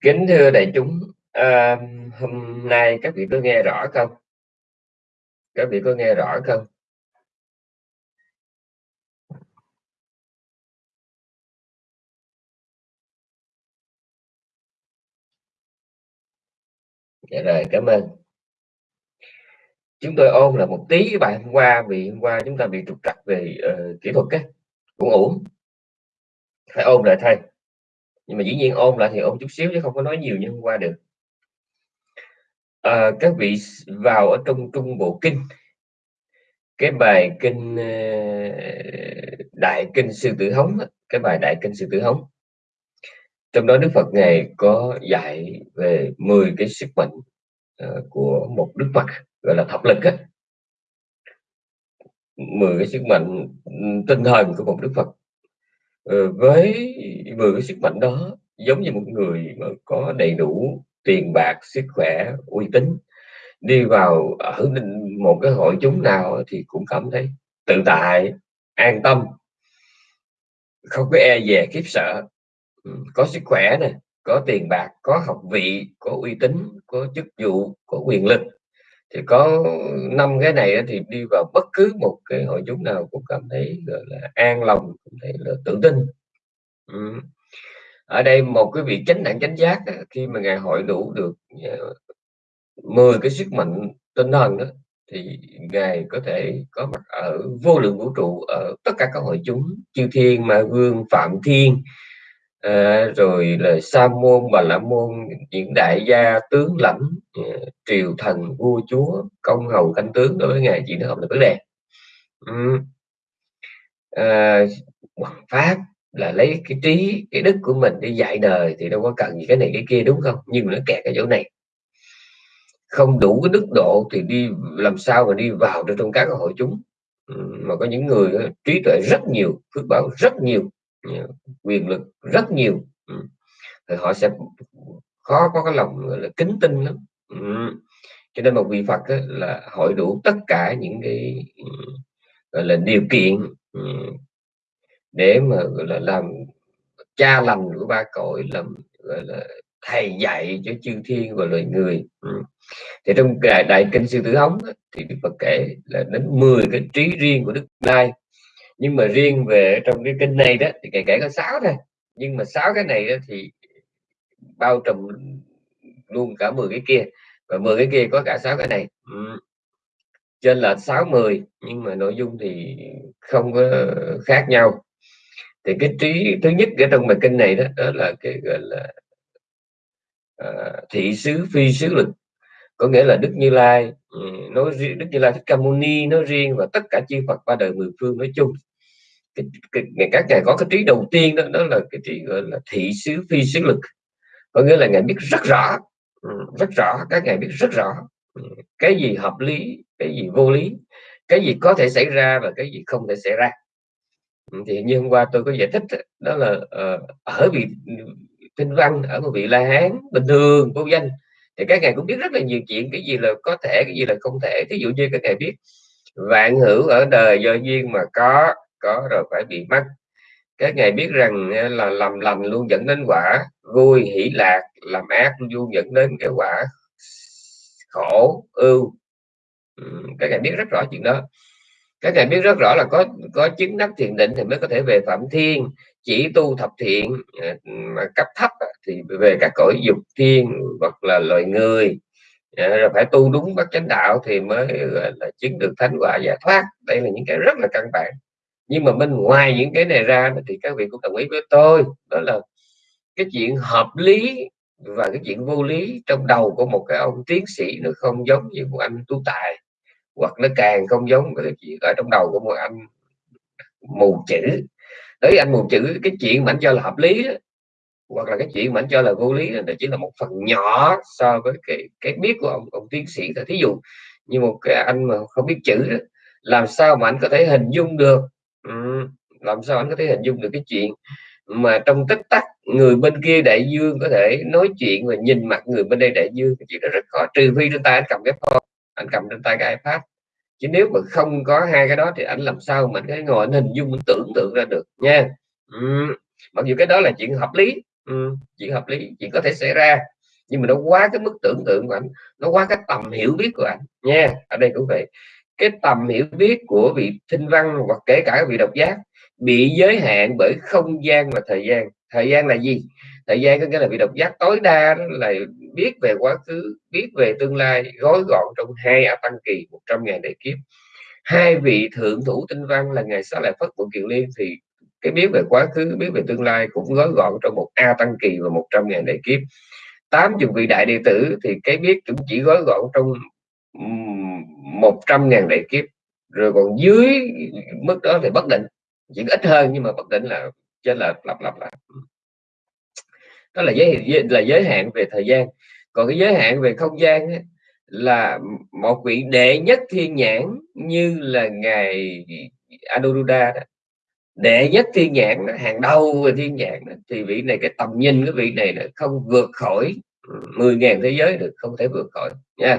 Kính thưa đại chúng, à, hôm nay các vị có nghe rõ không? Các vị có nghe rõ không? Dạ rồi, cảm ơn. Chúng tôi ôn là một tí bài hôm qua vì hôm qua chúng ta bị trục trặc về uh, kỹ thuật á, cũng ổn. Phải ôn lại thay nhưng mà dĩ nhiên ôn lại thì ôn chút xíu chứ không có nói nhiều như hôm qua được. À, các vị vào ở trong trung bộ kinh. Cái bài kinh ờ, đại kinh sư tử hống cái bài đại kinh sư tử hống. Trong đó Đức Phật ngài có dạy về 10 cái sức mạnh ờ, của một Đức Phật gọi là thập lực á. 10 cái sức mạnh tinh thần của một Đức Phật. Ừ, với vừa cái sức mạnh đó, giống như một người mà có đầy đủ tiền bạc, sức khỏe, uy tín, đi vào ở một cái hội chúng nào thì cũng cảm thấy tự tại, an tâm. Không có e dè khiếp sợ. Ừ, có sức khỏe này có tiền bạc, có học vị, có uy tín, có chức vụ, có quyền lực thì có năm cái này thì đi vào bất cứ một cái hội chúng nào cũng cảm thấy, gọi là, an lòng, cũng thấy là tự tin. Ở đây một cái vị chánh đẳng chánh giác khi mà ngài hội đủ được ờ, 10 cái sức mạnh tinh thần đó thì ngài có thể có mặt ở vô lượng vũ trụ ở tất cả các hội chúng, chư thiên, ma vương, phạm thiên à, rồi là sa môn bà la môn những đại gia tướng lãnh ờ, triều thần vua chúa công hầu canh tướng đối với ngài chỉ nó không là vấn đề ừ. à, pháp là lấy cái trí cái đức của mình để dạy đời thì đâu có cần gì cái này cái kia đúng không? Nhưng mà nó kẹt ở chỗ này. Không đủ cái đức độ thì đi làm sao mà đi vào được trong các hội chúng. Mà có những người trí tuệ rất nhiều phước báo rất nhiều quyền lực rất nhiều. Ừ. Thì họ sẽ khó có cái lòng là kính tin lắm. Ừ. Cho nên một vị Phật là hội đủ tất cả những cái ừ, gọi là điều kiện để mà gọi là làm cha lành của ba cõi làm gọi là thầy dạy cho chư thiên và loài người. Thì trong đại, đại kinh sư tử hống thì Đức Phật kể là đến 10 cái trí riêng của Đức Đai nhưng mà riêng về trong cái kinh này đó thì kể kể có sáu thôi. Nhưng mà sáu cái này đó thì bao trùm luôn cả 10 cái kia. Và 10 cái kia có cả sáu cái này. Ừ. trên là 60 nhưng mà nội dung thì không có khác nhau. Thì cái trí thứ nhất ở trong bài kinh này đó, đó là cái gọi là uh, thị xứ phi xứ lực. Có nghĩa là Đức Như Lai ừ, nói riêng Đức Như Lai Thích Ca Mâu Ni nói riêng và tất cả chư Phật ba đời mười phương nói chung cái, cái, các ngài có cái trí đầu tiên đó đó là cái trí gọi là thị xứ phi xứ lực. Có nghĩa là ngài biết rất rõ ừ, rất rõ các ngài biết rất rõ ừ, cái gì hợp lý cái gì vô lý cái gì có thể xảy ra và cái gì không thể xảy ra. Ừ, thì như hôm qua tôi có giải thích đó là uh, ở vị kinh văn ở một vị la hán bình thường vô danh thì các ngài cũng biết rất là nhiều chuyện cái gì là có thể cái gì là không thể. Ví dụ như các ngài biết vạn hữu ở đời do duyên mà có có rồi phải bị mắc. Các ngài biết rằng à, là làm lành luôn dẫn đến quả vui, hỷ lạc, làm ác luôn dẫn đến cái quả khổ, ưu. Các ngài biết rất rõ chuyện đó. Các ngài biết rất rõ là có có chứng đắc thiền định thì mới có thể về phạm thiên, chỉ tu thập thiện à, mà cấp thấp thì về các cõi dục thiên hoặc là loài người. À, rồi phải tu đúng bát chánh đạo thì mới là, chứng được thánh quả giải thoát. Đây là những cái rất là căn bản nhưng mà bên ngoài những cái này ra thì các vị cũng đồng ý với tôi. Đó là cái chuyện hợp lý và cái chuyện vô lý trong đầu của một cái ông tiến sĩ nó không giống như một anh tú tài hoặc nó càng không giống cái chuyện ở trong đầu của một anh mù chữ. Đấy anh mù chữ cái chuyện mà anh cho là hợp lý đó, hoặc là cái chuyện mà anh cho là vô lý đó, chỉ là một phần nhỏ so với cái cái biết của ông ông tiến sĩ thí dụ như một cái anh mà không biết chữ đó, làm sao mà anh có thể hình dung được làm sao anh có thể hình dung được cái chuyện mà trong tích tắc người bên kia đại dương có thể nói chuyện và nhìn mặt người bên đây đại dương? Cái chuyện đó rất khó trừ phi trên tay anh cầm cái phone anh cầm trên tay cái ipad. Chứ nếu mà không có hai cái đó thì anh làm sao mà cái ngồi anh hình dung anh tưởng tượng ra được nha. Ừ. mặc dù cái đó là chuyện hợp lý ừ, chuyện hợp lý chuyện có thể xảy ra nhưng mà nó quá cái mức tưởng tượng của anh nó quá cái tầm hiểu biết của anh nha. Ở đây cũng vậy cái tầm hiểu biết của vị thinh văn hoặc kể cả vị độc giác bị giới hạn bởi không gian và thời gian. Thời gian là gì? Thời gian có nghĩa là vị độc giác tối đa đó là biết về quá khứ, biết về tương lai, gói gọn trong hai a tăng kỳ 100 ngàn đại kiếp. Hai vị thượng thủ tinh văn là ngày xá lại phất của kiều liên thì cái biết về quá khứ, biết về tương lai cũng gói gọn trong một a tăng kỳ và 100 ngàn đại kiếp. Tám chục vị đại đệ tử thì cái biết cũng chỉ gói gọn trong một trăm ngàn đại kiếp. Rồi còn dưới mức đó thì bất định. Chỉ ít hơn nhưng mà bất định là trên là lặp lặp lại đó là giới là giới hạn về thời gian. Còn cái giới hạn về không gian ấy, là một vị đệ nhất thiên nhãn như là ngài Anuruddha đó. Đệ nhất thiên nhãn đó, hàng đầu về thiên nhãn đó, thì vị này cái tầm nhìn cái vị này là không vượt khỏi 10.000 thế giới được không thể vượt khỏi nha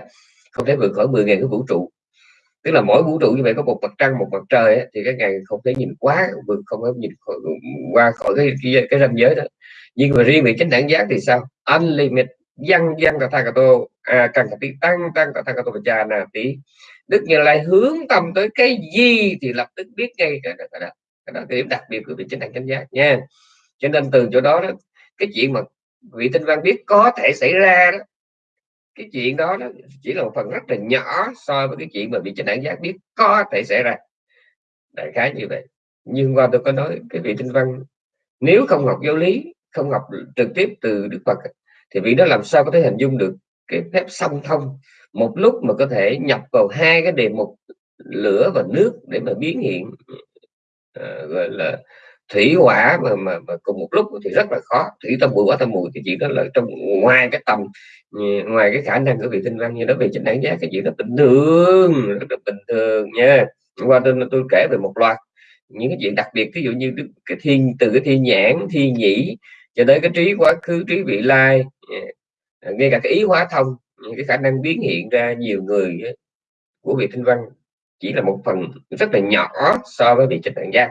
không thể vượt khỏi 10.000 cái vũ trụ. Tức là mỗi vũ trụ như vậy có một mặt trăng một mặt trời ấy, thì các ngài không thể nhìn quá vượt không thể nhìn khỏi, qua khỏi cái cái, cái ranh giới đó. Nhưng mà riêng về chánh đẳng giác thì sao? Unlimited. Văn văn thang cả tô à cần tí tăng tăng thang cả tô cha nà tí đức như lai hướng tâm tới cái gì thì lập tức biết ngay cái đó, cái đó, cái đó cái điểm đặc biệt của vị chánh đẳng chánh giác nha. Cho nên từ chỗ đó, đó cái chuyện mà vị tinh văn biết có thể xảy ra đó cái chuyện đó, nó chỉ là một phần rất là nhỏ so với cái chuyện mà vị chánh đẳng giác biết có thể xảy ra. Đại khái như vậy. Nhưng qua tôi có nói cái vị tinh văn nếu không học giáo lý không học trực tiếp từ đức phật thì vị đó làm sao có thể hình dung được cái phép song thông? Một lúc mà có thể nhập vào hai cái đề mục lửa và nước để mà biến hiện uh, gọi là thủy hỏa mà, mà, mà cùng một lúc thì rất là khó. Thủy tâm bụi hỏa tâm mùi cái chuyện đó là trong ngoài cái tầm ừ, ngoài cái khả năng của vị tinh văn như đó về chính đáng giá cái chuyện đó bình thường rất là bình thường nha. Qua tôi tôi kể về một loạt những cái chuyện đặc biệt ví dụ như cái thiên từ cái thiên nhãn thiên nhĩ cho tới cái trí quá khứ trí vị lai ừ, ngay cả cái ý hóa thông cái khả năng biến hiện ra nhiều người của vị tinh văn chỉ là một phần rất là nhỏ so với vị trịch đẳng giác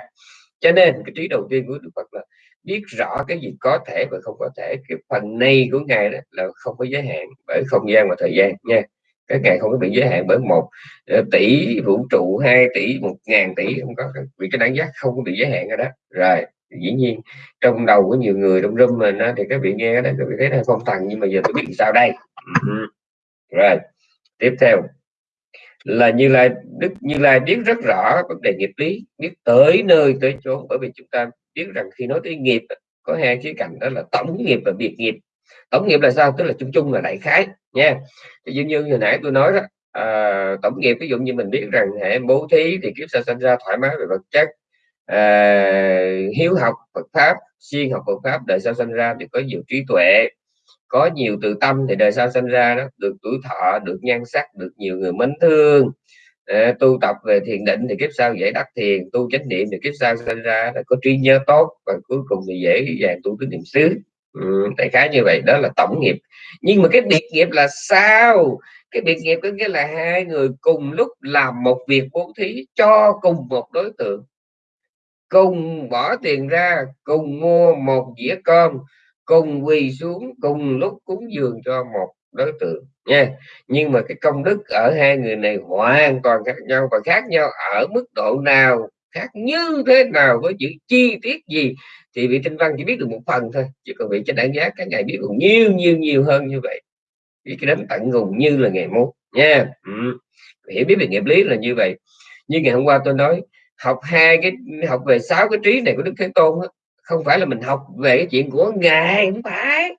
cho nên cái trí đầu tiên của đức phật là biết rõ cái gì có thể và không có thể. Cái phần này của ngài đó là không có giới hạn bởi không gian và thời gian nha. Cái ngài không có bị giới hạn bởi một ờ, tỷ vũ trụ, hai tỷ, một ngàn tỷ, không có vì cái đẳng giác không có bị giới hạn ở đó. Rồi, dĩ nhiên, trong đầu của nhiều người trong room mình thì các vị nghe đó, các vị thấy là phong thần nhưng mà giờ tôi biết sao đây. Rồi, tiếp theo là như lai đức như lai biết rất rõ vấn đề nghiệp lý biết tới nơi tới chốn. Bởi vì chúng ta biết rằng khi nói tới nghiệp có hai khía cạnh đó là tổng nghiệp và biệt nghiệp. Tổng nghiệp là sao? Tức là chung chung là đại khái nha. Ví dụ như hồi nãy tôi nói đó à, tổng nghiệp ví dụ như mình biết rằng hệ bố thí thì kiếp sau sinh ra thoải mái về vật chất à, hiếu học Phật pháp siêng học Phật pháp đời sau sinh ra thì có nhiều trí tuệ có nhiều từ tâm thì đời sau sinh ra đó được tuổi thọ được nhan sắc được nhiều người mến thương. À, tu tập về thiền định thì kiếp sau dễ đắc thiền tu chánh niệm thì kiếp sau sinh ra là có trí nhớ tốt và cuối cùng thì dễ dàng tu tứ niệm xứ. Ừ, đại khái như vậy đó là tổng nghiệp. Nhưng mà cái biệt nghiệp là sao? Cái biệt nghiệp có nghĩa là hai người cùng lúc làm một việc bố thí cho cùng một đối tượng. Cùng bỏ tiền ra cùng mua một dĩa cơm cùng quỳ xuống cùng lúc cúng dường cho một đối tượng nha. Nhưng mà cái công đức ở hai người này hoàn toàn khác nhau và khác nhau ở mức độ nào khác như thế nào với những chi tiết gì thì vị tinh văn chỉ biết được một phần thôi. Chứ còn vị cho đánh giá các ngài biết được nhiều nhiều nhiều hơn như vậy. Vì cái đến tận cùng như là ngày mốt nha. Ừ. hiểu biết về nghiệp lý là như vậy. Như ngày hôm qua tôi nói học hai cái học về sáu cái trí này của đức thế tôn đó, không phải là mình học về cái chuyện của ngài không phải.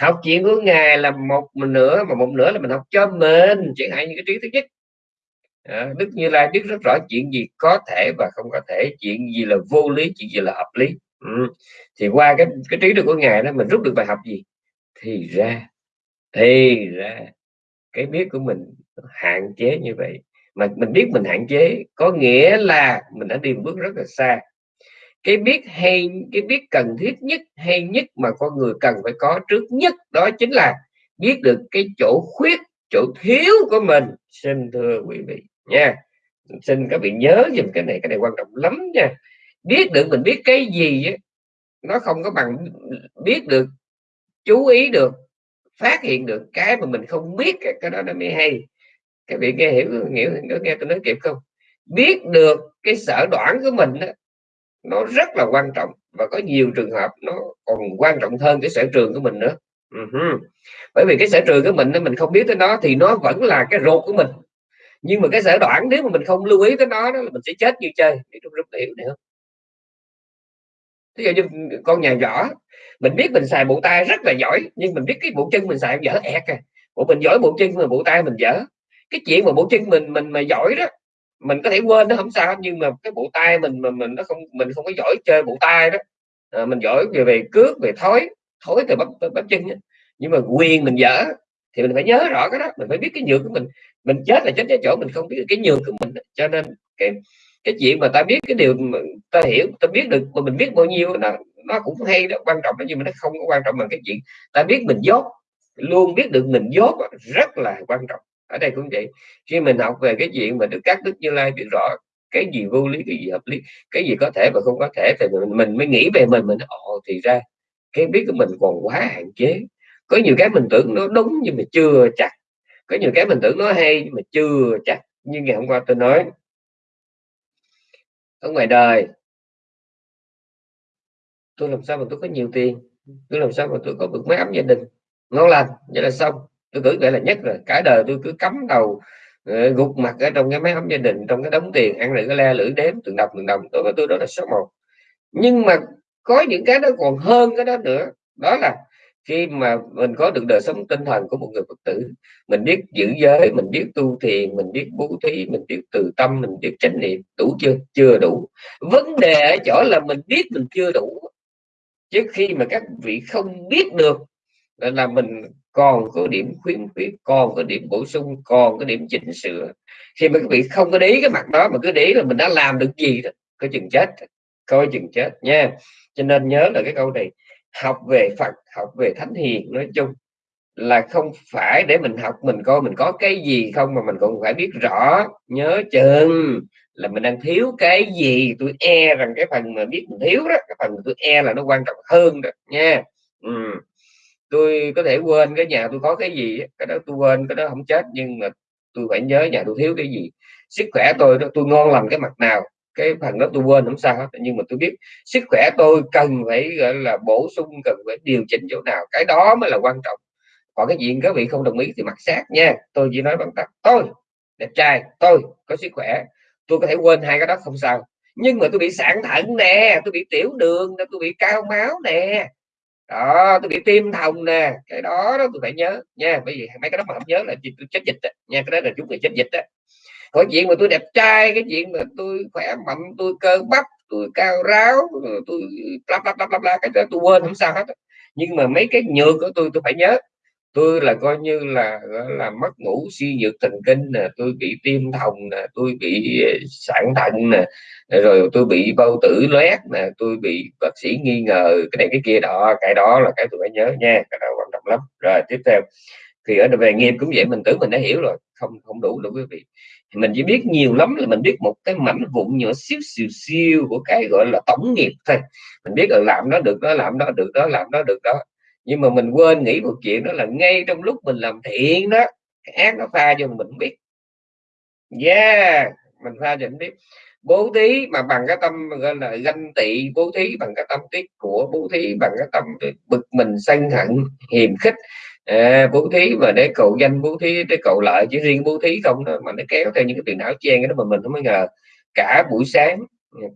Học chuyện của ngài là một mình nữa mà một nữa là mình học cho mình. Chẳng hạn như cái trí thứ nhất. À, đức như lai biết rất rõ chuyện gì có thể và không có thể chuyện gì là vô lý chuyện gì là hợp lý. Ừ. thì qua cái cái trí được của ngài đó mình rút được bài học gì? Thì ra thì ra cái biết của mình hạn chế như vậy. Mà mình biết mình hạn chế có nghĩa là mình đã đi một bước rất là xa cái biết hay cái biết cần thiết nhất hay nhất mà con người cần phải có trước nhất đó chính là biết được cái chỗ khuyết chỗ thiếu của mình. Xin thưa quý vị nha. Xin các vị nhớ dùm cái này cái này quan trọng lắm nha. Biết được mình biết cái gì nó không có bằng biết được chú ý được phát hiện được cái mà mình không biết cái đó nó mới hay. Các vị nghe hiểu hiểu nghe tôi nói kịp không? Biết được cái sở đoản của mình đó, nó rất là quan trọng. Và có nhiều trường hợp nó còn quan trọng hơn cái sở trường của mình nữa. Uh-huh. bởi vì cái sở trường của mình mình không biết tới nó thì nó vẫn là cái ruột của mình. Nhưng mà cái sở đoạn nếu mà mình không lưu ý tới nó đó là mình sẽ chết như chơi. Để trong rất hiểu nữa ví dụ như con nhà võ, mình biết mình xài bộ tay rất là giỏi, nhưng mình biết cái bộ chân mình xài dở ẹt à. Bộ mình giỏi bộ chân mà bộ tay mình dở. Cái chuyện mà bộ chân mình mình mà giỏi đó mình có thể quên nó không sao nhưng mà cái bộ tay mình mà mình nó không mình không có giỏi chơi bộ tay đó. À, mình giỏi về về cước về thói thối từ bắp bắp chân đó. nhưng mà quyền mình dở thì mình phải nhớ rõ cái đó mình phải biết cái nhược của mình. Mình chết là chết cái chỗ mình không biết cái nhược của mình cho nên cái cái chuyện mà ta biết cái điều mà ta hiểu ta biết được mà mình biết bao nhiêu nó nó cũng hay đó quan trọng đó nhưng mà nó không có quan trọng bằng cái chuyện ta biết mình dốt. Luôn biết được mình dốt rất là quan trọng ở đây cũng vậy. Khi mình học về cái chuyện mà được các đức như lai biết rõ cái gì vô lý cái gì hợp lý cái gì có thể và không có thể thì mình, mình mới nghĩ về mình mình ồ thì ra cái biết của mình còn quá hạn chế. Có nhiều cái mình tưởng nó đúng nhưng mà chưa chắc. Có nhiều cái mình tưởng nó hay nhưng mà chưa chắc. Như ngày hôm qua tôi nói. Ở ngoài đời tôi làm sao mà tôi có nhiều tiền? Tôi làm sao mà tôi có được máy ấm gia đình? Ngon lành vậy là xong tôi tưởng vậy là nhất rồi cả đời tôi cứ cắm đầu ờ, gục mặt ở trong cái máy ấm gia đình, trong cái đống tiền ăn rồi cái le lưỡi đếm từng đồng từng đồng. Đối với tôi đó là số một. Nhưng mà có những cái nó còn hơn cái đó nữa. Đó là khi mà mình có được đời sống tinh thần của một người phật tử, mình biết giữ giới, mình biết tu thiền, mình biết bố thí, mình biết từ tâm, mình biết chánh niệm, đủ chưa? Chưa đủ. Vấn đề ở chỗ là mình biết mình chưa đủ. Chứ khi mà các vị không biết được là mình còn có điểm khuyến khuyết còn có điểm bổ sung còn có điểm chỉnh sửa. Khi mà các vị không có để cái mặt đó mà cứ để là mình đã làm được gì đó, có chừng chết, coi chừng chết nha. Cho nên nhớ là cái câu này, học về Phật, học về Thánh Hiền nói chung là không phải để mình học, mình coi mình có cái gì không mà mình còn phải biết rõ, nhớ chừng là mình đang thiếu cái gì. Tôi e rằng cái phần mà biết mình thiếu đó, cái phần tôi e là nó quan trọng hơn đó nha. Ừ tôi có thể quên cái nhà tôi có cái gì cái đó tôi quên, cái đó không chết, nhưng mà tôi phải nhớ nhà tôi thiếu cái gì. Sức khỏe tôi đó tôi ngon lành cái mặt nào, cái phần đó tôi quên không sao hết. Nhưng mà tôi biết sức khỏe tôi cần phải, gọi là, bổ sung, cần phải điều chỉnh chỗ nào. Cái đó mới là quan trọng. Còn cái chuyện các vị không đồng ý thì mặc sát nha. Tôi chỉ nói bằng tắt tôi, đẹp trai, tôi có sức khỏe. Tôi có thể quên hai cái đó không sao. Nhưng mà tôi bị sạn thận nè, tôi bị tiểu đường nè, tôi bị cao máu nè đó, tôi bị tim thòng nè, cái đó đó tôi phải nhớ nha, bởi vì mấy cái đó mà không nhớ là tôi chết dịch đó. nha, cái đó là chúng người chết dịch đó có chuyện mà tôi đẹp trai, cái chuyện mà tôi khỏe mạnh, tôi cơ bắp, tôi cao ráo tôi lắp lắp lắp lắp la cái đó tôi quên không sao hết nhưng mà mấy cái nhược của tôi tôi phải nhớ tôi là coi như là là, mất ngủ suy nhược thần kinh nè, tôi bị tim thòng nè, tôi bị ờ, sản thận nè, rồi tôi bị bao tử loét nè, tôi bị bác sĩ nghi ngờ, cái này cái kia đó, cái đó là cái tôi phải nhớ nha, cái đó quan trọng lắm. Rồi, tiếp theo, thì ở về nghiệp cũng vậy, mình tưởng mình đã hiểu rồi, không không đủ đâu quý vị. Mình chỉ biết nhiều lắm là mình biết một cái mảnh vụn nhỏ xíu, xìu siêu của cái gọi là tổng nghiệp thôi. Mình biết là làm nó được, đó, làm đó được, đó, làm đó được, đó nhưng mà mình quên nghĩ một chuyện đó là ngay trong lúc mình làm thiện đó cái ác nó pha cho mình biết. Yeah mình pha cho mình biết. Bố thí mà bằng cái tâm gọi là ganh tị bố thí bằng cái tâm tiết của bố thí bằng cái tâm bực mình sân hận hiềm khích. À, bố thí mà để cầu danh bố thí để cầu lợi chỉ riêng bố thí không đó mà nó kéo theo những cái tiền não chen cái đó mà mình không có ngờ. Cả buổi sáng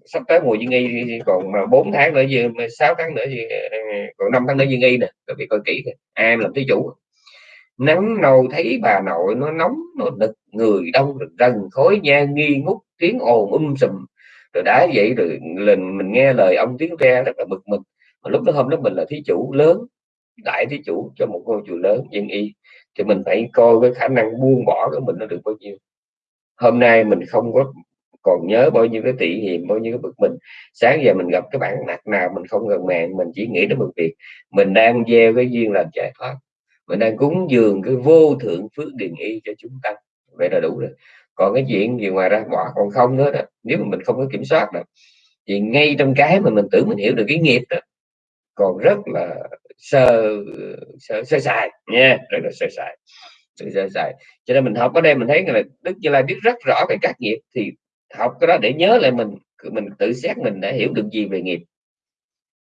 sắp tới mùa dương nghi còn mà 4 tháng nữa gì 6 tháng nữa gì ờ, còn 5 tháng nữa dương y nè các vị coi kỹ ai làm thí chủ. Nắng nâu thấy bà nội nó nóng, nó đực người đông rần, khói nha nghi ngút, tiếng ồn um sùm. Rồi đã vậy rồi lần mình nghe lời ông tiếng ra rất là bực mình, mà lúc đó hôm đó mình là thí chủ lớn, đại thí chủ cho một ngôi chùa lớn dân y, thì mình phải coi cái khả năng buông bỏ của mình nó được bao nhiêu. Hôm nay mình không có còn nhớ bao nhiêu cái tị hiềm bao nhiêu cái bực mình. Sáng giờ mình gặp cái bạn mặt nào mình không gần mẹ mình chỉ nghĩ đến một việc. Mình đang gieo cái duyên làm giải thoát. Mình đang cúng dường cái vô thượng phước điền y cho chúng ta. Vậy là đủ rồi. Còn cái chuyện gì ngoài ra bỏ còn không nữa đó. Nếu mà mình không có kiểm soát được thì ngay trong cái mà mình tưởng mình hiểu được cái nghiệp đó còn rất là sơ sơ, sơ sài nha rất là sơ sài sơ sài. Cho nên mình học ở đây mình thấy là đức như lai biết rất rõ về các nghiệp thì học cái đó để nhớ lại mình mình tự xét mình đã hiểu được gì về nghiệp.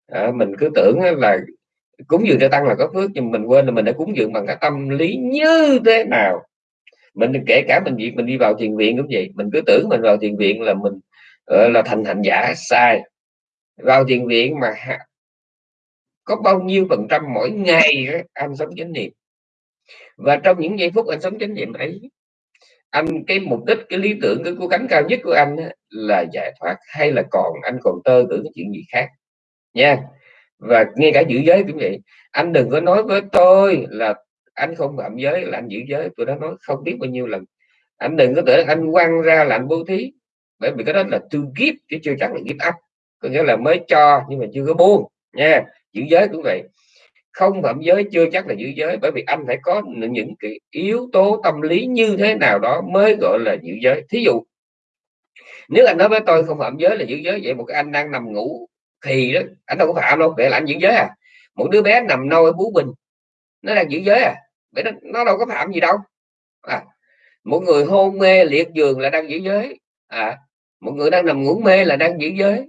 À, mình cứ tưởng là cúng dường cho tăng là có phước nhưng mình quên là mình đã cúng dường bằng cái tâm lý như thế nào. Mình kể cả mình việc mình đi vào thiền viện cũng vậy mình cứ tưởng mình vào thiền viện là mình ờ, là thành hành giả sai. Vào thiền viện mà có bao nhiêu phần trăm mỗi ngày anh sống chánh niệm. Và trong những giây phút anh sống chánh niệm ấy anh, cái mục đích, cái lý tưởng, cái cố gắng cao nhất của anh là giải thoát hay là còn anh còn tơ tưởng cái chuyện gì khác? Nha. Và ngay cả giữ giới cũng vậy. Anh đừng có nói với tôi là anh không phạm giới, là anh giữ giới. Tôi đã nói không biết bao nhiêu lần. Anh đừng có tưởng anh quăng ra là anh bố thí. Bởi vì cái đó là to give chứ chưa chắc là give up. Có nghĩa là mới cho nhưng mà chưa có buông. Nha. Giữ giới cũng vậy không phạm giới chưa chắc là giữ giới bởi vì anh phải có những cái yếu tố tâm lý như thế nào đó mới gọi là giữ giới. Thí dụ nếu anh nói với tôi không phạm giới là giữ giới vậy một cái anh đang nằm ngủ thì đó anh đâu có phạm đâu vậy là anh giữ giới à? Một đứa bé nằm nôi bú bình nó đang giữ giới à? Vậy nó, nó đâu có phạm gì đâu. À, một người hôn mê liệt giường là đang giữ giới. À, một người đang nằm ngủ mê là đang giữ giới.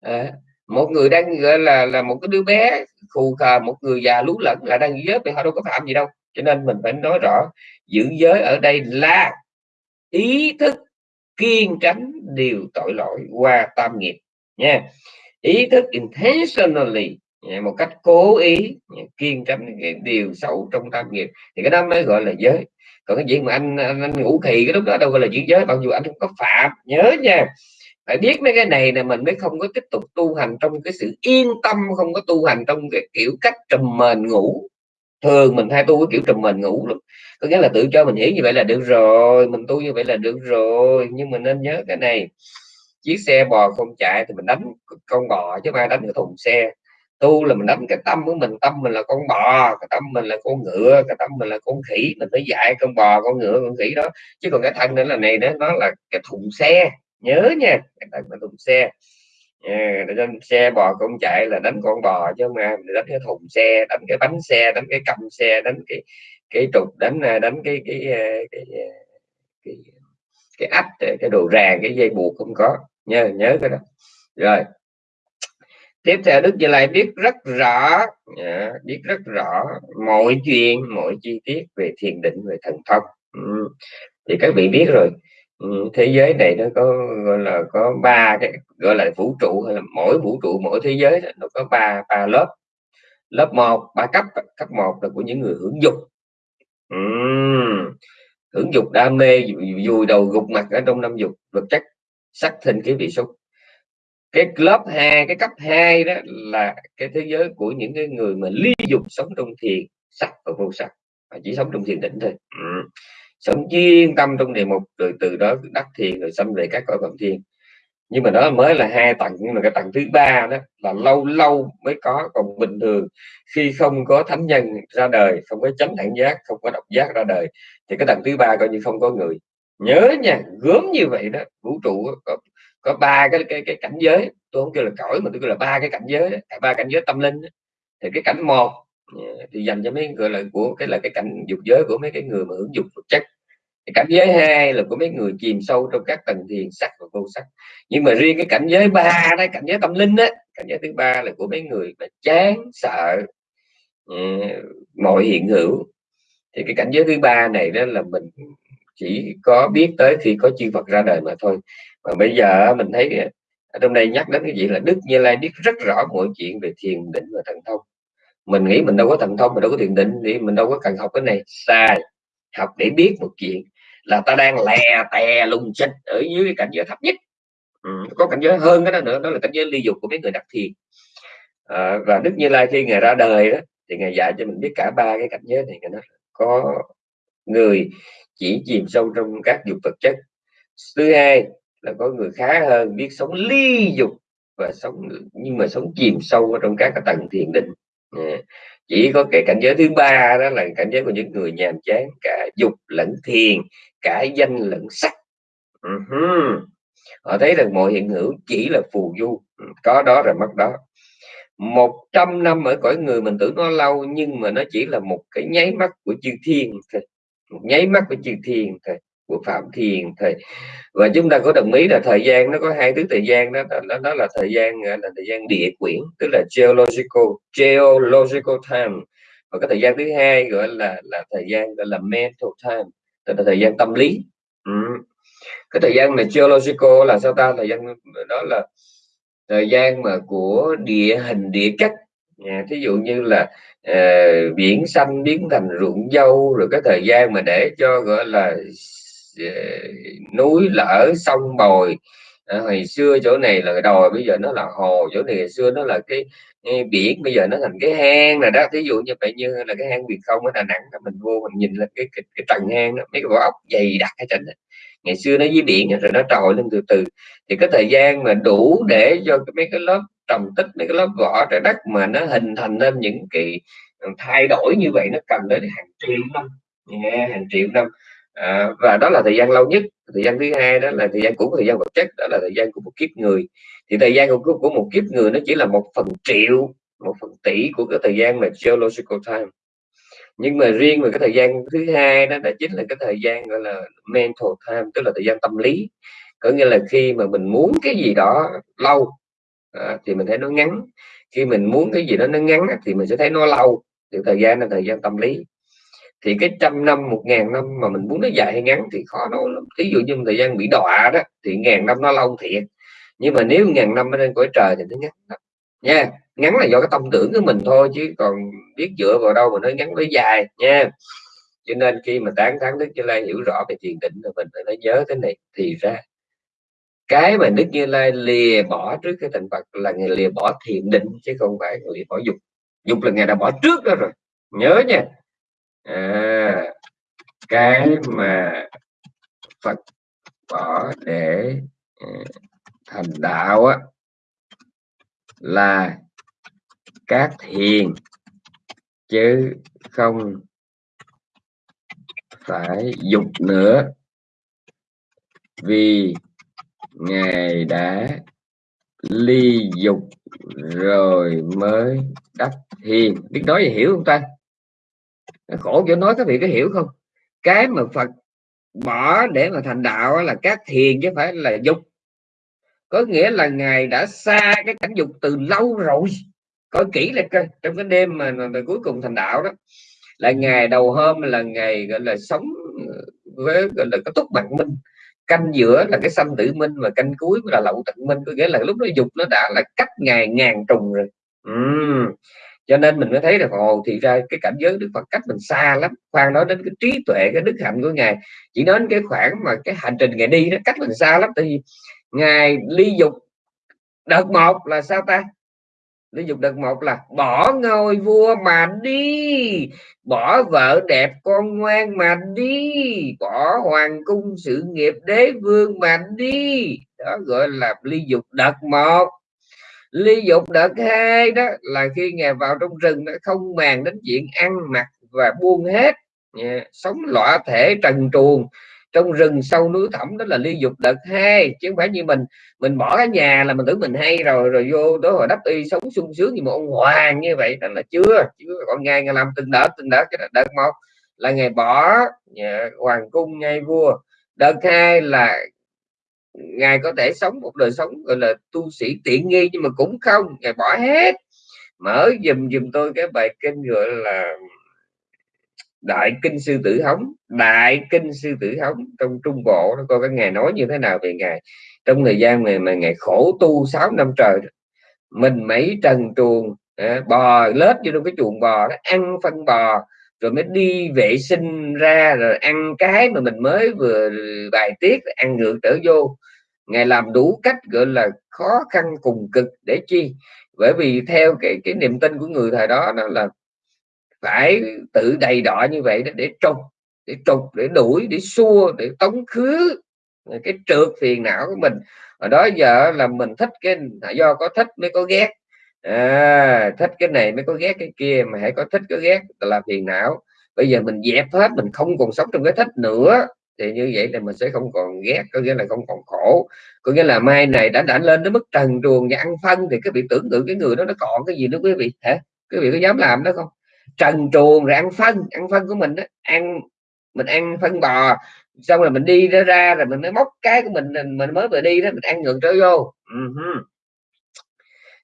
À, một người đang gọi là là một cái đứa bé khù khờ một người già lú lẫn là đang giữ giới thì họ đâu có phạm gì đâu. Cho nên mình phải nói rõ giữ giới ở đây là ý thức kiên tránh điều tội lỗi qua tam nghiệp. Nha. Ý thức intentionally một cách cố ý kiên tránh cái điều xấu trong tam nghiệp. Thì cái đó mới gọi là giới. Còn cái chuyện mà anh, anh, anh ngủ khì cái lúc đó đâu gọi là giữ giới mặc dù anh không có phạm nhớ nha phải biết mấy cái này là mình mới không có tiếp tục tu hành trong cái sự yên tâm, không có tu hành trong cái kiểu cách trùm mền ngủ. Thường mình hay tu cái kiểu trùm mền ngủ lắm. Có nghĩa là tự cho mình hiểu như vậy là được rồi, mình tu như vậy là được rồi. Nhưng mình nên nhớ cái này, chiếc xe bò không chạy thì mình đánh con bò chứ ai đánh cái thùng xe. Tu là mình đánh cái tâm của mình, tâm mình là con bò, cái tâm mình là con ngựa, cái tâm mình là con khỉ. Mình phải dạy con bò, con ngựa, con khỉ đó. Chứ còn cái thân nữa là này đó nó là cái thùng xe nhớ nha cái thân thùng xe. À, lên xe bò không chạy là đánh con bò chứ mà đánh cái thùng xe đánh cái bánh xe đánh cái cầm xe đánh cái cái trục đánh à, đánh cái cái à, cái cái, áp cái, cái ách cái đồ ràng cái dây buộc không có. Nhớ nhớ cái đó. Rồi. Tiếp theo đức như lai biết rất rõ à, biết rất rõ mọi chuyện mọi chi tiết về thiền định về thần thông. Ừ. thì các vị biết rồi. Ừ, thế giới này nó có, gọi là, có ba cái, gọi là vũ trụ, hay là mỗi vũ trụ, mỗi thế giới nó có ba ba lớp lớp một, ba cấp cấp một là của những người hưởng dục ừ. hưởng dục đam mê vùi đầu gục mặt ở trong năm dục, vật chất, sắc thịnh cái vị, xúc cái lớp 2 cái cấp 2 đó là cái thế giới của những cái người mà ly dục sống trong thiền, sắc và vô sắc và chỉ sống trong thiền định thôi ừ sống chuyên tâm trong đề mục rồi từ đó đắc thiền rồi xâm về các cõi phạm thiên. Nhưng mà đó mới là hai tầng nhưng mà cái tầng thứ ba đó là lâu lâu mới có. Còn bình thường khi không có thánh nhân ra đời không có chánh đẳng giác không có độc giác ra đời thì cái tầng thứ ba coi như không có người. Nhớ nha gớm như vậy đó vũ trụ có có ba cái, cái cái cảnh giới. Tôi không kêu là cõi mà tôi kêu là ba cái cảnh giới à, ba cảnh giới tâm linh thì cái cảnh một Dạ, thì dành cho mấy gọi là của cái là cái cảnh dục giới của mấy cái người mà hưởng dục vật chất. Cái cảnh giới hai là của mấy người chìm sâu trong các tầng thiền sắc và vô sắc. Nhưng mà riêng cái cảnh giới ba đó cảnh giới tâm linh đó cảnh giới thứ ba là của mấy người mà chán sợ uh, mọi hiện hữu. Thì cái cảnh giới thứ ba này đó là mình chỉ có biết tới khi có chư Phật ra đời mà thôi. Và bây giờ mình thấy ở trong đây nhắc đến cái gì là Đức Như Lai biết rất rõ mọi chuyện về thiền định và thần thông mình nghĩ mình đâu có thần thông mình đâu có thiền định thì mình đâu có cần học cái này. Sai. Học để biết một chuyện là ta đang lè tè lùng xích ở dưới cái cảnh giới thấp nhất. Ừ, có cảnh giới hơn cái đó nữa đó là cảnh giới ly dục của mấy người đặc thiền. À, và Đức Như Lai khi ngày ra đời đó thì ngài dạy cho mình biết cả ba cái cảnh giới này. Nó có người chỉ chìm sâu trong các dục vật chất. Thứ hai là có người khá hơn biết sống ly dục và sống nhưng mà sống chìm sâu ở trong các cái tầng thiền định. Ừ. chỉ có cái cảnh giới thứ ba đó là cảnh giới của những người nhàm chán, cả dục lẫn thiền, cả danh lẫn sắc. Uh-huh. họ thấy rằng mọi hiện hữu chỉ là phù du. Ừ, có đó rồi mất đó. 100 năm ở cõi người mình tưởng nó lâu, nhưng mà nó chỉ là một cái nháy mắt của chư thiên thôi. Một nháy mắt của chư thiên thôi của phạm thiền thầy và chúng ta có đồng ý là thời gian nó có hai thứ thời gian đó đó, đó là thời gian là thời gian địa quyển tức là geological geological time. Và cái thời gian thứ hai gọi là là thời gian gọi là mental time tức là thời gian tâm lý. Ừ. cái thời gian này geological là sao ta? Thời gian đó là thời gian mà của địa hình địa cách à, dạ, thí dụ như là uh, biển xanh biến thành ruộng dâu rồi cái thời gian mà để cho gọi là núi lở sông bồi. À, hồi xưa chỗ này là đồi bây giờ nó là hồ chỗ này ngày xưa nó là cái, cái biển bây giờ nó thành cái hang rồi đó. Thí dụ như vậy như là cái hang việt không ở đà nẵng mình vô mình nhìn lên cái cái, cái trần hang đó, mấy cái vỏ ốc dày đặc cái trên ngày xưa nó dưới biển rồi nó trồi lên từ từ. Thì cái thời gian mà đủ để cho mấy cái lớp trầm tích mấy cái lớp vỏ trái đất mà nó hình thành nên những cái ừ, thay đổi như vậy nó cần đến hàng triệu năm. Yeah, hàng triệu năm à, và đó là thời gian lâu nhất thời gian thứ hai đó là thời gian của thời gian vật chất đó là thời gian của một kiếp người thì thời gian của, của một kiếp người nó chỉ là một phần triệu một phần tỷ của cái thời gian mà geological time nhưng mà riêng về cái thời gian thứ hai đó là chính là cái thời gian gọi là mental time tức là thời gian tâm lý có nghĩa là khi mà mình muốn cái gì đó lâu à, thì mình thấy nó ngắn khi mình muốn cái gì đó nó ngắn thì mình sẽ thấy nó lâu thì thời gian là thời gian tâm lý thì cái trăm năm, một ngàn năm mà mình muốn nó dài hay ngắn thì khó nói lắm. Ví dụ như thời gian bị đọa đó, thì ngàn năm nó lâu thiệt. Nhưng mà nếu ngàn năm lên cõi trời thì nó ngắn lắm. Nha, ngắn là do cái tâm tưởng của mình thôi chứ còn biết dựa vào đâu mà nói ngắn với dài, nha. Cho nên khi mà tán tháng đức như lai hiểu rõ về thiền định thì mình phải nói nhớ thế này thì ra. Cái mà đức như lai lìa bỏ trước cái thành phật là ngày lìa bỏ thiền định chứ không phải lìa bỏ dục. Dục là ngày đã bỏ trước đó rồi. Nhớ nha à, cái mà phật bỏ để ờ, thành đạo á là các thiền chứ không phải dục nữa. Vì ngài đã ly dục rồi mới đắc thiền biết nói gì hiểu không ta? Khổ cho nói các vị có hiểu không? Cái mà phật bỏ để mà thành đạo là các thiền chứ phải là dục. Có nghĩa là ngài đã xa cái cảnh dục từ lâu rồi. Coi kỹ là coi trong cái đêm mà, mà, mà cuối cùng thành đạo đó là ngày đầu hôm là ngày gọi là sống với gọi là cái túc mặt minh. Canh giữa là cái sanh tử minh và canh cuối là lậu tận minh. Có nghĩa là lúc đó dục nó đã là cách ngày ngàn trùng rồi. Uhm cho nên mình mới thấy là ồ, thì ra cái cảnh giới đức phật cách mình xa lắm, khoan nói đến cái trí tuệ, cái đức hạnh của ngài. Chỉ đến cái khoảng mà cái hành trình ngày đi nó cách mình xa lắm, tại vì ngài ly dục đợt một là sao ta? Ly dục đợt một là bỏ ngôi vua mà đi, bỏ vợ đẹp con ngoan mà đi, bỏ hoàng cung sự nghiệp đế vương mà đi. Đó gọi là ly dục đợt một ly dục đợt hai đó, là khi ngài vào trong rừng nó không màng đến chuyện ăn mặc và buông hết yeah. sống lõa thể trần truồng. Trong rừng sâu núi thẳm đó là ly dục đợt hai chứ không phải như mình. Mình bỏ cái nhà là mình tưởng mình hay rồi rồi vô đó hồi đắp y sống sung sướng như một ông hoàng như vậy, đó là chưa chưa. Còn ngày ngày làm từng đợt từng đợt cái đợt một là ngày bỏ nhà hoàng cung ngay vua. Đợt hai là ngài có thể sống một đời sống, gọi là, tu sĩ tiện nghi, nhưng mà cũng không. Ngài bỏ hết. Mở dùm dùm tôi cái bài kinh gọi là đại kinh sư tử hống. Đại kinh sư tử hống. Trong trung bộ nó coi cái ngài nói như thế nào về ngài. Trong thời gian này mà ngài khổ tu 6 năm trời mình mấy trần truồng à, bò, lết vô trong cái chuồng bò đó, ăn phân bò rồi mới đi vệ sinh ra, rồi ăn cái mà mình mới vừa bài tiết ăn ngược trở vô. Ngài làm đủ cách gọi là khó khăn cùng cực để chi. Bởi vì theo cái cái niềm tin của người thời đó đó là phải tự đầy đọ như vậy đó để trục để trục, để đuổi, để xua, để tống khứ cái trượt phiền não của mình. Ở đó giờ là mình thích cái do có thích mới có ghét à, thích cái này mới có ghét cái kia mà hãy có thích có ghét là phiền não. Bây giờ mình dẹp hết mình không còn sống trong cái thích nữa thì như vậy thì mình sẽ không còn ghét có nghĩa là không còn khổ. Có nghĩa là mai này đã đã lên đến mức trần truồng và ăn phân thì các vị tưởng tượng cái người đó nó còn cái gì nữa quý vị hả? Quý vị có dám làm đó không? Trần truồng rồi ăn phân ăn phân của mình đó ăn mình ăn phân bò xong rồi mình đi ra ra rồi mình mới móc cái của mình mình mới vừa đi đó mình ăn ngược trở vô. Uh-huh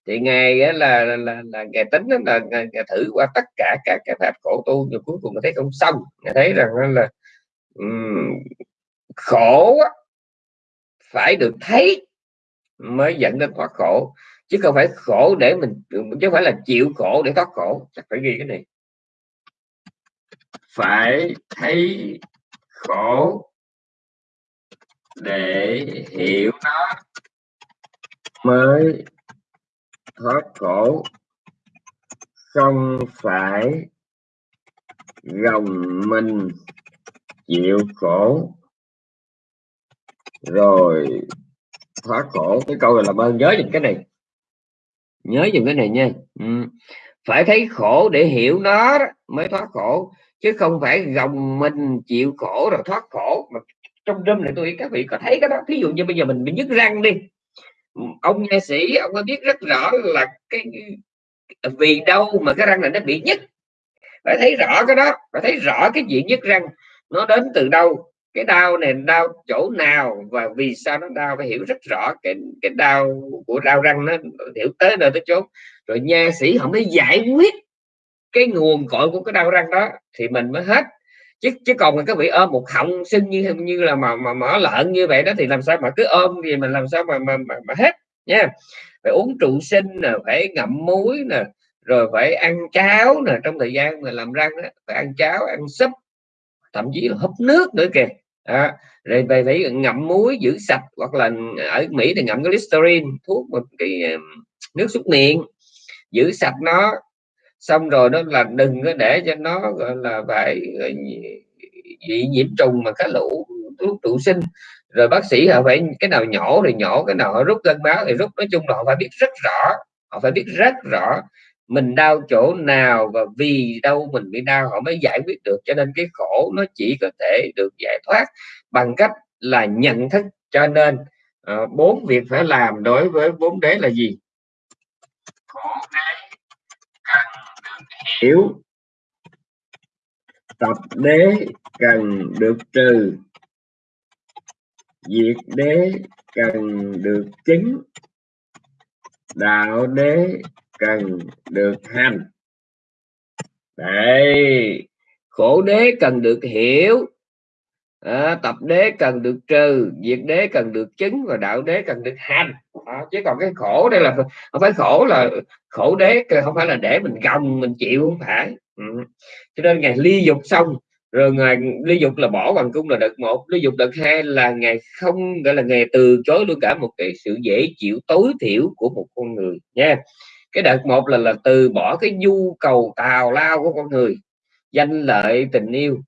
thì ngài là là, là, là ngài tính là ngài, ngài thử qua tất cả các cái pháp khổ tu rồi cuối cùng thấy không xong. Ngài thấy rằng là um, khổ phải được thấy mới dẫn đến thoát khổ. Chứ không phải khổ để mình chứ không phải là chịu khổ để thoát khổ. Chắc phải ghi cái này. Phải thấy khổ để hiểu nó mới thoát khổ, không phải gồng mình chịu khổ. Rồi, thoát khổ. Cái câu này làm ơn nhớ dùm cái này. Nhớ dùm cái này nha. Ừ. phải thấy khổ để hiểu nó mới thoát khổ. Chứ không phải gồng mình chịu khổ rồi thoát khổ. Mà trong đêm này tôi các vị có thấy cái đó. Thí dụ như bây giờ mình bị nhức răng đi ông nha sĩ, ông có biết rất rõ là cái vì đâu mà cái răng này nó bị nhức? Phải thấy rõ cái đó, phải thấy rõ cái diện nhức răng nó đến từ đâu? Cái đau này, đau chỗ nào và vì sao nó đau? Phải hiểu rất rõ cái cái đau của đau răng nó, hiểu tới nơi tới chốn. Rồi nha sĩ không mới giải quyết cái nguồn cội của cái đau răng đó thì mình mới hết chứ chứ còn các vị ôm một họng sưng như như là mà mà mở lợn như vậy đó thì làm sao mà cứ ôm thì mình làm sao mà mà, mà, mà hết nha. Phải uống trụ sinh nè phải ngậm muối nè rồi phải ăn cháo nè trong thời gian mà làm răng đó, phải ăn cháo ăn súp thậm chí là húp nước nữa kìa. À, rồi về phải ngậm muối giữ sạch hoặc là ở Mỹ thì ngậm cái listerine thuốc một cái nước súc miệng giữ sạch nó xong rồi đó là đừng có để cho nó gọi là phải bị nhiễm trùng mà cá lũ thuốc trụ sinh. Rồi bác sĩ họ phải cái nào nhỏ thì nhỏ cái nào họ rút gân báo thì rút. Nói chung là họ phải biết rất rõ họ phải biết rất rõ mình đau chỗ nào và vì đâu mình bị đau họ mới giải quyết được. Cho nên cái khổ nó chỉ có thể được giải thoát bằng cách là nhận thức. Cho nên uh, bốn việc phải làm đối với bốn đế là gì? Khổ đế yếu. Tập đế cần được trừ. Diệt đế cần được chứng đạo đế cần được hành. Đây. Khổ đế cần được hiểu à, tập đế cần được trừ diệt đế cần được chứng và đạo đế cần được hành. À, chứ còn cái khổ đây là không phải khổ là khổ đế không phải là để mình gồng mình chịu không phải. Ừ. cho nên ngày ly dục xong rồi ngày ly dục là bỏ bằng cung là đợt một ly dục đợt hai là ngày không gọi là ngày từ chối luôn cả một cái sự dễ chịu tối thiểu của một con người nha. Cái đợt một là là từ bỏ cái nhu cầu tào lao của con người danh lợi tình yêu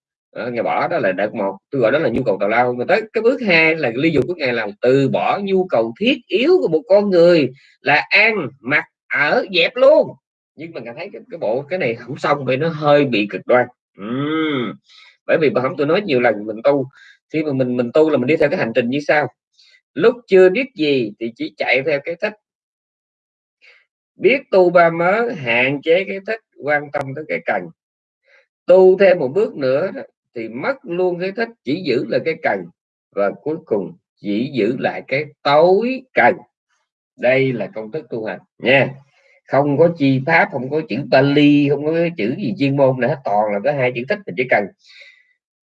ngày bỏ đó là đợt một. Tôi gọi đó là nhu cầu tào lao. Mà tới cái bước hai là ly dục của ngày là từ bỏ nhu cầu thiết yếu của một con người là ăn mặc ở dẹp luôn. Nhưng mà cảm thấy cái, cái bộ cái này không xong vì nó hơi bị cực đoan. Uhm. bởi vì bà không tôi nói nhiều lần mình tu khi mà mình mình tu là mình đi theo cái hành trình như sau. Lúc chưa biết gì thì chỉ chạy theo cái thích. Biết tu ba mớ hạn chế cái thích quan tâm tới cái cần. Tu thêm một bước nữa thì mất luôn cái thích chỉ giữ là cái cần và cuối cùng chỉ giữ lại cái tối cần. Đây là công thức tu hành, nha. Không có chi pháp, không có chữ Bali không có cái chữ gì chuyên môn nữa toàn là có hai chữ thích mình chỉ cần.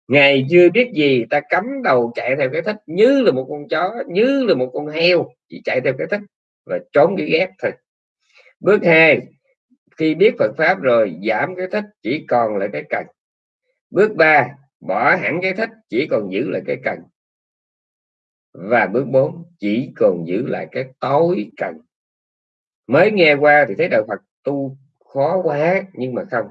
Ngày chưa biết gì, ta cắm đầu chạy theo cái thích như là một con chó, như là một con heo, chỉ chạy theo cái thích và trốn cái ghét thôi. Bước hai, khi biết Phật pháp rồi, giảm cái thích chỉ còn lại cái cần bước ba, bỏ hẳn cái thích chỉ còn giữ lại cái cần. Và bước 4 chỉ còn giữ lại cái tối cần. Mới nghe qua thì thấy đạo Phật tu khó quá, nhưng mà không.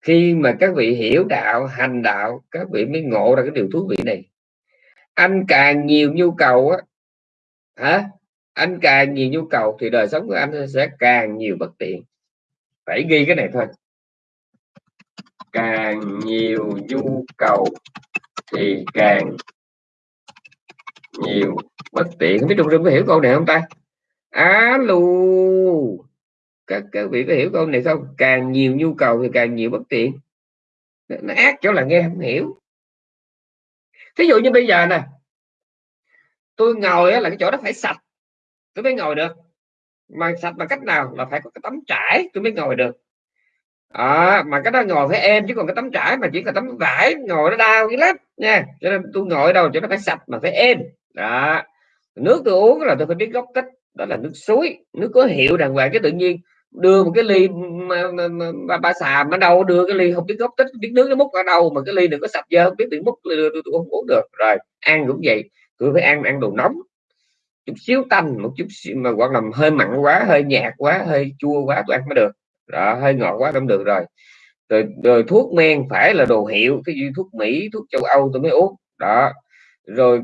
Khi mà các vị hiểu đạo, hành đạo, các vị mới ngộ ra cái điều thú vị này. Anh càng nhiều nhu cầu á, hả? Anh càng nhiều nhu cầu thì đời sống của anh sẽ càng nhiều bất tiện phải ghi cái này thôi càng nhiều nhu cầu thì càng nhiều bất tiện. Không biết trong rừng có hiểu câu này không ta? Alo các các vị có hiểu câu này không? Càng nhiều nhu cầu thì càng nhiều bất tiện. Nó ác chỗ là nghe không hiểu. Thí dụ như bây giờ nè, tôi ngồi là cái chỗ đó phải sạch, tôi mới ngồi được. Mà sạch bằng cách nào? Là phải có cái tấm trải, tôi mới ngồi được à, mà cái đó ngồi phải êm chứ còn cái tấm trải mà chỉ là tấm vải ngồi nó đau cái lắm nha. Cho nên tôi ngồi đâu cho nó phải sạch mà phải êm. Đó. Nước tôi uống là tôi phải biết gốc tích đó là nước suối. Nước có hiệu đàng hoàng cái tự nhiên. Đưa một cái ly mà, mà, mà, ba xàm ở đâu đưa cái ly không biết gốc tích biết nước nó múc ở đâu mà cái ly đừng có sạch dơ không biết tự múc tôi, tôi, tôi không uống được. Rồi ăn cũng vậy. Tôi phải ăn ăn đồ nóng. Chút xíu tanh một chút xíu mà hoặc là hơi mặn quá hơi nhạt quá hơi chua quá tôi ăn mới được đó hơi ngọt quá không được rồi. Rồi, rồi thuốc men phải là đồ hiệu cái gì thuốc mỹ thuốc châu âu tôi mới uống. Đó. Rồi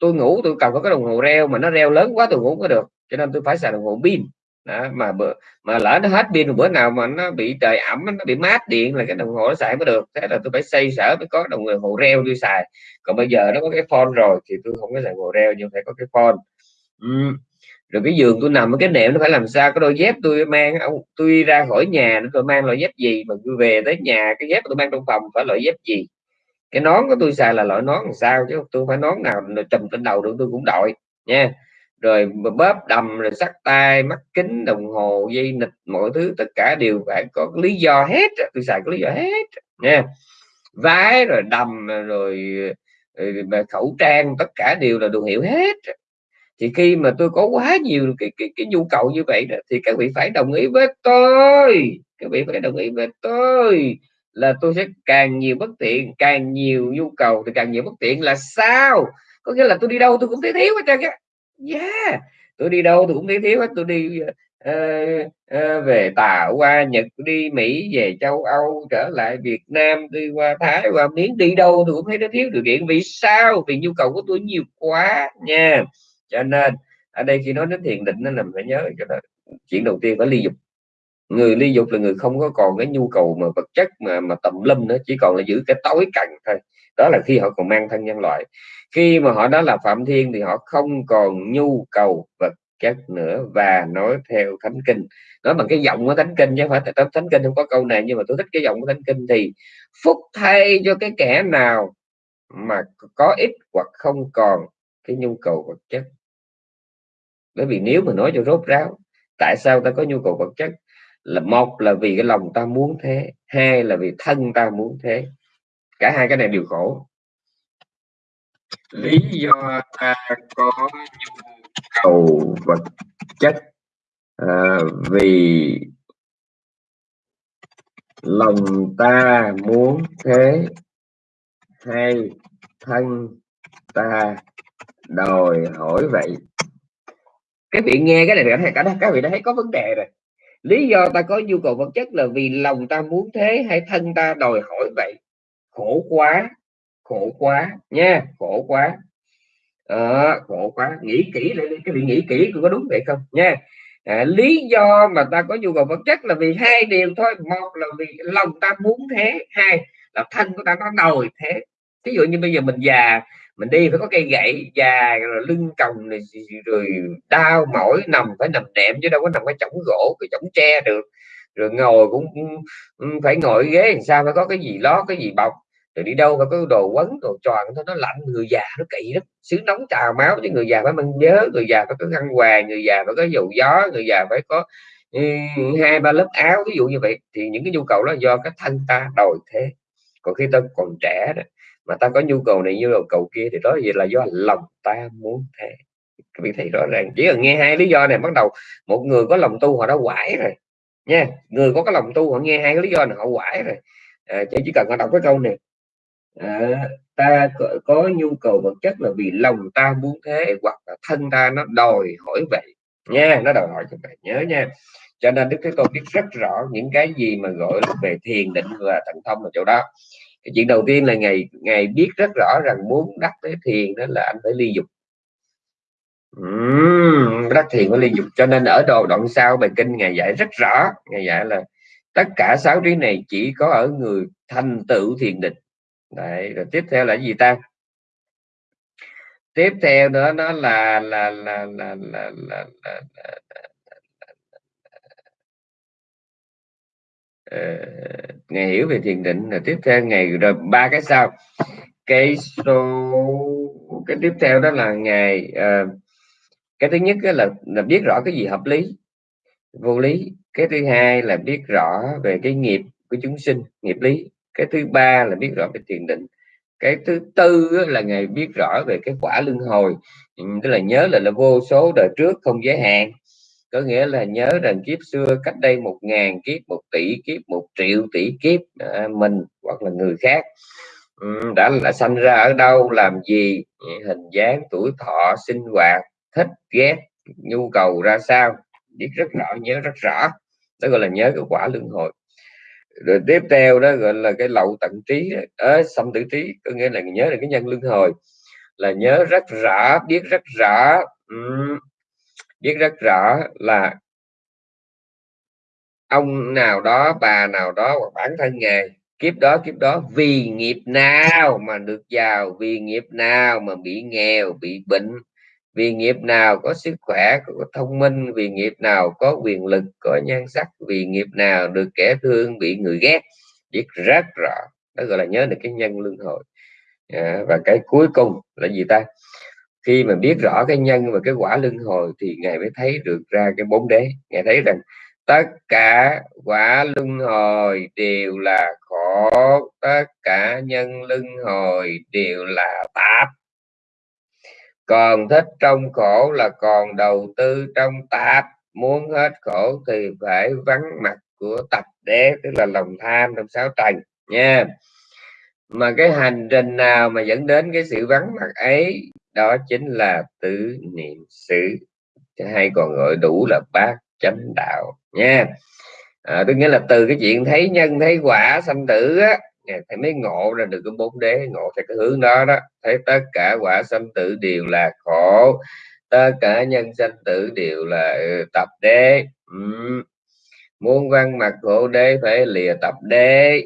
tôi ngủ tôi cần có cái đồng hồ reo mà nó reo lớn quá tôi ngủ có được cho nên tôi phải xài đồng hồ pin. Đó, mà bữa mà lỡ nó hết pin bữa nào mà nó bị trời ẩm nó bị mát điện là cái đồng hồ nó xài mới được. Thế là tôi phải xây sở mới có đồng hồ reo tôi xài. Còn bây giờ nó có cái phone rồi thì tôi không có xài hồ reo nhưng phải có cái phone rồi cái giường tôi nằm ở cái nệm nó phải làm sao? Cái đôi dép tôi mang tôi ra khỏi nhà nó tôi mang loại dép gì? Mà tôi về tới nhà cái dép tôi mang trong phòng phải loại dép gì? Cái nón của tôi xài là loại nón làm sao chứ? Tôi phải nón nào trùm trên đầu được tôi cũng đội nha. Rồi bóp đầm rồi sắt tay mắt kính đồng hồ dây nịch mọi thứ tất cả đều phải có lý do hết tôi xài có lý do hết nha. Vái rồi đầm rồi, ờ, rồi ờ, khẩu trang tất cả đều là đồ hiệu hết thì khi mà tôi có quá nhiều cái cái, cái nhu cầu như vậy đó, thì các vị phải đồng ý với tôi. Các vị phải đồng ý với tôi là tôi sẽ càng nhiều bất tiện càng nhiều nhu cầu thì càng nhiều bất tiện là sao? Có nghĩa là tôi đi đâu tôi cũng thấy thiếu hết trơn á. Yeah tôi đi đâu tôi cũng thấy thiếu hết. Tôi đi uh, uh, về tàu qua nhật đi mỹ về châu âu trở lại việt nam đi qua thái qua miến đi đâu tôi cũng thấy nó thiếu điều kiện. Vì sao? Vì nhu cầu của tôi nhiều quá nha cho nên, ở đây khi nói đến thiền định nên là phải nhớ cho đó. Chuyện đầu tiên phải ly dục. Người ly dục là người không có còn cái nhu cầu mà vật chất mà mà tầm lâm nữa, chỉ còn là giữ cái tối cạnh thôi. Đó là khi họ còn mang thân nhân loại. Khi mà họ đã là phạm thiên thì họ không còn nhu cầu vật chất nữa và nói theo thánh kinh. Nói bằng cái giọng của thánh kinh chứ không phải thánh kinh không có câu này, nhưng mà tôi thích cái giọng của thánh kinh thì, phúc thay cho cái kẻ nào mà có ít hoặc không còn cái nhu cầu vật chất bởi vì nếu mà nói cho rốt ráo tại sao ta có nhu cầu vật chất? Là một là vì cái lòng ta muốn thế hai là vì thân ta muốn thế. Cả hai cái này đều khổ. Lý do ta có nhu cầu vật chất à, vì lòng ta muốn thế hay thân ta đòi hỏi vậy? Các vị nghe cái này cả cả các vị đã thấy có vấn đề rồi. Lý do ta có nhu cầu vật chất là vì lòng ta muốn thế hay thân ta đòi hỏi vậy? Khổ quá khổ quá nha khổ quá. À, khổ quá. Nghĩ kỹ lại cái vị nghĩ kỹ có đúng vậy không? Nha. À, lý do mà ta có nhu cầu vật chất là vì hai điều thôi. Một là vì lòng ta muốn thế hai là thân của ta nó đòi thế. Ví dụ như bây giờ mình già mình đi phải có cây gậy già, rồi lưng còng này, rồi đau mỏi nằm, phải nằm đệm chứ đâu có nằm cái chổng gỗ, cái chổng tre được. Rồi ngồi cũng ừ, phải ngồi ghế làm sao, phải có cái gì lót cái gì bọc. Rồi đi đâu phải có đồ quấn, đồ tròn thôi nó lạnh, người già nó kỵ lắm. Xứ nóng trào máu chứ người già phải mang nhớ, người già phải có khăn hoàng người già phải có dầu gió, người già phải có ừ, hai ba lớp áo ví dụ như vậy. Thì những cái nhu cầu đó do cái thân ta đòi thế. Còn khi ta còn trẻ đó mà ta có nhu cầu này nhu cầu cầu kia thì đó gì là do lòng ta muốn thế. Các vị thấy rõ ràng. Chỉ cần nghe hai lý do này bắt đầu một người có lòng tu họ đã quải rồi nha. Người có cái lòng tu họ nghe hai cái lý do này họ quải rồi. À, chỉ cần họ đọc cái câu này. À, ta có, có nhu cầu vật chất là vì lòng ta muốn thế hoặc là thân ta nó đòi hỏi vậy nha. Nó đòi hỏi cho vậy nhớ nha. Cho nên đức thế tôn biết rất rõ những cái gì mà gọi là về thiền định và thần thông ở chỗ đó cái chuyện đầu tiên là ngày ngày biết rất rõ rằng muốn đắc tới thiền đó là anh phải ly dục. Uhm, đắc thiền phải ly dục. Cho nên ở đồ đoạn sau bài kinh ngày dạy rất rõ. Ngày dạy là tất cả sáu trí này chỉ có ở người thành tựu thiền định. Đấy, rồi tiếp theo là gì ta? Tiếp theo nữa nó là là là là là, là, là, là, là Ờ, ngày hiểu về thiền định là tiếp theo ngày rồi ba cái sau. Cái số cái tiếp theo đó là ngày uh, cái thứ nhất là là biết rõ cái gì hợp lý vô lý. Cái thứ hai là biết rõ về cái nghiệp của chúng sinh nghiệp lý. Cái thứ ba là biết rõ về thiền định. Cái thứ tư là ngày biết rõ về cái quả luân hồi. Tức là nhớ là là vô số đời trước không giới hạn có nghĩa là nhớ rằng kiếp xưa cách đây một ngàn kiếp một tỷ kiếp một triệu tỷ kiếp à, mình hoặc là người khác đã là sanh ra ở đâu làm gì hình dáng tuổi thọ sinh hoạt thích ghét nhu cầu ra sao biết rất rõ nhớ rất rõ. Đó gọi là nhớ cái quả luân hồi. Rồi tiếp theo đó gọi là cái lậu tận trí ở xâm tử trí có nghĩa là nhớ là cái nhân luân hồi là nhớ rất rõ biết rất rõ biết rất rõ là ông nào đó bà nào đó hoặc bản thân ngài kiếp đó kiếp đó vì nghiệp nào mà được giàu vì nghiệp nào mà bị nghèo bị bệnh vì nghiệp nào có sức khỏe có thông minh vì nghiệp nào có quyền lực có nhan sắc vì nghiệp nào được kẻ thương bị người ghét. Biết rất rõ. Đó gọi là nhớ được cái nhân luân hồi à, và cái cuối cùng là gì ta? Khi mà biết rõ cái nhân và cái quả luân hồi thì ngài mới thấy được ra cái bốn đế. Ngài thấy rằng tất cả quả luân hồi đều là khổ, tất cả nhân luân hồi đều là tạp. Còn thích trong khổ là còn đầu tư trong tạp. Muốn hết khổ thì phải vắng mặt của tập đế, tức là lòng tham trong sáu trần nha. Mà cái hành trình nào mà dẫn đến cái sự vắng mặt ấy đó chính là tứ niệm xứ. Hay còn gọi đủ là bát chánh đạo nha. À, tôi nghĩa là từ cái chuyện thấy nhân thấy quả sanh tử á thì mới ngộ ra được cái bốn đế ngộ theo cái hướng đó đó. Thấy tất cả quả sanh tử đều là khổ tất cả nhân sanh tử đều là ừ, tập đế. Ừ. muốn văn mặt khổ đế phải lìa tập đế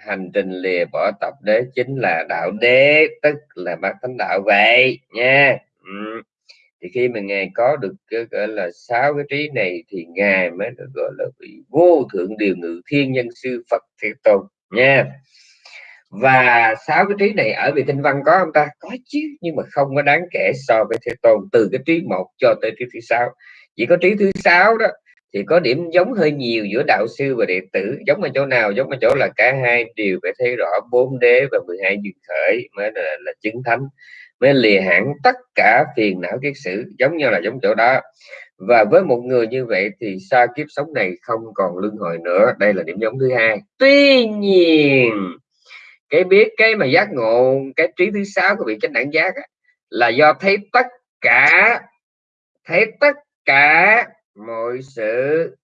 hành trình lìa bỏ tập đế chính là đạo đế, tức là bát thánh đạo vậy, nha. Ừ. thì khi mà ngài có được cái, gọi là, sáu cái trí này thì ngài mới được, gọi là vị vô thượng điều ngự thiên nhân sư phật thế tôn, nha. Và sáu cái trí này ở vị tinh văn có không ta? Có chứ, nhưng mà không có đáng kể so với thế tôn, từ cái trí một cho tới trí thứ sáu. Chỉ có trí thứ sáu đó thì có điểm giống hơi nhiều giữa đạo sư và đệ tử giống ở chỗ nào giống ở chỗ là cả hai đều phải thấy rõ bốn đế và 12 duyên khởi mới là, là chứng thánh mới lìa hẳn tất cả phiền não kiết sử giống như là giống chỗ đó. Và với một người như vậy thì xa kiếp sống này không còn luân hồi nữa đây là điểm giống thứ hai. Tuy nhiên cái biết cái mà giác ngộ cái trí thứ sáu của vị chánh đẳng giác á, là do thấy tất cả thấy tất cả mọi sự.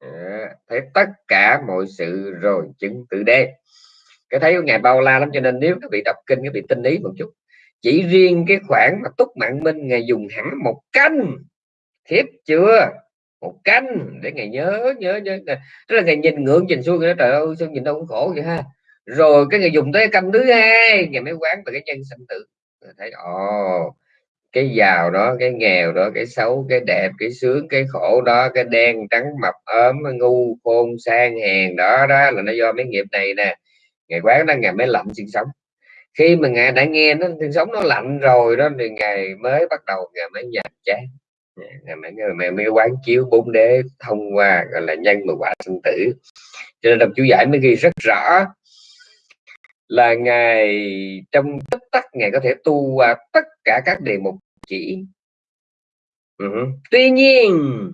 À, thấy tất cả mọi sự rồi chứng tự đế. Cái thấy của ngài bao la lắm cho nên nếu các vị đọc kinh các vị tinh ý một chút chỉ riêng cái khoản mà túc mạng minh ngài dùng hẳn một canh thiếp chưa? Một canh để ngài nhớ nhớ nhớ tức là ngài nhìn ngưỡng nhìn xuôi cái trời ơi sao nhìn đâu cũng khổ vậy ha? Rồi cái người dùng tới canh thứ hai ngày mới quán về cái nhân sinh tử. Thấy ồ cái giàu đó cái nghèo đó cái xấu cái đẹp cái sướng cái khổ đó cái đen trắng mập ốm ngu khôn sang hèn đó đó là nó do mấy nghiệp này nè. Ngày quán đó ngày mới lạnh sinh sống. Khi mà ngài đã nghe nó sinh sống nó lạnh rồi đó thì ngày mới bắt đầu ngày mới nhạt chán. Ngày mới, ngày mới quán chiếu bốn đế thông qua gọi là nhân mà quả sinh tử. Cho nên đọc chú giải mới ghi rất rõ là ngài trong tích tắc ngài có thể tu qua tất cả các đề mục chỉ uh tuy nhiên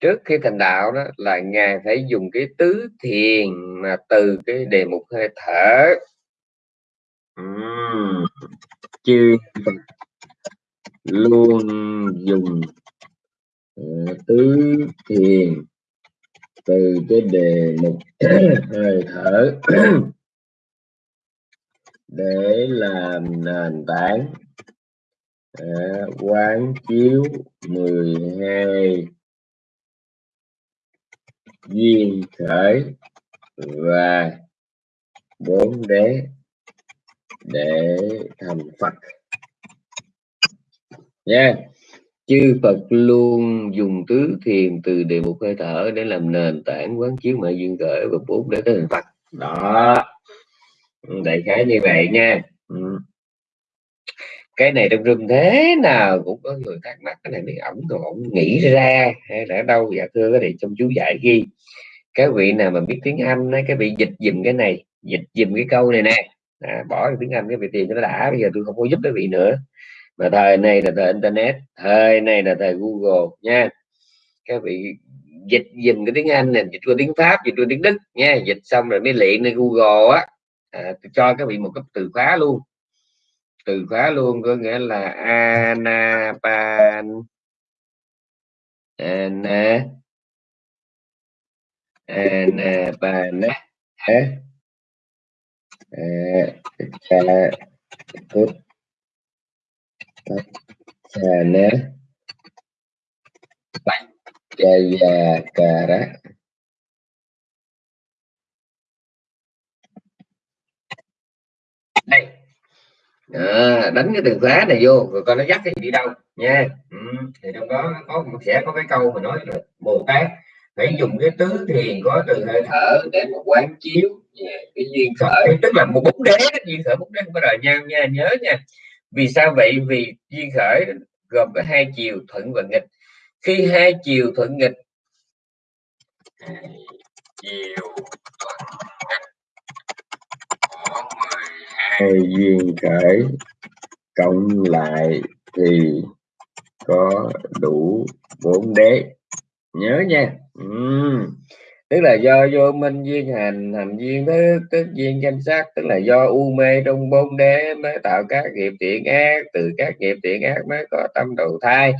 trước khi thành đạo đó là ngài phải dùng cái tứ thiền mà từ cái đề mục hơi thở uhm. chư luôn dùng uh, tứ thiền từ cái đề mục hơi thở để làm nền tảng à, quán chiếu 12 duyên khởi và bốn đế để thành Phật. Nha chư Phật luôn dùng tứ thiền từ đề mục hơi thở để làm nền tảng quán chiếu mọi duyên khởi và bốn để tới thành Phật. Đó. Đại khái như vậy nha. Ừ cái này trong rừng thế nào cũng có người thắc mắc cái này thì ổng còn ổng nghĩ ra hay là đâu? Dạ thưa cái này trong chú giải ghi. Các vị nào mà biết tiếng Anh ấy, cái vị dịch dùm cái này dịch dùm cái câu này nè. À, bỏ tiếng Anh cái vị tiền cho nó đã bây giờ tôi không có giúp cái vị nữa. Mà thời này là thời internet thời này là thời Google nha. Các vị dịch dùm cái tiếng Anh này dịch qua tiếng Pháp dịch qua tiếng Đức nha. Dịch xong rồi mới luyện lên Google á. À, tôi cho các vị một cái từ khóa luôn từ khóa luôn có nghĩa là anapan. Ana anapana nè. Jaya Kara đây à, đánh cái từ khóa này vô rồi coi nó dắt cái gì đi đâu nha. Ừ. thì trong đó có sẽ có cái câu mà nói là bồ tát phải dùng cái tứ thiền có từ hơi thở để một quán chiếu cái duyên khởi. Tức là một bút đế duyên khởi bút đế không có đời nhau nha nhớ nha. Vì sao vậy? Vì duyên khởi gồm có hai chiều thuận và nghịch. Khi hai chiều thuận nghịch chiều hai duyên khởi cộng lại thì có đủ bốn đế. Nhớ nha. Uhm. tức là do vô minh duyên hành hành duyên thức tức duyên danh sắc, tức là do u mê trong bốn đế mới tạo các nghiệp thiện ác, từ các nghiệp thiện ác mới có tâm đầu thai.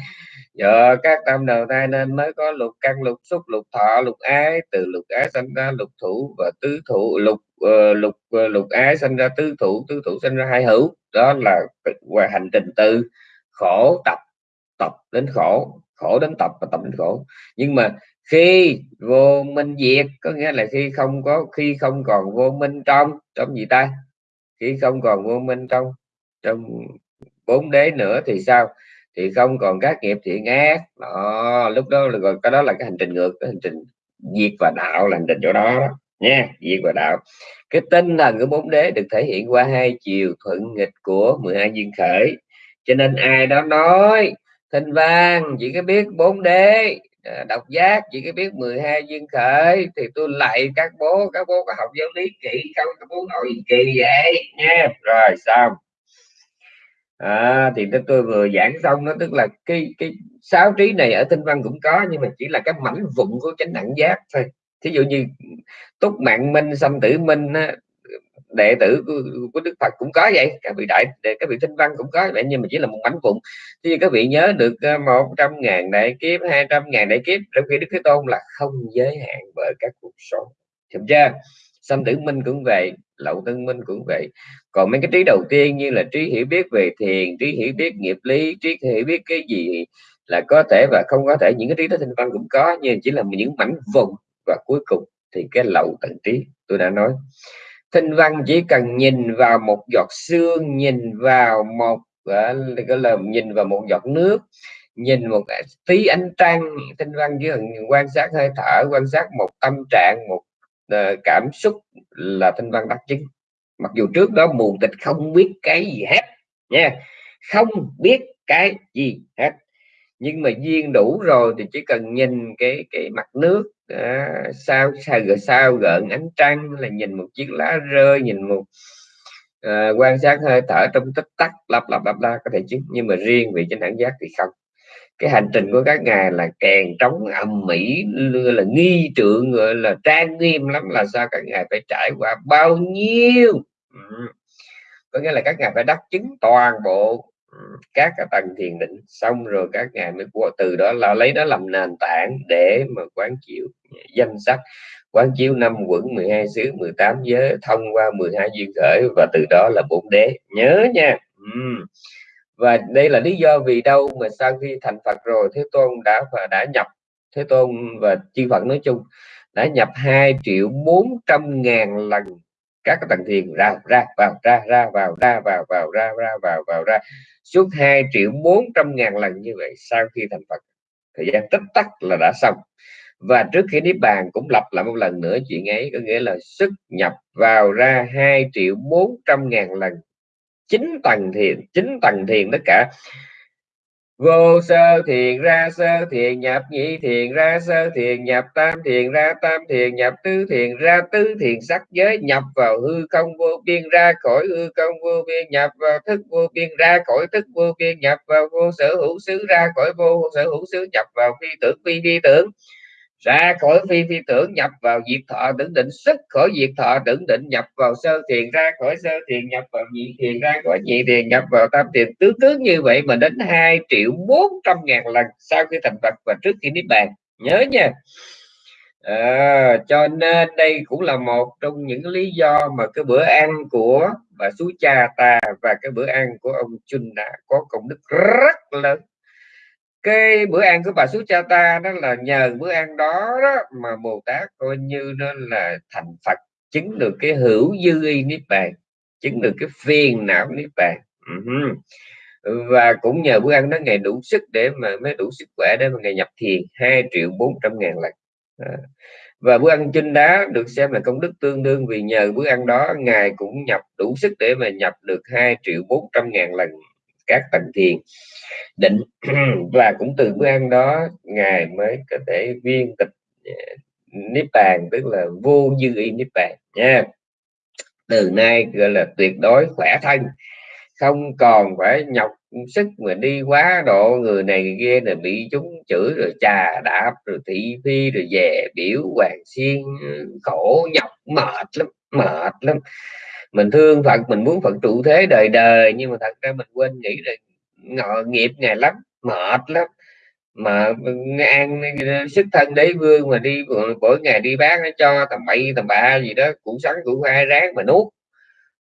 Do các tâm đầu thai nên mới có lục căn, lục xúc, lục thọ, lục ái, từ lục ái sinh ra lục thủ và tứ thủ, lục uh, lục uh, lục ái sinh ra tứ thủ tứ thủ sinh ra hai hữu. Đó là qua hành trình từ khổ tập tập đến khổ khổ đến tập và tập đến khổ. Nhưng mà khi vô minh diệt có nghĩa là khi không có khi không còn vô minh trong trong gì ta? Khi không còn vô minh trong trong bốn đế nữa thì sao? Thì không còn các nghiệp thiện ác. Đó, lúc đó là gọi cái đó là cái hành trình ngược cái hành trình diệt và đạo là hành trình chỗ đó, đó nha diệt và đạo. Cái tinh thần của bốn đế được thể hiện qua hai chiều thuận nghịch của 12 duyên khởi. Cho nên ai đó nói thinh văn chỉ có biết bốn đế à, độc giác chỉ có biết 12 duyên khởi thì tôi lại các bố các bố có học giáo lý kỹ không? Các bố nội kỳ vậy. Nha rồi xong. À, thì tôi vừa giảng xong nó tức là cái cái sáu trí này ở tinh văn cũng có nhưng mà chỉ là cái mảnh vụn của chánh đẳng giác thôi thí dụ như túc mạng minh xâm tử minh đệ tử của, của đức phật cũng có vậy các vị đại để các vị thinh văn cũng có vậy nhưng mà chỉ là một mảnh vụn. Thì các vị nhớ được ờ, một trăm ngàn đại kiếp hai trăm ngàn đại kiếp trong khi đức thế tôn là không giới hạn bởi các cuộc sống. Hiểu chưa? Xâm tử minh cũng vậy lậu tân minh cũng vậy. Còn mấy cái trí đầu tiên như là trí hiểu biết về thiền trí hiểu biết nghiệp lý trí hiểu biết cái gì là có thể và không có thể những cái trí đó thinh văn cũng có nhưng chỉ là những mảnh vụn và cuối cùng thì cái lậu tận trí tôi đã nói. Thinh văn chỉ cần nhìn vào một giọt xương nhìn vào một à, gọi là nhìn vào một giọt nước nhìn một tí ánh trăng tinh văn chỉ cần quan sát hơi thở quan sát một tâm trạng một uh, cảm xúc là tinh văn đặc trưng mặc dù trước đó mù tịch không biết cái gì hết nha không biết cái gì hết nhưng mà duyên đủ rồi thì chỉ cần nhìn cái cái mặt nước à, sao sao gợn sao gợn ánh trăng là nhìn một chiếc lá rơi nhìn một à, quan sát hơi thở trong tích tắc lặp lặp lặp la có thể chứ. Nhưng mà riêng về trên đẳng giác thì không. Cái hành trình của các ngài là kèn trống ầm mỹ là nghi trượng gọi là trang nghiêm lắm là sao các ngài phải trải qua bao nhiêu. Ừ. có nghĩa là các ngài phải đắc chứng toàn bộ các cái tầng thiền định xong rồi các ngài mới qua, từ đó là lấy đó làm nền tảng để mà quán chiếu danh sách, quán chiếu năm quận 12 xứ 18 giới, thông qua 12 duyên khởi và từ đó là bốn đế nhớ nha uhm. và đây là lý do vì đâu mà sau khi thành Phật rồi, Thế Tôn đã và đã nhập, Thế Tôn và chư Phật nói chung, đã nhập 2 triệu 400 ngàn lần các cái tầng thiền ra ra, vào, ra ra, vào ra, vào vào, ra ra, vào vào, ra. Suốt 2 triệu 400 ngàn lần như vậy sau khi thành Phật. Thời gian tích tắc là đã xong. Và trước khi niết bàn cũng lặp lại một lần nữa chuyện ấy, có nghĩa là xuất nhập vào ra 2 triệu 400 ngàn lần. Chín tầng thiền, chín tầng thiền tất cả vô sơ thiền ra sơ thiền, nhập nhị thiền ra sơ thiền, nhập tam thiền ra tam thiền, nhập tứ thiền ra tứ thiền. Sắc giới nhập vào hư không vô biên, ra khỏi hư không vô biên, nhập vào thức vô biên, ra khỏi thức vô biên, nhập vào vô sở hữu xứ, ra khỏi vô sở hữu xứ, nhập vào phi tưởng, phi phi tưởng ra khỏi phi phi tưởng nhập vào diệt thọ tưởng định xuất khỏi diệt thọ tưởng định nhập vào sơ thiền ra khỏi sơ thiền nhập vào nhị thiền ra khỏi nhị thiền nhập vào tam thiền. Tứ cứ như vậy mà đến 2 triệu 400 ngàn lần sau khi thành Phật và trước khi niết bàn. Nhớ nha. À, cho nên đây cũng là một trong những lý do mà cái bữa ăn của bà sú cha ta và cái bữa ăn của ông Chun đã có công đức rất lớn cái bữa ăn của bà xuất Cha Ta đó là nhờ bữa ăn đó, đó mà Bồ Tát coi như nó là thành Phật chứng được cái hữu dư y niết bàn chứng được cái phiền não niết bàn uh-huh. và cũng nhờ bữa ăn đó ngày đủ sức để mà mới đủ sức khỏe để mà ngày nhập thiền 2 triệu 400 ngàn lần à. và bữa ăn chinh đá được xem là công đức tương đương vì nhờ bữa ăn đó ngài cũng nhập đủ sức để mà nhập được 2 triệu 400 ngàn lần các tầng thiền. Định và cũng từ bữa ăn đó, ngài mới có thể viên tịch à, niết bàn, tức là vô dư y niết bàn, nha. Từ nay gọi là tuyệt đối khỏe thân, không còn phải nhọc sức mà đi quá độ, người này người kia là bị chúng chửi rồi trà đạp, rồi thị phi, rồi về biểu hoàng xiên ừ, khổ nhọc, mệt lắm mệt lắm mình thương phật mình muốn phật trụ thế đời đời nhưng mà thật ra mình quên nghĩ là ngọ nghiệp ngày lắm mệt lắm. Mà ăn sức thân đế vương mà đi mỗi ngày đi bán nó cho tầm bậy tầm bạ gì đó củ sắn củ khoai ráng mà nuốt.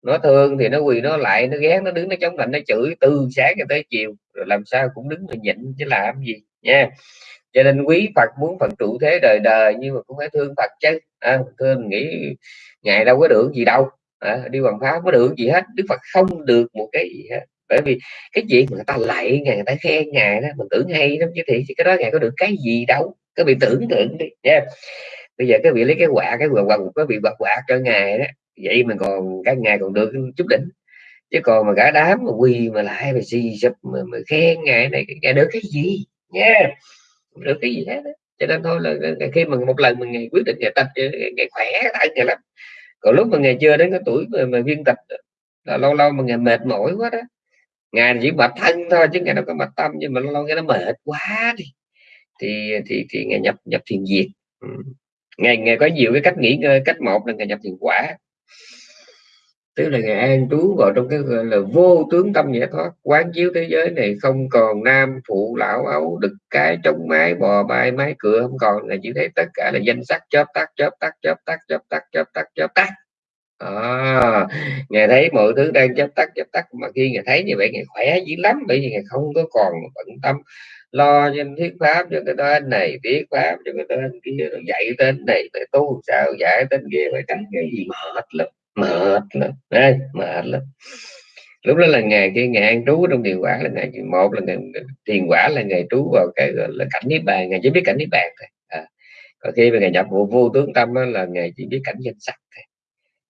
Nó thương thì nó quỳ nó lại nó ghét nó đứng nó chống lạnh nó chửi từ sáng cho tới chiều rồi làm sao cũng đứng mà nhịn chứ làm gì nha. Cho nên quý Phật muốn Phật trụ thế đời đời nhưng mà cũng phải thương Phật chứ. À, thương nghĩ ngày đâu có được gì đâu à, đi hoàng pháp có được gì hết Đức Phật không được một cái gì hết bởi vì cái chuyện mà người ta lạy ngài người ta khen ngài đó mình tưởng hay lắm chứ thì cái đó ngài có được cái gì đâu các vị tưởng tượng đi nha yeah. bây giờ các vị lấy cái quả cái quà quà cái vị bật quạt cho ngài đó vậy mà còn các ngài còn được chút đỉnh chứ còn mà cả đám mà quỳ mà lại mà xì sụp mà, mà khen ngài này ngài được cái gì nha yeah. được cái gì hết đó. cho nên thôi là khi mà một lần mình quyết định ngày tập ngày khỏe thân ngày lắm còn lúc mà ngày chưa đến cái tuổi mà, mà viên tịch là lâu lâu mà ngày mệt mỏi quá đó. Ngày chỉ mệt thân thôi chứ ngày đâu có mệt tâm nhưng mà lâu lâu cái nó mệt quá đi. Thì thì thì ngày nhập nhập thiền diệt ừ. ngày có nhiều cái cách nghỉ ngơi cách một là ngày nhập thiền quả tức là ngài an trú vào trong cái gọi là vô tướng tâm giải thoát quán chiếu thế giới này không còn nam phụ lão ấu đực cái trống mái bò bay mái cửa không còn. Là chỉ thấy tất cả là danh sắc chớp tắt chớp tắt chớp tắt chớp tắt chớp tắt chớp tắt. À, ngài thấy mọi thứ đang chớp tắt chớp tắt. Mà khi ngài thấy như vậy ngài khỏe dữ lắm bởi vì ngài không có còn bận tâm lo cho thuyết pháp cho cái tên này thuyết pháp cho cái tên kia dạy tên này phải tu sao dạy tên kia phải tránh cái gì mệt lắm mệt lắm đây mệt lắm lúc đó là ngày khi ngày an trú trong thiền quả là ngày một là ngày thiền quả là ngày trú vào cái gọi là cảnh niết bàn ngày chỉ biết cảnh niết bàn thôi à. còn khi mà ngày nhập vô, vô tướng tâm đó, là ngày chỉ biết cảnh danh sắc thôi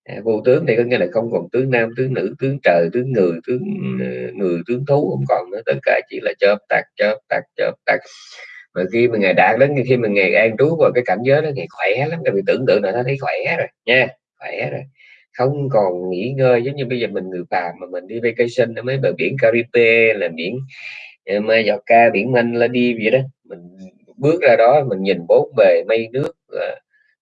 à, vô tướng thì có nghĩa là không còn tướng nam tướng nữ tướng trời tướng người tướng ờ, người tướng thú không còn nữa tất cả chỉ là chớp tạc chớp tạc chớp tạc. mà khi mà ngày đạt đến khi mà ngày an trú vào cái cảnh giới đó ngày khỏe lắm các vị tưởng tượng là nó thấy khỏe rồi nha khỏe rồi không còn nghỉ ngơi, giống như bây giờ mình người phàm mà mình đi vacation ở mấy bờ biển Caribe là biển ờ, Mallorca, biển Manh là đi vậy đó. Mình bước ra đó mình nhìn bốn bề mây nước ờ,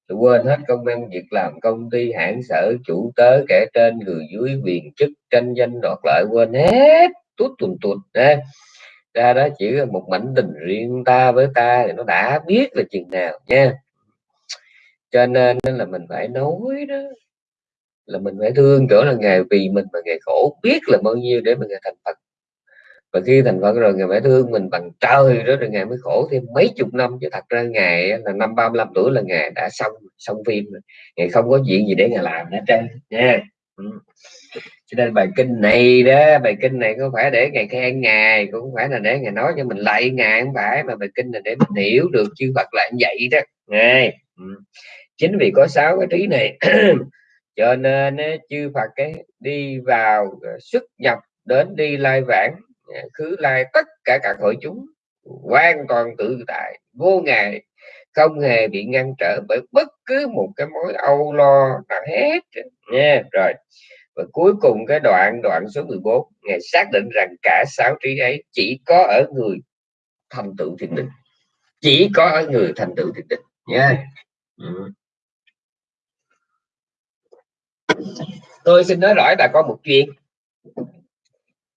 là quên hết công ăn việc làm, công ty, hãng sở, chủ tớ, kẻ trên, người dưới quyền chức, tranh danh, đoạt lợi, quên hết. Tút tuần tuột ra ra đó chỉ là một mảnh tình riêng ta với ta thì nó đã biết là chừng nào nha. Cho nên là mình phải nói đó là mình phải thương chỗ là nghề vì mình mà nghề khổ, biết là bao nhiêu để mình thành Phật và khi thành phật rồi ngài phải thương mình bằng trời đó rồi ngài mới khổ thêm mấy chục năm chứ thật ra ngài là năm 35 tuổi là ngài đã xong xong phim rồi. ngài không có chuyện gì để ngài làm hết trơn, nha ừ. cho nên bài kinh này đó, bài kinh này không phải để ngài khen ngài, cũng không phải là để ngài nói cho mình lại ngài, không phải mà bài kinh này để mình hiểu được chư Phật là như vậy đó ngài ừ. chính vì có sáu cái trí này cho nên chư Phật cái đi vào ờ, xuất nhập đến đi lai vãng ờ, khứ lai, tất cả các hội chúng, hoàn toàn tự tại, vô ngại, không hề bị ngăn trở bởi bất cứ một cái mối âu lo nào hết nha, rồi. Và cuối cùng cái đoạn đoạn số 14 ngài xác định rằng cả sáu trí ấy chỉ có ở người thành tựu thiền định. Chỉ có ở người thành tựu thiền định. Nha. Ừ tôi xin nói rõ là có một chuyện.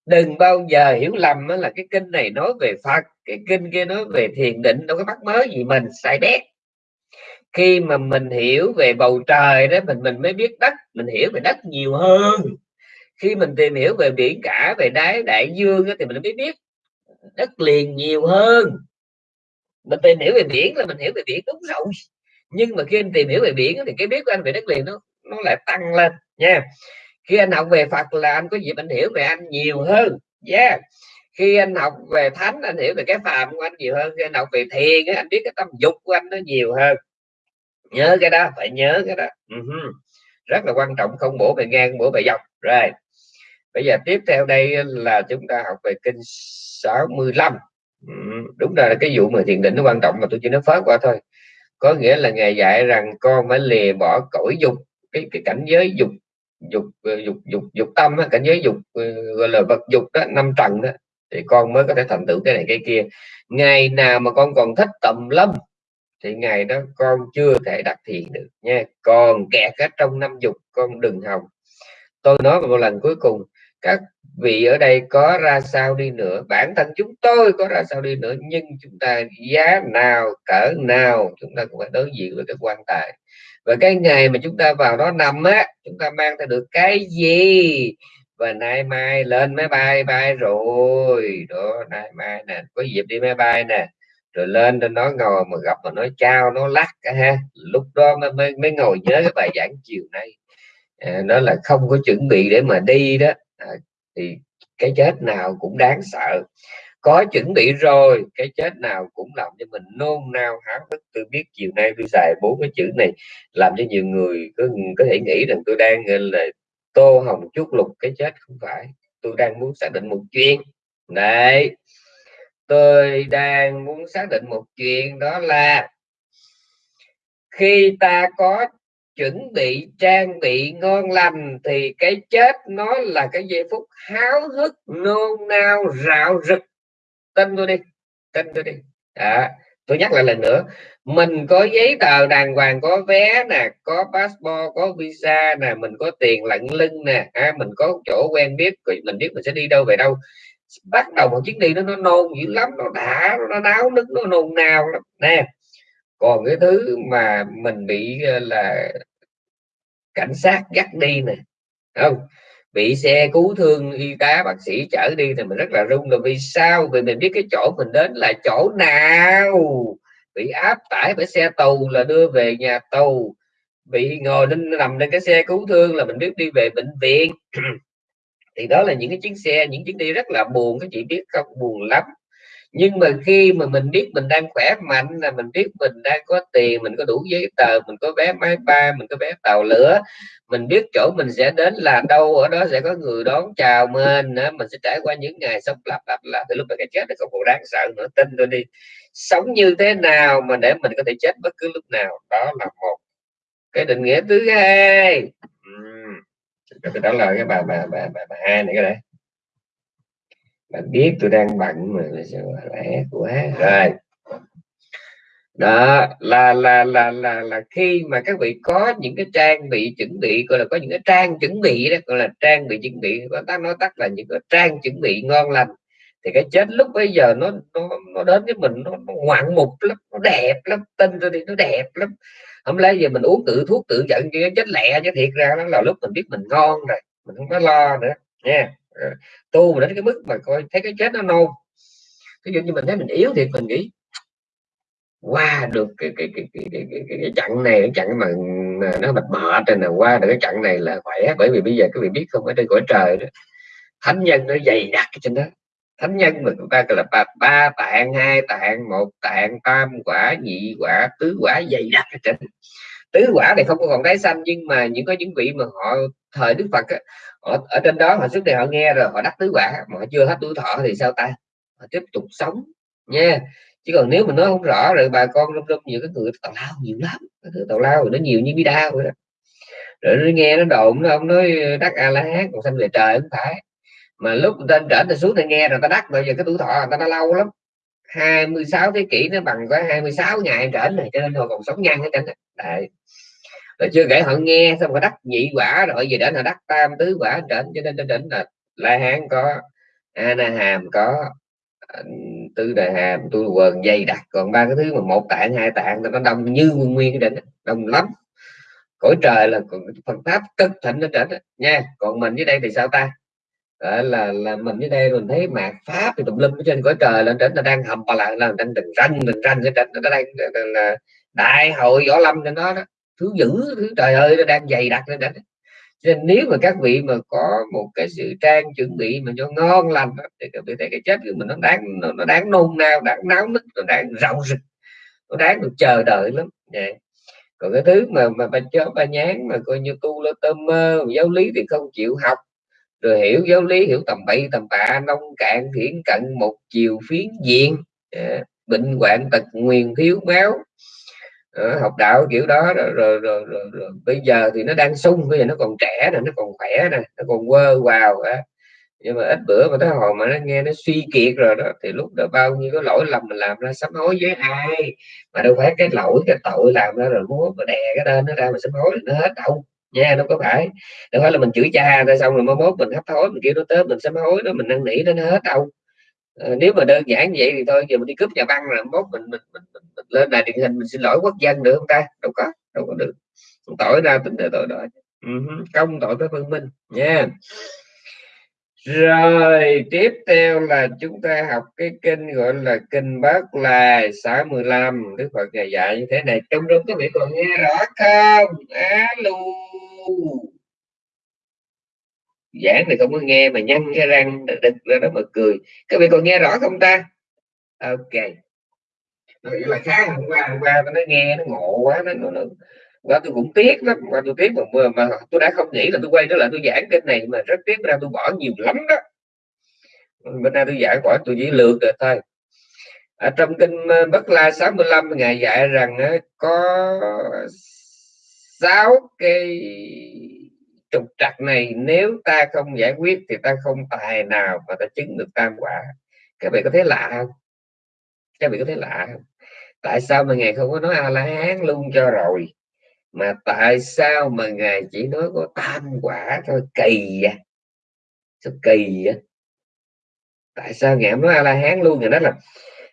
Đừng bao giờ hiểu lầm là cái kinh này nói về Phật cái kinh kia nói về thiền định đâu có bắt mới gì mình sai bét. Khi mà mình hiểu về bầu trời đó mình mình mới biết đất mình hiểu về đất nhiều hơn. Khi mình tìm hiểu về biển cả về đáy đại dương đó, thì mình mới biết đất liền nhiều hơn. Mình tìm hiểu về biển là mình hiểu về biển đúng rồi. Nhưng mà khi anh tìm hiểu về biển thì cái biết của anh về đất liền nó nó lại tăng lên nha khi anh học về Phật là anh có dịp anh hiểu về anh nhiều hơn yeah. Khi anh học về thánh anh hiểu về cái phàm của anh nhiều hơn. Khi anh học về thiền anh biết cái tâm dục của anh nó nhiều hơn. Nhớ cái đó phải nhớ cái đó. Uh-huh. rất là quan trọng không bổ về ngang bổ về dọc. Rồi. Bây giờ tiếp theo đây là chúng ta học về kinh 65 ừ, mm-hmm. đúng là cái vụ mà thiền định nó quan trọng mà tôi chỉ nói phớt qua thôi. Có nghĩa là ngài dạy rằng con phải lìa bỏ cõi dục cái cái cảnh giới dục dục ờ, dục dục dục tâm á, cảnh giới dục ờ, gọi là vật dục đó năm trần đó thì con mới có thể thành tựu cái này cái kia. Ngày nào mà con còn thích tầm lâm thì ngày đó con chưa thể đặt thiền được nha. Còn kẹt ở trong năm dục con đừng hòng. Tôi nói một lần cuối cùng các vị ở đây có ra sao đi nữa? Bản thân chúng tôi có ra sao đi nữa nhưng chúng ta giá nào cỡ nào chúng ta cũng phải đối diện với cái quan tài và cái ngày mà chúng ta vào đó nằm á chúng ta mang theo được cái gì? Và nay mai lên máy bay bay rồi. Đó nay mai nè có dịp đi máy bay nè. Rồi lên trên nó ngồi mà gặp mà nói chào nó lắc ha. Lúc đó mới mới, mới ngồi nhớ cái bài giảng chiều nay. À, nó là không có chuẩn bị để mà đi đó. À, thì cái chết nào cũng đáng sợ có chuẩn bị rồi cái chết nào cũng làm cho mình nôn nao háo hức. Tôi biết chiều nay tôi xài bốn cái chữ này làm cho nhiều người có, có thể nghĩ rằng tôi đang là tô hồng chút lục cái chết. Không phải tôi đang muốn xác định một chuyện. Đấy tôi đang muốn xác định một chuyện đó là khi ta có chuẩn bị trang bị ngon lành thì cái chết nó là cái giây phút háo hức nôn nao rạo rực tin tôi đi tin tôi đi. À, tôi nhắc lại lần nữa mình có giấy tờ đàng hoàng có vé nè có passport có visa nè mình có tiền lận lưng nè à, mình có chỗ quen biết mình biết mình sẽ đi đâu về đâu. Bắt đầu một chuyến đi nó nó nôn dữ lắm nó đã nó náo nức nó nôn nao lắm. Nè còn cái thứ mà mình bị ờ, là cảnh sát dắt đi nè không? Bị xe cứu thương, y tá, bác sĩ chở đi thì mình rất là rung là vì sao? Vì mình biết cái chỗ mình đến là chỗ nào? Bị áp tải bởi xe tù là đưa về nhà tù bị ngồi lên, nằm lên cái xe cứu thương là mình biết đi về bệnh viện. Thì đó là những cái chuyến xe, những chuyến đi rất là buồn, các chị biết không? Buồn lắm nhưng mà khi mà mình biết mình đang khỏe mạnh là mình biết mình đang có tiền mình có đủ giấy tờ mình có vé máy bay mình có vé tàu lửa mình biết chỗ mình sẽ đến là đâu ở đó sẽ có người đón chào mình nữa mình sẽ trải qua những ngày sống lặp lặp là từ lúc mà cái chết nó không còn đáng sợ nữa tin tôi đi sống như thế nào mà để mình có thể chết bất cứ lúc nào đó là một cái định nghĩa thứ hai uhm. đó là cái bà bà bà bà, bà hai này cái đấy bạn biết tôi đang bận mà lẽ quá. Rồi. Đó là là là là là khi mà các vị có những cái trang bị chuẩn bị gọi là có những cái trang chuẩn bị đó gọi là trang bị chuẩn bị có ta nói tắt là những cái trang chuẩn bị ngon lành thì cái chết lúc bây giờ nó nó, nó đến với mình nó, nó ngoạn mục lắm nó đẹp lắm tin tôi đi nó đẹp lắm. Không lẽ giờ mình uống tự thuốc tự giận cho chết lẹ chứ thiệt ra nó là lúc mình biết mình ngon rồi mình không có lo nữa nha. yeah Ờ, tu mà đến cái mức mà coi thấy cái chết nó nôn. Ví dụ như mình thấy mình yếu thì mình nghĩ qua được cái cái cái cái, cái, cái, cái, cái chặng này cái chặng mà, nó mệt mệt rồi nè qua được cái chặng này là khỏe. Bởi vì bây giờ các vị biết không ở trên cõi trời đó thánh nhân nó dày đặc trên đó. Thánh nhân mà chúng ta gọi là ba, ba tạng hai tạng một tạng tam quả nhị quả tứ quả dày đặc ở trên tứ quả này không có còn tái sanh nhưng mà những có những vị mà họ thời đức phật họ ở, trên đó họ trước đây họ nghe rồi họ đắc tứ quả mà họ chưa hết tuổi thọ thì sao ta? Họ tiếp tục sống nha. Chứ còn nếu mình nói không rõ rồi bà con rung rung nhiều cái người tào lao nhiều lắm cái thứ tào lao nó nhiều như bi đao rồi đó. Rồi nó nghe nó đồn nó ông nói đắc a la hán còn sanh về trời không phải. Mà lúc ta trở ta xuống ta nghe rồi ta đắc bây giờ cái tuổi thọ người ta đã lâu lắm. 26 thế kỷ nó bằng có 26 ngày trở này cho nên họ còn sống nhanh hết trơn đấy rồi chưa kể họ nghe, xong họ đắc nhị quả rồi gì đến họ đắc tam tứ quả trển, cho nên đến là la hán có ana hàm có ờ, tư đại hàm, tu quần, dây đặc, còn ba cái thứ mà một tạng, hai tạng, nó đông như nguyên nguyên cái đỉnh đông lắm. Cõi trời là phần pháp cực thịnh nó trở nha. Còn mình dưới đây thì sao ta? Đó là là mình dưới đây mình thấy mạt pháp thì tùm lum ở trên cõi trời lên trên nó đang hầm bà lại là đang từng ranh từng ranh cái trên nó đang, là đại hội võ lâm cho nó đó thứ dữ thứ trời ơi nó đang dày đặc lên trên nên nếu mà các vị mà có một cái sự trang chuẩn bị mà cho ngon lành thì các vị thấy cái chết của mình nó đáng nó, nó đáng nôn nao đáng náo nức nó đáng rạo rực nó đáng được chờ đợi lắm yeah. còn cái thứ mà mà ba chó ba nhán mà coi như tu lơ tơ mơ giáo lý thì không chịu học rồi hiểu giáo lý hiểu tầm bậy tầm bạ nông cạn hiển cận một chiều phiến diện yeah. bệnh hoạn tật nguyền thiếu máu Ờ, học đạo kiểu đó rồi, rồi, rồi, rồi, rồi. Bây giờ thì nó đang sung bây giờ nó còn trẻ nè nó còn khỏe nè nó còn quơ vào á. Nhưng mà ít bữa mà tới hồi mà nó nghe nó suy kiệt rồi đó thì lúc đó bao nhiêu cái lỗi lầm mình làm ra sám hối với ai? Mà đâu phải cái lỗi cái tội làm ra rồi muốn mà đè cái tên nó ra mà sám hối nó hết đâu. Nha đâu có phải. Đâu phải là mình chửi cha ra xong rồi mới mốt mình hấp hối mình kêu nó tới mình sám hối đó mình năn nỉ nó hết đâu nếu mà đơn giản vậy thì thôi giờ mình đi cướp nhà băng là mốt mình mình, mình, mình, mình lên đài truyền hình mình xin lỗi quốc dân được không ta? Đâu có đâu có được. Tội ra tính tội đó. Uh-huh. công tội với văn minh nha. Rồi tiếp theo là chúng ta học cái kinh gọi là kinh bát lai 65 Đức Phật ngày dạy như thế này. Trong đó các vị còn nghe rõ không? Alo giảng thì không có nghe mà nhăn cái răng đực ra đó mà cười. Các vị còn nghe rõ không ta? Ok. Nó là khá hôm qua hôm qua nó nghe nó ngộ quá nó, nó, nó và tôi cũng tiếc lắm mà tôi tiếc mà, mà tôi đã không nghĩ là tôi quay trở lại tôi giảng kênh này mà rất tiếc ra tôi bỏ nhiều lắm đó. Bên nay tôi giảng bỏ tôi chỉ lượt rồi thôi. Ở trong kinh ờ, Bất La 65 ngày dạy rằng ờ, có sáu cái trục trặc này nếu ta không giải quyết thì ta không tài nào mà ta chứng được tam quả. Các vị có thấy lạ không? Các vị có thấy lạ không? Tại sao mà ngài không có nói a la hán luôn cho rồi? Mà tại sao mà ngài chỉ nói có tam quả thôi? Kỳ vậy. Sao kỳ vậy? Tại sao ngài nói a la hán luôn? Ngài nói là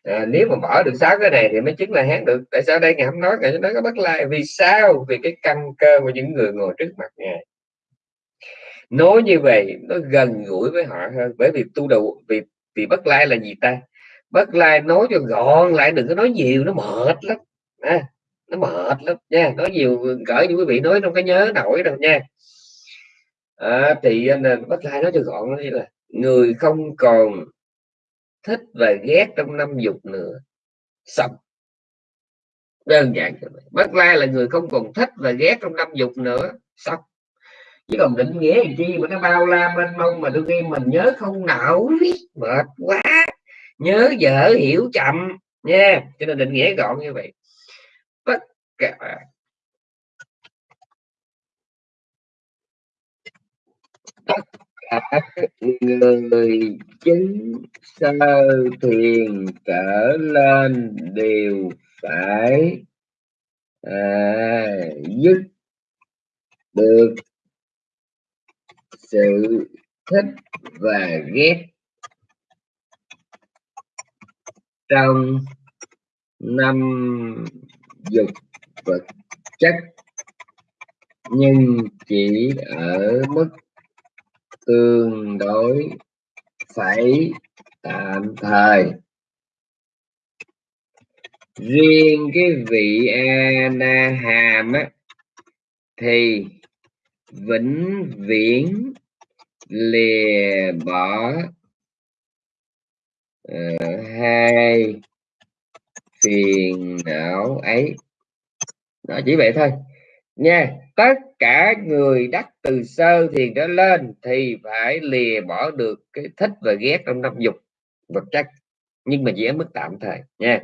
à, nếu mà bỏ được sáu cái này thì mới chứng là hán được. Tại sao đây ngài không nói? Ngài nói có bất lai. Vì sao? Vì cái căn cơ của những người ngồi trước mặt ngài nói như vậy nó gần gũi với họ hơn. Bởi vì tu đầu vì vì bất lai là gì ta? Bất lai nói cho gọn lại đừng có nói nhiều nó mệt lắm. À, nó mệt lắm nha. Nói nhiều cỡ như quý vị nói trong cái nhớ nổi đâu nha. À, thì à, nên bất lai nói cho gọn như là người không còn thích và ghét trong năm dục nữa xong đơn giản bất lai là người không còn thích và ghét trong năm dục nữa xong chứ còn định nghĩa thì chi mà nó bao la mênh mông mà tôi nghe mình nhớ không nổi mệt quá. Nhớ dở hiểu chậm nha. Cho nên định nghĩa gọn như vậy. Tất cả. Tất cả người chứng sơ thiền trở lên đều phải à, dứt được sự thích và ghét trong năm dục vật chất, nhưng chỉ ở mức tương đối phải tạm thời. Riêng cái vị ana hàm á, thì vĩnh viễn lìa bỏ uh, ờ, hai phiền não ấy. Đó chỉ vậy thôi. Nha tất cả người đắc từ sơ thiền trở lên thì phải lìa bỏ được cái thích và ghét trong năm dục vật chất nhưng mà chỉ ở mức tạm thời. Nha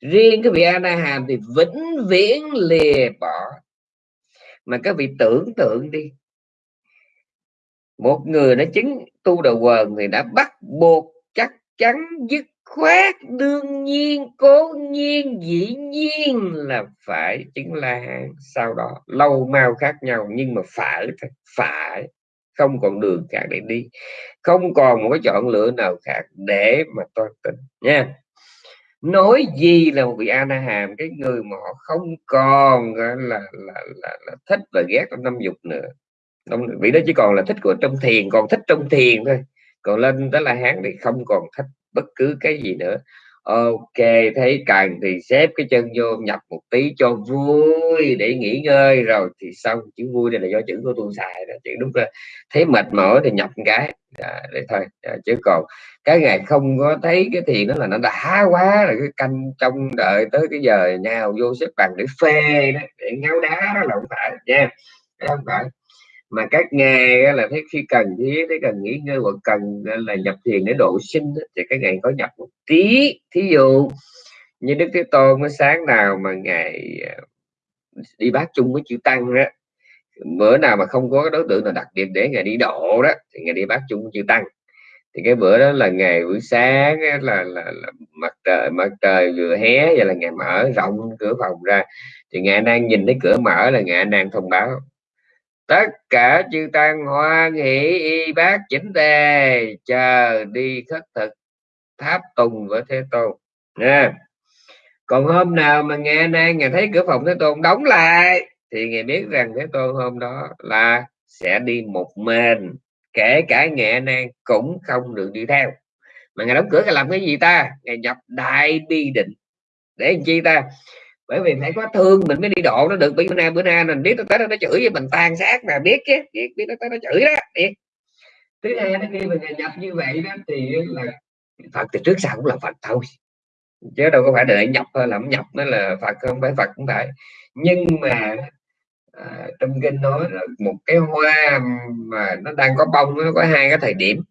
riêng cái vị a na hàm thì vĩnh viễn lìa bỏ mà các vị tưởng tượng đi. Một người đã chứng tu đầu quần thì đã bắt buộc chắc chắn, dứt khoát, đương nhiên, cố nhiên, dĩ nhiên là phải chứng la hán sau đó, lâu mau khác nhau, nhưng mà phải phải không còn đường khác để đi. Không còn một cái chọn lựa nào khác để mà tôi tính nha nói gì là một vị ana na hàm cái người mà họ không còn là là là, là thích và ghét trong năm dục nữa. Vị đó chỉ còn là thích của trong thiền còn thích trong thiền thôi. Còn lên đó là hán thì không còn thích bất cứ cái gì nữa. Ok thấy cần thì xếp cái chân vô nhập một tí cho vui để nghỉ ngơi. Rồi thì xong chữ vui này là do chữ của tôi xài đó chữ đúng là thấy mệt mỏi thì nhập một cái. Dạ, à, để thôi. À, chứ còn cái ngày không có thấy cái thiền đó là nó đã quá rồi cái canh trong đợi tới cái giờ nhau vô xếp bằng để phê đó để ngáo đá đó là không phải nha. Không phải. Mà các nghe là thấy khi cần thiết thấy cần nghỉ ngơi hoặc cần ờ, là nhập thiền để độ sinh thì các ngày có nhập một tí. Thí dụ như đức thế tôn mới sáng nào mà ngày ờ, đi bát chung với chữ tăng đó bữa nào mà không có đối tượng nào đặc biệt để ngày đi độ đó thì ngày đi bát chung chưa tăng. Thì cái bữa đó là ngày buổi sáng là, là, là mặt trời mặt trời vừa hé và là ngày mở rộng cửa phòng ra. Thì ngày đang nhìn thấy cửa mở là ngày đang thông báo tất cả chư tăng hoa hỷ y bác chỉnh tề chờ đi khất thực tháp tùng với thế tôn. Nha. Còn hôm nào mà nghe nay ngày thấy cửa phòng thế tôn đóng lại thì ngài biết rằng thế tôn hôm đó là sẽ đi một mình, kể cả nghệ nan cũng không được đi theo. Mà ngài đóng cửa làm cái gì ta? Ngài nhập đại bi định. Để làm chi ta? Bởi vì phải có thương mình mới đi độ nó được. Bữa nay bữa nay mình biết nó tới nó chửi với mình tan xác mà biết chứ. Biết biết nó tới nó chửi đó. Biết. Thứ hai nó khi mình nhập như vậy đó, thì là phật từ trước sau cũng là phật thôi. Chứ đâu có phải đợi nhập thôi làm nhập, nó là phật không phải phật cũng phải. Nhưng mà à, trong kinh nói là một cái hoa mà nó đang có bông nó có hai cái thời điểm.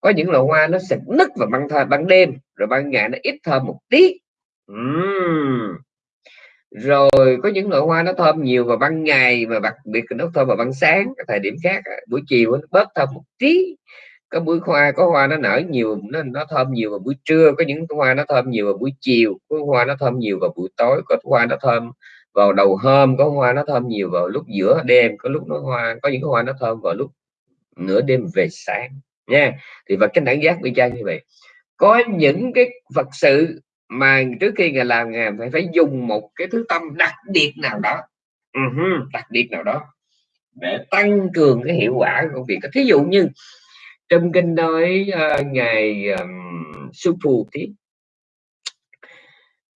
Có những loại hoa nó sực nứt vào ban thời ban đêm rồi ban ngày nó ít thơm một tí. Uhm. rồi có những loại hoa nó thơm nhiều vào ban ngày mà đặc biệt nó thơm vào ban sáng. Cái thời điểm khác buổi chiều nó bớt thơm một tí. Có buổi hoa có hoa nó nở nhiều nó, nó thơm nhiều vào buổi trưa có những hoa nó thơm nhiều vào buổi chiều có hoa nó thơm nhiều vào buổi tối có hoa nó thơm vào đầu hôm có hoa nó thơm nhiều vào lúc giữa đêm có lúc nó hoa có những hoa nó thơm vào lúc nửa đêm về sáng nha. Thì vật cái đẳng giác bị trang như vậy. Có những cái vật sự mà trước khi ngài làm ngài phải phải dùng một cái thứ tâm đặc biệt nào đó. Uh-huh, đặc biệt nào đó. Để tăng cường cái hiệu quả của công việc. Thí dụ như trong kinh nói uh, ngài um, sư phù thì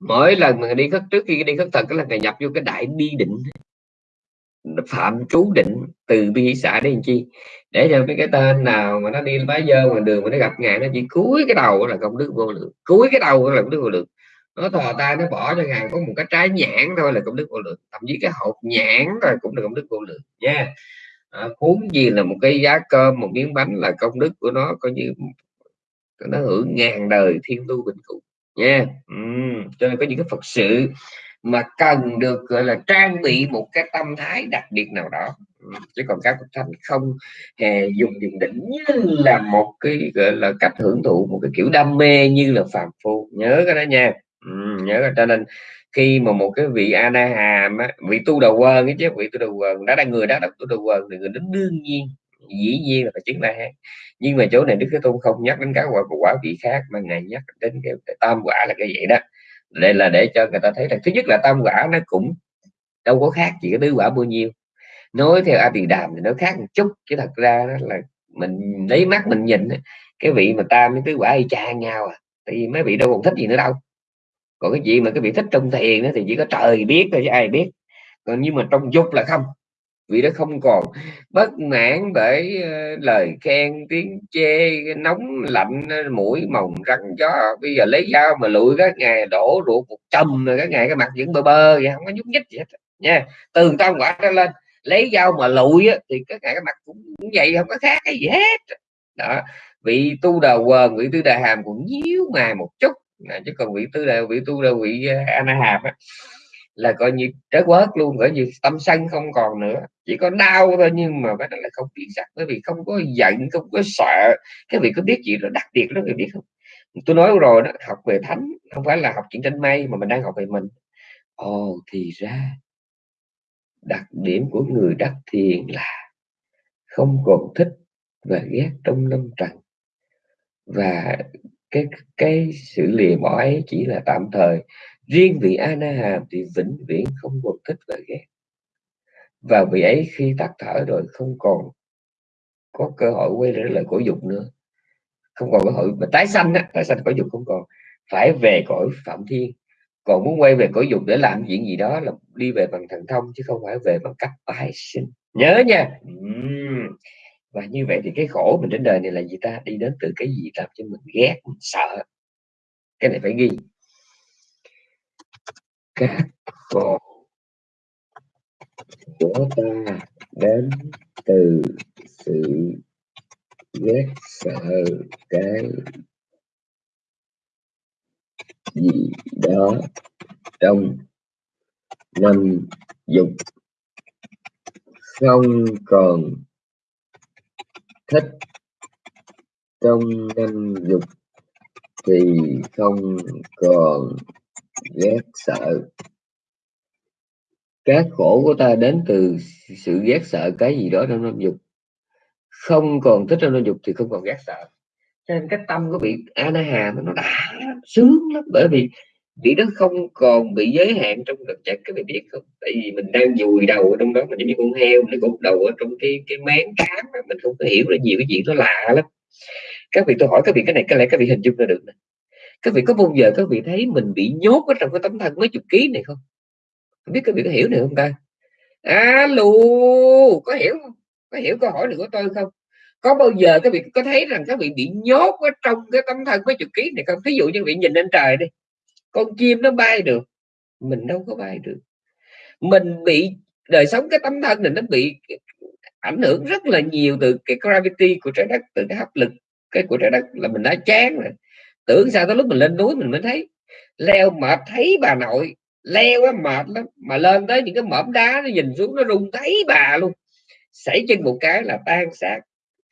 mỗi lần mà đi khất trước khi đi khất thực là ngài nhập vô cái đại bi định. Phạm chú định từ bi xã đến chi? Để cho cái cái tên nào mà nó đi bá dơ ngoài đường mà nó gặp ngài nó chỉ cúi cái đầu là công đức vô lượng. Cúi cái đầu là công đức vô lượng. Nó thò tay nó bỏ cho ngài có một cái trái nhãn thôi là công đức vô lượng. Thậm chí cái hộp nhãn rồi cũng là công đức vô lượng nha. Yeah. à, huống gì là một cái giá cơm một miếng bánh là công đức của nó coi như nó hưởng ngàn đời thiên tu bình cụ yeah. uhm, cho nên có những cái phật sự mà cần được gọi là trang bị một cái tâm thái đặc biệt nào đó. Chứ còn các phật không hề dùng thiền định như là một cái gọi là cách hưởng thụ một cái kiểu đam mê như là phàm phu. Nhớ cái đó nha. Ừ, nhớ cái cho nên khi mà một cái vị a hàm á, vị tu đầu quần ấy chứ vị tu đầu quần đã đang người đã đọc tu đầu quần thì người đó đương nhiên dĩ nhiên là phải chứng la hán nhưng mà chỗ này đức thế tôn không nhắc đến các quả quả vị khác mà ngài nhắc đến cái, cái tam quả là cái vậy đó. Đây là để cho người ta thấy là thứ nhất là tam quả nó cũng đâu có khác chỉ có tứ quả bao nhiêu. Nói theo a tỳ đàm thì nó khác một chút chứ thật ra đó là mình lấy mắt mình nhìn cái vị mà tam với tứ quả y chang nhau à tại vì mấy vị đâu còn thích gì nữa đâu. Còn cái chuyện mà cái vị thích trong thiền đó thì chỉ có trời biết thôi chứ ai biết. Còn nhưng mà trong dục là không vì nó không còn bất mãn bởi ờ, lời khen tiếng chê nóng lạnh ờ, mũi mồng răng chó. Bây giờ lấy dao mà lụi các ngày đổ ruột một chầm rồi các ngày cái mặt vẫn bơ bơ vậy không có nhúc nhích gì hết nha. Từ tam quả ra lên lấy dao mà lụi thì các ngày cái mặt cũng, cũng vậy không có khác cái gì hết. Đó vị tu đà quần vị tư đà hàm cũng nhíu mày một chút. Chứ còn vị tư đà vị tu đà vị ờ, uh, ana hàm á, là coi như trái quớt luôn bởi vì tâm sân không còn nữa. Chỉ có đau thôi, nhưng mà cái đó là không biến sạch bởi vì không có giận, không có sợ. Cái vị có biết gì đó đặc biệt đó người biết không? Tôi nói rồi đó, học về thánh, không phải là học chuyện tranh mây mà mình đang học về mình. Ồ, thì ra, đặc điểm của người đắc thiền là không còn thích và ghét trong năm trần. Và cái cái sự lìa bỏ ấy chỉ là tạm thời riêng vị Ana Hàm thì vĩnh viễn không còn thích và ghét. Và vị ấy khi tắt thở rồi không còn có cơ hội quay trở lại cõi dục nữa. Không còn cơ hội, mà tái sanh á, tái sanh cõi dục không còn. Phải về cõi phạm thiên. Còn muốn quay về cõi dục để làm chuyện gì đó là đi về bằng thần thông, chứ không phải về bằng cách tái sinh. Nhớ nha. Và như vậy thì cái khổ mình trên đời này là gì ta? Đi đến từ cái gì làm cho mình ghét, mình sợ? Cái này phải ghi các cột của ta đến từ sự ghét sợ cái gì đó trong năm dục. Không còn thích trong năm dục thì không còn ghét sợ. Các khổ của ta đến từ sự ghét sợ cái gì đó trong năm dục. Không còn thích trong năm dục thì không còn ghét sợ. Cho nên cái tâm của vị a hà nó đã sướng lắm, bởi vì vị đó không còn bị giới hạn trong vật chất các vị biết không. Tại vì mình đang dùi đầu ở trong đó, mình giống như con heo nó cột đầu ở trong cái cái máng cám mình không có hiểu là nhiều cái chuyện nó lạ lắm. Các vị tôi hỏi, các vị cái này có lẽ các vị hình dung ra được này các vị, có bao giờ các vị thấy mình bị nhốt ở trong cái tấm thân mấy chục ký này không? Không biết các vị có hiểu được không ta? Alo, có hiểu không? Có hiểu câu hỏi này của tôi không? Có bao giờ các vị có thấy rằng các vị bị nhốt ở trong cái tấm thân mấy chục ký này không? Ví dụ như vị nhìn lên trời đi, con chim nó bay được, mình đâu có bay được. Mình bị, đời sống cái tấm thân này nó bị ảnh hưởng rất là nhiều từ cái gravity của trái đất, từ cái hấp lực, cái của trái đất là mình đã chán rồi tưởng sao tới lúc mình lên núi mình mới thấy. Leo mệt thấy bà nội leo á mệt lắm mà lên tới những cái mỏm đá nó nhìn xuống nó rung thấy bà luôn. Xảy chân một cái là tan xác.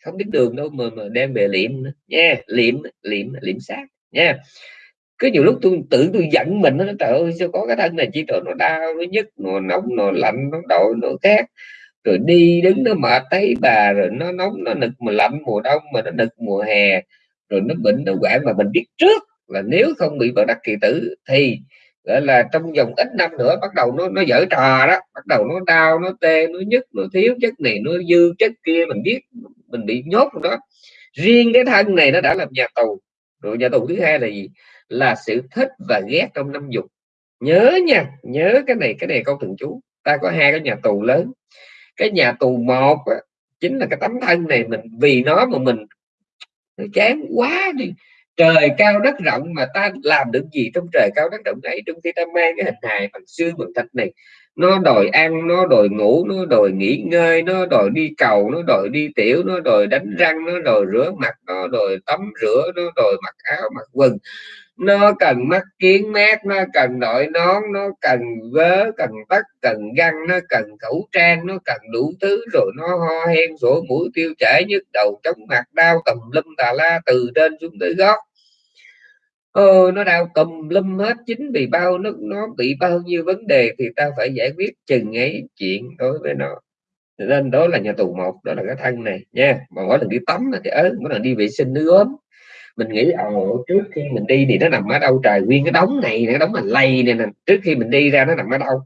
Không biết đường đâu mà, mà đem về liệm nữa. Nha liệm liệm liệm xác. Nha. Cứ nhiều lúc tôi tự tôi giận mình nó trời ơi sao có cái thân này chỉ trời nó đau nó nhức nó nóng nó lạnh nó đổi nó khác rồi đi đứng nó mệt thấy bà rồi nó nóng nó nực mà lạnh mùa đông mà nó nực mùa hè rồi nó bệnh nó hoạn mà mình biết trước là nếu không bị bất đắc kỳ tử thì gọi là trong vòng ít năm nữa bắt đầu nó nó dở trò đó bắt đầu nó đau nó tê nó nhức nó thiếu chất này nó dư chất kia mình biết mình bị nhốt đó. Riêng cái thân này nó đã làm nhà tù. Rồi nhà tù thứ hai là gì? Là sự thích và ghét trong năm dục. Nhớ nha nhớ cái này cái này câu thường chú. Ta có hai cái nhà tù lớn. Cái nhà tù một á, chính là cái tấm thân này mình vì nó mà mình chán quá đi. Trời cao đất rộng mà ta làm được gì trong trời cao đất rộng ấy? Trong khi ta mang cái hình hài bằng xương, bằng thịt này, nó đòi ăn, nó đòi ngủ, nó đòi nghỉ ngơi, nó đòi đi cầu, nó đòi đi tiểu, nó đòi đánh răng, nó đòi rửa mặt, nó đòi tắm rửa, nó đòi mặc áo, mặc quần nó cần mắt kiến mát nó cần đội nón nó cần vớ cần tất cần găng nó cần khẩu trang nó cần đủ thứ. Rồi nó ho hen sổ mũi tiêu chảy nhức đầu chóng mặt đau tầm lum tà la từ trên xuống tới gót Ô, nó đau tùm lum hết chính vì bao nó nó bị bao nhiêu vấn đề thì ta phải giải quyết chừng ấy chuyện đối với nó. Nên đó là nhà tù một đó là cái thân này nha. Mà mỗi lần đi tắm thì ớ mỗi lần đi vệ sinh nó ốm mình nghĩ ồ ờ, trước khi mình đi thì nó nằm ở đâu? Trời, nguyên cái đống này cái đống mình lây này nè. Trước khi mình đi ra nó nằm ở đâu?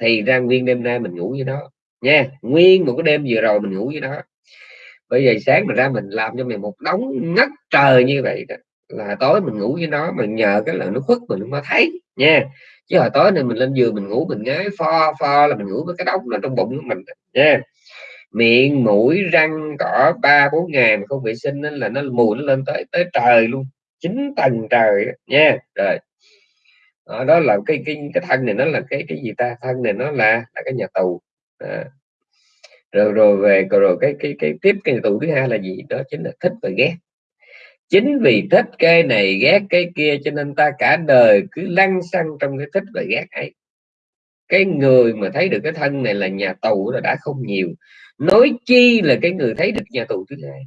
Thì ra nguyên đêm nay mình ngủ với nó. Nha, nguyên một cái đêm vừa rồi mình ngủ với nó. Bây giờ sáng mình ra mình làm cho mình một đống ngất trời như vậy đó, là tối mình ngủ với nó mình nhờ cái là nó khuất mình không có thấy. Nha, chứ hồi tối này mình lên giường mình ngủ mình ngái pho pho là mình ngủ với cái đống nó trong bụng của mình nha miệng mũi răng cỏ ba bốn ngày mà không vệ sinh nên là nó mùi nó lên tới tới trời luôn. Chín tầng trời nha. Rồi. Đó, đó là cái cái cái thân này nó là cái cái gì ta? Thân này nó là là cái nhà tù. À. rồi rồi về rồi cái cái cái tiếp cái nhà tù thứ hai là gì? Đó chính là thích và ghét. Chính vì thích cái này ghét cái kia cho nên ta cả đời cứ lăn xăng trong cái thích và ghét ấy. Cái người mà thấy được cái thân này là nhà tù là đã không nhiều nói chi là cái người thấy được nhà tù thứ hai.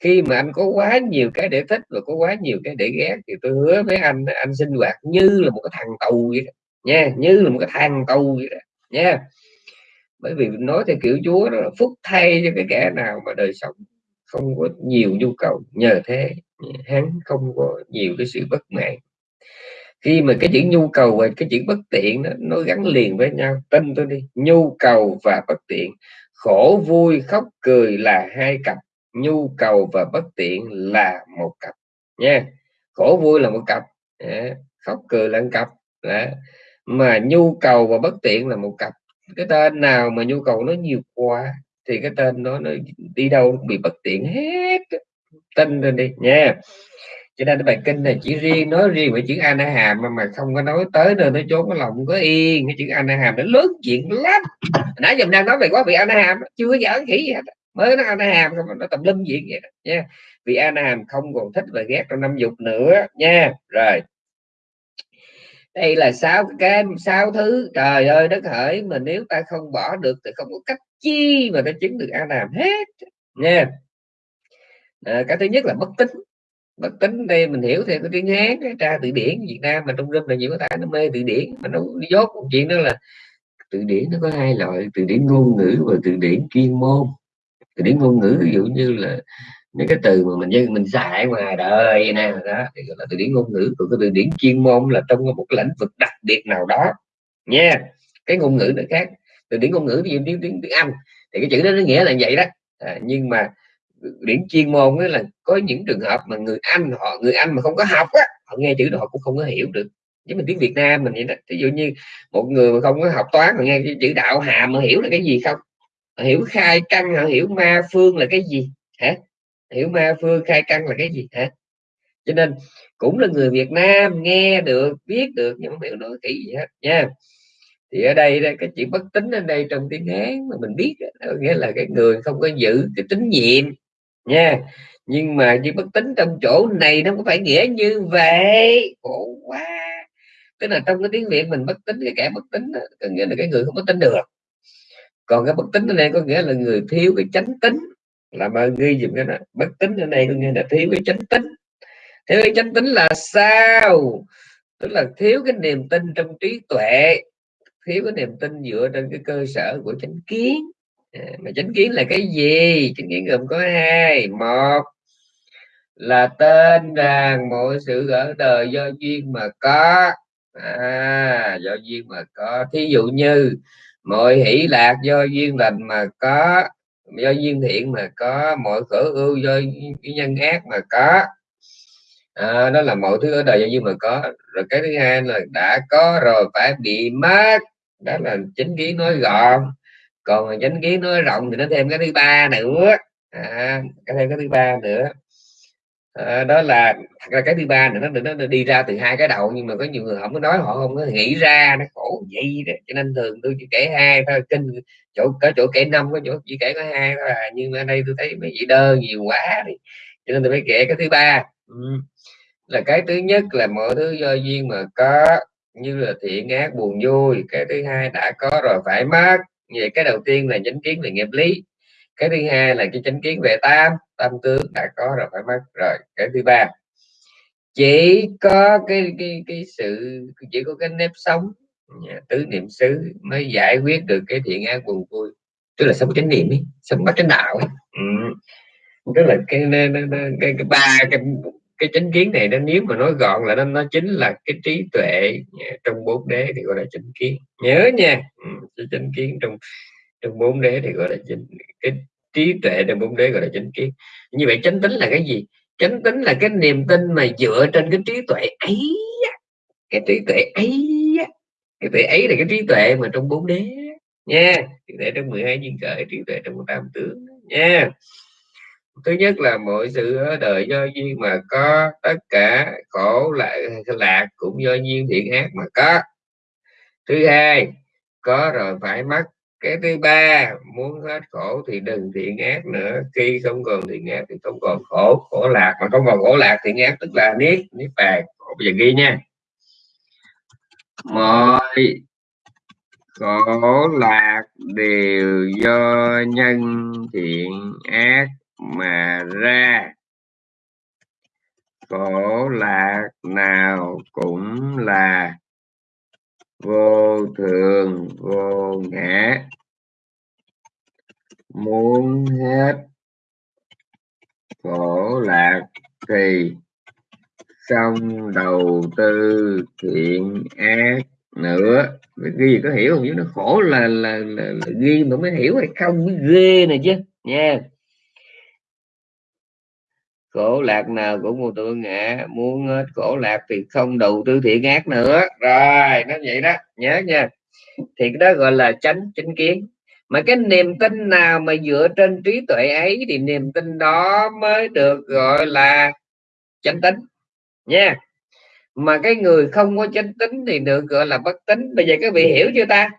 Khi mà anh có quá nhiều cái để thích và có quá nhiều cái để ghét thì tôi hứa với anh anh sinh hoạt như là một cái thằng tù vậy đó, nha như là một cái thằng tù vậy đó, nha. Bởi vì nói theo kiểu chúa đó là phúc thay cho cái kẻ nào mà đời sống không có nhiều nhu cầu nhờ thế hắn không có nhiều cái sự bất mãn. Khi mà cái chữ nhu cầu và cái chữ bất tiện đó, nó gắn liền với nhau. Tin tôi đi nhu cầu và bất tiện khổ vui khóc cười là hai cặp, nhu cầu và bất tiện là một cặp, nha khổ vui là một cặp khóc cười là một cặp, Đó. mà nhu cầu và bất tiện là một cặp, cái tên nào mà nhu cầu nó nhiều quá thì cái tên nó nó đi đâu cũng bị bất tiện hết tin lên đi, nha cho nên bài kinh này chỉ riêng nói riêng về chữ an hàm mà, mà không có nói tới nơi nó trốn cái lòng không có yên. Cái chữ an hàm nó lớn chuyện lắm. Nãy giờ đang nói về quá vị an hàm chưa có giỡn khỉ gì hết. Mới nó an hàm không nó tầm lâm diện vậy đó, nha. Vì an hàm không còn thích và ghét trong năm dục nữa nha. Rồi. Đây là sáu cái sáu thứ. Trời ơi đất hỡi mà nếu ta không bỏ được thì không có cách chi mà ta chứng được an hàm hết nha. À, cái thứ nhất là bất tính bất tính đây mình hiểu theo cái tiếng hán cái tra từ điển việt nam mà trong râm là nhiều cái nó mê từ điển. Mà nó dốt một chuyện đó là từ điển nó có hai loại từ điển ngôn ngữ và từ điển chuyên môn. Từ điển ngôn ngữ ví dụ như là những cái từ mà mình dân mình xài ngoài đời nè đó thì gọi là từ điển ngôn ngữ. Còn cái từ điển chuyên môn là trong một lĩnh vực đặc biệt nào đó nha. Cái ngôn ngữ nó khác. Từ điển ngôn ngữ ví dụ tiếng tiếng tiếng anh thì cái chữ đó nó nghĩa là vậy đó. À, nhưng mà điển chuyên môn là có những trường hợp mà người anh họ người anh mà không có học á họ nghe chữ đó họ cũng không có hiểu được. Với mình tiếng Việt Nam mình vậy đó ví dụ như một người mà không có học toán mà nghe chữ đạo hàm mà hiểu là cái gì không? Họ hiểu khai căn họ hiểu ma phương là cái gì? Hả? Hiểu ma phương khai căn là cái gì? Hả? Cho nên cũng là người Việt Nam nghe được biết được nhưng không hiểu nói kỹ gì hết nha. Thì ở đây cái chuyện bất tính ở đây trong tiếng Hán mà mình biết đó, nghĩa là cái người không có giữ cái tính nhiệm nha. Nhưng mà chỉ bất tính trong chỗ này nó có phải nghĩa như vậy. Khổ quá. Tức là trong cái tiếng việt mình bất tính cái kẻ bất tính đó, có nghĩa là cái người không có tính được. Còn cái bất tính ở đây có nghĩa là người thiếu cái chánh tính. Là mà ghi dùm cái đó. Bất tính ở đây có nghĩa là thiếu cái chánh tính. Thiếu cái chánh tính là sao? Tức là thiếu cái niềm tin trong trí tuệ. Thiếu cái niềm tin dựa trên cái cơ sở của chánh kiến. Ờ, mà chánh kiến là cái gì? Chánh kiến gồm có hai. Một là tên rằng mọi sự ở đời do duyên mà có. À, do duyên mà có. Thí dụ như mọi hỷ lạc do duyên lành mà có do duyên thiện mà có mọi khổ ưu do nhân ác mà có. À, đó là mọi thứ ở đời do duyên mà có. Rồi cái thứ hai là đã có rồi phải bị mất. Đó là chính kiến nói gọn còn chánh kiến nó rộng thì nó thêm cái thứ ba nữa. À, cái thêm cái thứ ba nữa. À, đó là thật ra cái thứ ba nữa nó, nó đi ra từ hai cái đầu nhưng mà có nhiều người không có nói họ không có nghĩ ra nó khổ vậy đó. Cho nên thường tôi chỉ kể hai thôi kinh chỗ có chỗ kể năm có chỗ chỉ kể có hai thôi à. nhưng mà ở đây tôi thấy mấy chị đơ nhiều quá đi. Cho nên tôi phải kể cái thứ ba. Ừ. là cái thứ nhất là mọi thứ do duyên mà có như là thiện ác buồn vui. Cái thứ hai đã có rồi phải mất vậy cái đầu tiên là chánh kiến về nghiệp lý cái thứ hai là cái chánh kiến về tam tam tướng đã có rồi phải mất rồi cái thứ ba chỉ có cái cái cái sự chỉ có cái nếp sống tứ niệm xứ mới giải quyết được cái thiện ác buồn vui tức là sống chánh niệm ấy, sống bắt chánh đạo ấy. Ừ. tức là cái cái, cái, cái ba cái cái chánh kiến này nó nếu mà nói gọn là nó nó chính là cái trí tuệ trong bốn đế thì gọi là chánh kiến. Nhớ nha ừ, chánh kiến trong trong bốn đế thì gọi là chánh cái trí tuệ trong bốn đế gọi là chánh kiến. Như vậy chánh tính là cái gì? Chánh tính là cái niềm tin mà dựa trên cái trí tuệ ấy cái trí tuệ ấy cái tuệ ấy là cái trí tuệ mà trong bốn đế nha trí tuệ trong 12 duyên khởi trí tuệ trong tam tướng nha thứ nhất là mọi sự ở đời do duyên mà có, tất cả khổ lại lạc cũng do duyên thiện ác mà có. Thứ hai, có rồi phải mất. Cái thứ ba, muốn hết khổ thì đừng thiện ác nữa. Khi không còn thiện ác thì không còn khổ khổ lạc mà không còn khổ lạc thiện ác tức là niết niết bàn. Bây giờ ghi nha. Mọi khổ lạc đều do nhân thiện ác mà ra khổ lạc nào cũng là vô thường vô ngã. Muốn hết khổ lạc thì xong đầu tư thiện ác nữa. Cái gì có hiểu không? Chứ nó khổ là là, là, là ghi mà mới hiểu hay không mới ghê này chứ. Nha khổ lạc nào cũng một tượng ngã muốn hết khổ lạc thì không đầu tư thiện ác nữa. Rồi, nó vậy đó, nhớ nha. Thì cái đó gọi là tránh chính kiến. Mà cái niềm tin nào mà dựa trên trí tuệ ấy thì niềm tin đó mới được gọi là chánh tính. Nha. Mà cái người không có chánh tính thì được gọi là bất tính. Bây giờ các vị hiểu chưa ta?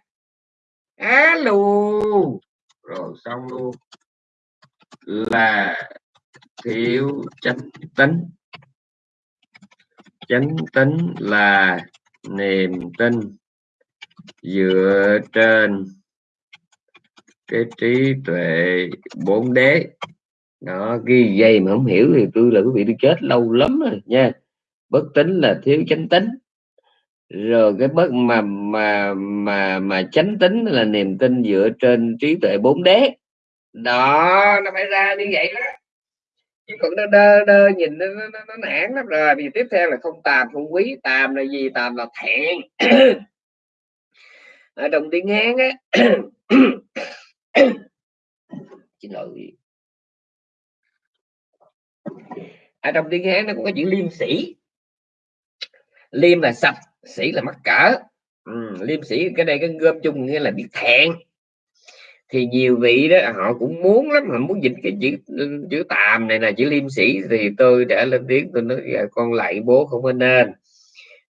Alo rồi xong luôn. Là thiếu chánh tính chánh tính là niềm tin dựa trên cái trí tuệ bốn đế. Đó, ghi dây mà không hiểu thì tôi là quý vị tôi chết lâu lắm rồi nha. Bất tính là thiếu chánh tính rồi cái bất mà mà mà mà chánh tính là niềm tin dựa trên trí tuệ bốn đế. Đó, nó phải ra như vậy đó chứ còn nó đơ đơ nhìn nó, nó, nó, nó nản lắm rồi. Vì tiếp theo là không tàm không quý. Tàm là gì? Tàm là thẹn. Ở trong tiếng hán á xin lỗi. Ở trong tiếng hán nó có cái chữ liêm sĩ liêm là sạch sĩ là mắc cỡ. Ừ, liêm sĩ cái đây cái gom chung nghĩa là biết thẹn thì nhiều vị đó họ cũng muốn lắm mà muốn dịch cái chữ chữ tàm này là chữ liêm sĩ thì tôi đã lên tiếng tôi nói dạ, con lại bố không có nên.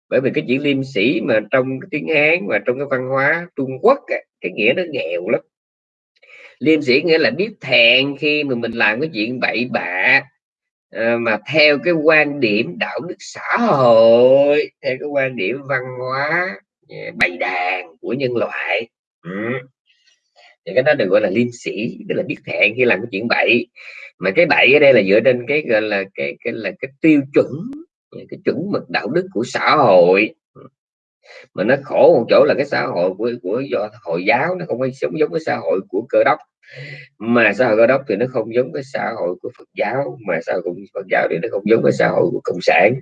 Bởi vì cái chữ liêm sĩ mà trong cái tiếng hán và trong cái văn hóa trung quốc cái nghĩa nó nghèo lắm. Liêm sĩ nghĩa là biết thẹn khi mà mình làm cái chuyện bậy bạ à, mà theo cái quan điểm đạo đức xã hội theo cái quan điểm văn hóa bày đàn của nhân loại. Ừ thì cái đó được gọi là liêm sĩ tức là biết hẹn khi làm cái chuyện bậy. Mà cái bậy ở đây là dựa trên cái gọi là cái cái là cái tiêu chuẩn, cái chuẩn mực đạo đức của xã hội. Mà nó khổ một chỗ là cái xã hội của của do hồi giáo nó không có sống giống cái xã hội của cơ đốc. Mà xã hội cơ đốc thì nó không giống cái xã hội của Phật giáo, mà xã hội của Phật giáo thì nó không giống cái xã hội của cộng sản.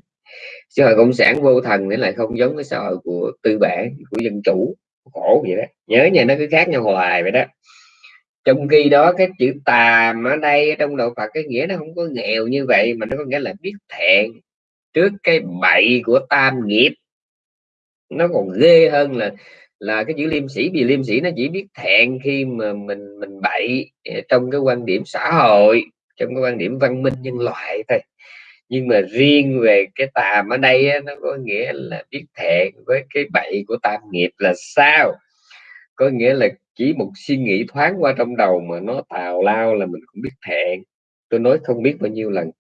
Xã hội cộng sản vô thần thì lại không giống cái xã hội của tư bản, của dân chủ khổ vậy đó. Nhớ nhà nó cứ khác nhau hoài vậy đó. Trong khi đó, cái chữ tàm ở đây, trong đạo Phật, cái nghĩa nó không có nghèo như vậy, mà nó có nghĩa là biết thẹn. Trước cái bậy của tam nghiệp, nó còn ghê hơn là là cái chữ liêm sĩ vì liêm sĩ nó chỉ biết thẹn khi mà mình mình bậy ờ, trong cái quan điểm xã hội, trong cái quan điểm văn minh nhân loại thôi nhưng mà riêng về cái tàm ở đây á, nó có nghĩa là biết thẹn với cái bậy của tam nghiệp là sao? Có nghĩa là chỉ một suy nghĩ thoáng qua trong đầu mà nó tào lao là mình cũng biết thẹn. Tôi nói không biết bao nhiêu lần.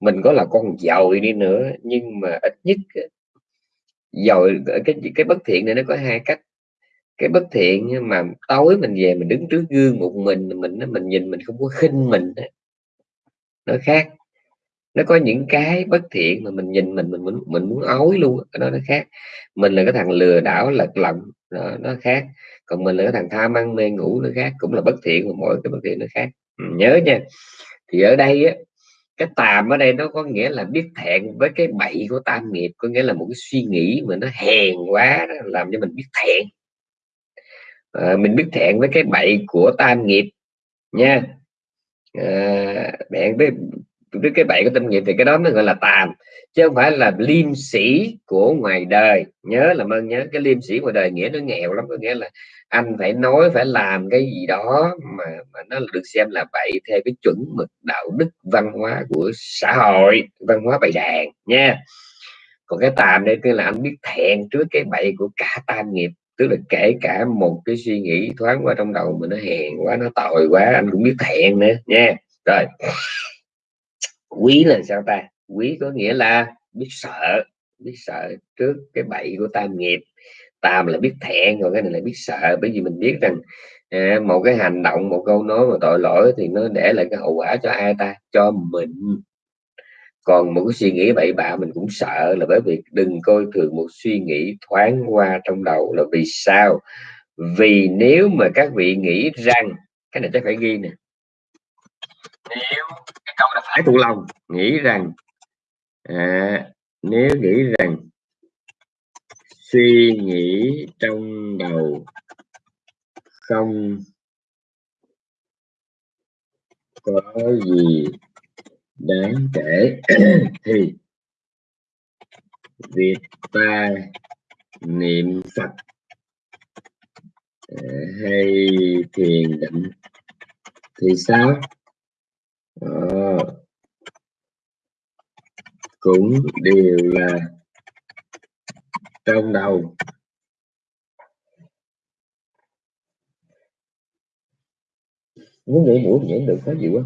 Mình có là con giàu đi nữa nhưng mà ít nhất giàu cái cái bất thiện này nó có hai cách. Cái bất thiện mà tối mình về mình đứng trước gương một mình mình mình nhìn mình không có khinh mình nó khác nó có những cái bất thiện mà mình nhìn mình mình mình, mình muốn ói luôn cái đó nó khác. Mình là cái thằng lừa đảo lật lọng nó, nó khác. Còn mình là cái thằng tham ăn mê ngủ nó khác cũng là bất thiện mà mỗi cái bất thiện nó khác. Ừ, nhớ nha. Thì ở đây á cái tàm ở đây nó có nghĩa là biết thẹn với cái bậy của tam nghiệp có nghĩa là một cái suy nghĩ mà nó hèn quá đó, làm cho mình biết thẹn. À, mình biết thẹn với cái bậy của tam nghiệp nha. À, bạn với cái cái bậy của tâm nghiệp thì cái đó nó gọi là tàm chứ không phải là liêm sĩ của ngoài đời. Nhớ là ơn nhớ cái liêm sĩ ngoài đời nghĩa nó nghèo lắm, có nghĩa là anh phải nói, phải làm cái gì đó mà mà nó được xem là bậy theo cái chuẩn mực đạo đức văn hóa của xã hội, văn hóa bày đàn, nha. Còn cái tàm đây tức là anh biết thẹn trước cái bậy của cả tam nghiệp, tức là kể cả một cái suy nghĩ thoáng qua trong đầu mình nó hèn quá, nó tội quá, anh cũng biết thẹn nữa, nha. Rồi quý là sao ta? Quý có nghĩa là biết sợ biết sợ trước cái bậy của tam nghiệp. Tam là biết thẹn còn cái này là biết sợ. Bởi vì mình biết rằng à, một cái hành động một câu nói mà tội lỗi thì nó để lại cái hậu quả cho ai ta? Cho mình. Còn một cái suy nghĩ bậy bạ mình cũng sợ là bởi vì đừng coi thường một suy nghĩ thoáng qua trong đầu là vì sao? Vì nếu mà các vị nghĩ rằng cái này chắc phải ghi nè. Nếu câu là phải thuộc lòng nghĩ rằng à, nếu nghĩ rằng suy nghĩ trong đầu không có gì đáng kể thì việc ta niệm phật à, hay thiền định thì sao? À, cũng đều là trong đầu. Muốn nghĩ mũi nhảy được có gì quá.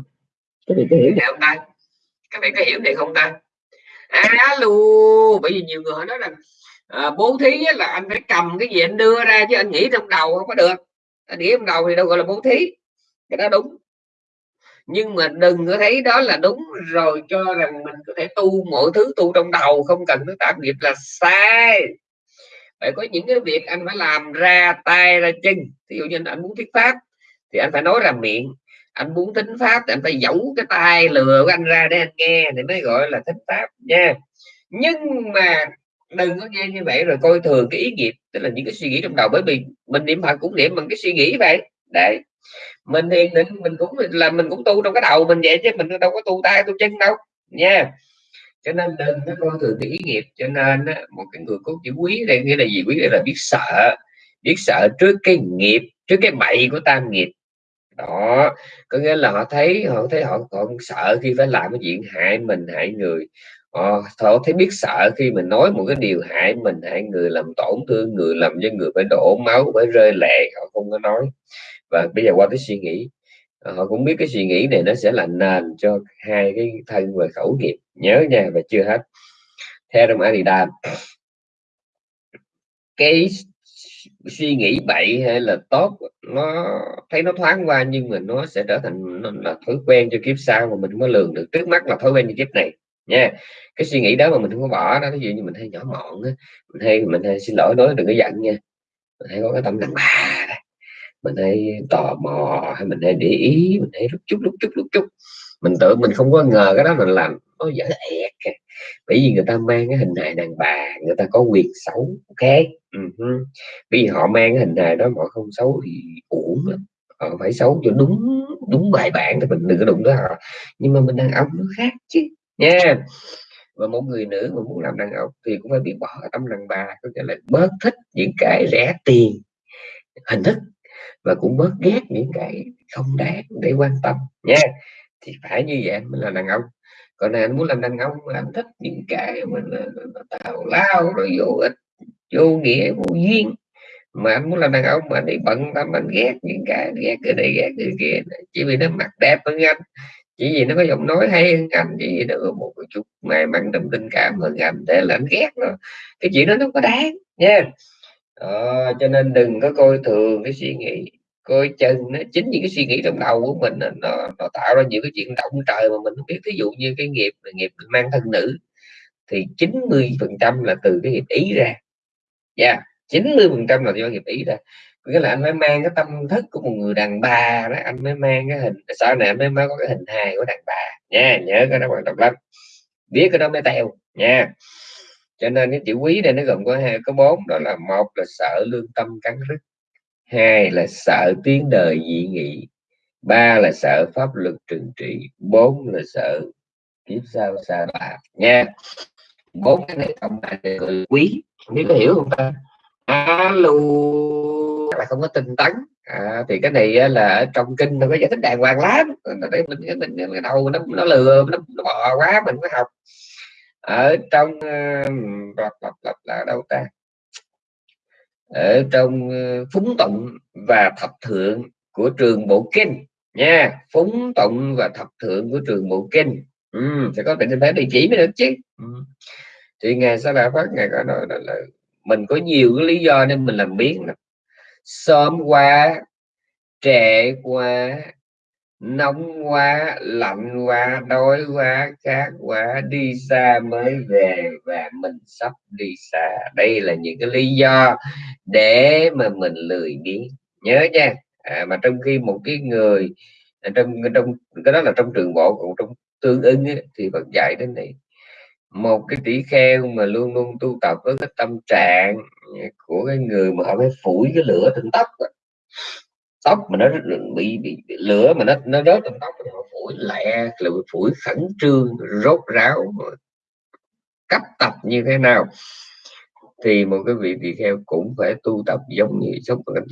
Cái này có hiểu này không ta? Các bạn có hiểu này không ta? Alo bởi vì nhiều người họ nói rằng à, bố thí là anh phải cầm cái gì anh đưa ra chứ anh nghĩ trong đầu không có được. Anh nghĩ trong đầu thì đâu gọi là bố thí. Cái đó đúng nhưng mà đừng có thấy đó là đúng rồi, cho rằng mình có thể tu mọi thứ tu trong đầu, không cần nó tạo nghiệp là sai. Phải có những cái việc anh phải làm ra tay, ra chân. Ví dụ như anh muốn thuyết pháp thì anh phải nói ra miệng. Anh muốn tính pháp thì anh phải giấu cái tay lừa của anh ra để anh nghe, thì mới gọi là tính pháp nha. Nhưng mà đừng có nghe như vậy rồi coi thường cái ý nghiệp, tức là những cái suy nghĩ trong đầu. Bởi vì mình niệm phật cũng niệm bằng cái suy nghĩ vậy. Đấy mình thiền định mình cũng là mình cũng tu trong cái đầu mình vậy chứ mình đâu có tu tay tu chân đâu nha. Cho nên đừng có coi thường cái ý nghiệp cho nên một cái người có chữ quý đây nghĩa là gì? Quý đây là biết sợ biết sợ trước cái nghiệp trước cái bậy của tam nghiệp. Đó có nghĩa là họ thấy họ thấy họ còn sợ khi phải làm cái chuyện hại mình hại người. Họ, họ thấy biết sợ khi mình nói một cái điều hại mình hại người làm tổn thương người làm cho người phải đổ máu phải rơi lệ họ không có nói và bây giờ qua cái suy nghĩ ờ, họ cũng biết cái suy nghĩ này nó sẽ là nền cho hai cái thân và khẩu nghiệp, nhớ nha, và chưa hết. Theo trong Adidas cái suy nghĩ bậy hay là tốt, nó thấy nó thoáng qua nhưng mà nó sẽ trở thành, nó là thói quen cho kiếp sau mà mình mới lường được. Trước mắt là thói quen cho kiếp này, nha. Cái suy nghĩ đó mà mình không có bỏ đó ví dụ như mình hay nhỏ mọn á, mình hay mình hay xin lỗi, nói đừng có giận nha. Mình hay có cái tâm đàn bà mình hay tò mò hay mình hay để ý, mình hay lúc chút lúc chút lúc chút. Mình tự mình không có ngờ cái đó mình làm nó dở ẹt bởi vì người ta mang cái hình hài đàn bà, người ta có quyền xấu, ok? Uh-huh. vì họ mang cái hình hài đó mà không xấu thì uổng họ phải xấu cho đúng đúng bài bản thì mình đừng có đụng tới họ. Nhưng mà mình đàn ông nó khác chứ, nha. Và một người nữ mà muốn làm đàn ông thì cũng phải biết bỏ tâm đàn bà, có nghĩa là bớt thích những cái rẻ tiền, hình thức và cũng bớt ghét những cái không đáng để quan tâm nha. Thì phải như vậy mới là đàn ông. Còn này anh muốn làm đàn ông anh thích những cái mình tào lao rồi vô ích, vô nghĩa, vô duyên. Mà anh muốn làm đàn ông mà anh đi bận tâm, anh ghét những cái, ghét cái này, ghét cái kia, chỉ vì nó mặt đẹp hơn anh, chỉ vì nó có giọng nói hay hơn anh, chỉ vì nó có một chút may mắn trong tình cảm hơn anh, thế là anh ghét nó. Cái chuyện đó nó có đáng nha đó, cho nên đừng có coi thường cái suy nghĩ coi chừng nó chính những cái suy nghĩ trong đầu của mình nó, nó tạo ra những cái chuyện động trời mà mình không biết. Ví dụ như cái nghiệp nghiệp mang thân nữ thì 90 phần trăm là từ cái nghiệp ý ra. Dạ, yeah, 90 phần trăm là do nghiệp ý ra. Nghĩa là anh mới mang cái tâm thức của một người đàn bà đó anh mới mang cái hình sau này anh mới, mới có cái hình hài của đàn bà. Nha nhớ cái đó quan trọng lắm. Biết cái đó mới teo nha cho nên cái chữ quý này nó gồm có hai có bốn đó là một là sợ lương tâm cắn rứt hai là sợ tiếng đời dị nghị ba là sợ pháp luật trừng trị bốn là sợ kiếp sau xa đọa nha bốn cái này cộng lại là quý nếu có hiểu không ta alo là không có tinh tấn à, thì cái này là ở trong kinh nó có giải thích đàng hoàng lắm đây mình cái mình cái đầu nó nó lừa nó, nó bò quá mình mới học ở trong lặp lặp lặp là đâu ta? Ở trong ờ, phúng tụng và thập thượng của trường bộ kinh nha. Phúng tụng và thập thượng của trường bộ kinh. Ừ, sẽ có định phải địa chỉ mới được chứ. Ừ. thì ngày sau là phát ngày có nói là, là mình có nhiều cái lý do nên mình làm biến sớm qua trễ qua nóng quá lạnh quá đói quá khát quá đi xa mới về và mình sắp đi xa. Đây là những cái lý do để mà mình lười biếng. Nhớ nha. À, mà trong khi một cái người à, trong trong cái đó là trong trường bộ còn trong tương ứng ấy, thì vẫn dạy đến này. Một cái tỷ kheo mà luôn luôn tu tập với cái tâm trạng của cái người mà họ phải phủi cái lửa trên tóc tóc mà nó bị, bị, bị lửa mà nó nó rớt trong tóc nó phổi lẹ là phổi khẩn trương rốt ráo cấp tập như thế nào. Thì một cái vị tỳ kheo cũng phải tu tập giống như sống phải,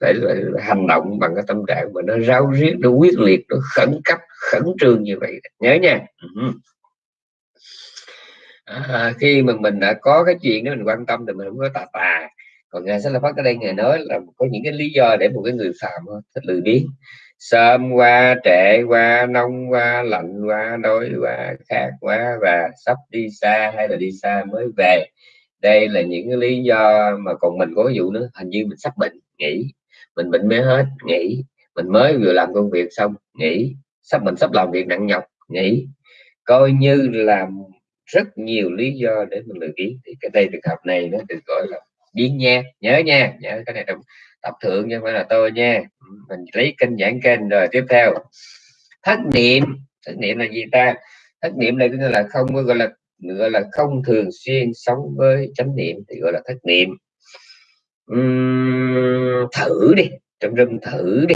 phải hành động bằng cái tâm trạng mà nó ráo riết nó quyết liệt nó khẩn cấp khẩn trương như vậy. Nhớ nha. Ừ. À, khi mà mình đã có cái chuyện đó mình quan tâm thì mình không có tà tà còn ngài sẽ là phát ở đây, ngài nói là có những cái lý do để một cái người phạm thích lười biếng. Sớm qua trễ qua, nông qua, lạnh qua, đói qua, khát quá và sắp đi xa hay là đi xa mới về. Đây là những cái lý do mà còn mình có ví dụ nữa, hình như mình sắp bệnh, nghỉ. Mình bệnh mới hết, nghỉ. Mình mới vừa làm công việc xong, nghỉ. Sắp mình sắp làm việc nặng nhọc, nghỉ. Coi như là rất nhiều lý do để mình lười biếng. Thì cái đây trường hợp này nó được gọi là điên nha nhớ nha nhớ cái này trong tập thượng nhưng phải là tôi nha. Ừ, mình lấy kênh giảng kênh rồi tiếp theo. Thất niệm thất niệm là gì ta? Thất niệm này tức là không gọi là gọi là không thường xuyên sống với chánh niệm thì gọi là thất niệm. Uhm, thử đi trong rừng thử đi.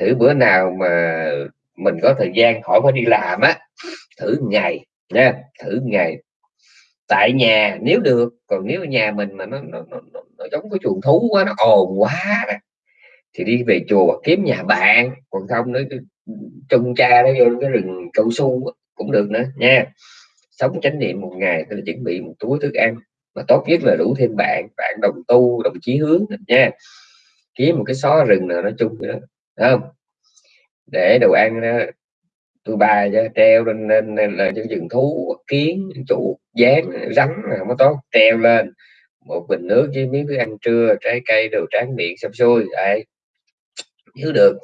Thử bữa nào mà mình có thời gian khỏi phải đi làm á thử ngày nha thử ngày tại nhà nếu được còn nếu nhà mình mà nó nó, nó, nó, nó giống cái chuồng thú quá nó ồn quá nè thì đi về chùa kiếm nhà bạn còn không nữa trông cha nó vô cái rừng cao su cũng được nữa nha. Sống chánh niệm một ngày tôi là chuẩn bị một túi thức ăn mà tốt nhất là đủ thêm bạn bạn đồng tu đồng chí hướng nha. Kiếm một cái xó rừng nào nói chung đó không? Để đồ ăn đó tôi bài cho treo lên lên, lên là những rừng thú kiến chuột dán rắn không có tốt. Treo lên. Một bình nước với miếng thức ăn trưa trái cây đồ tráng miệng xong xuôi. Đấy. Nếu được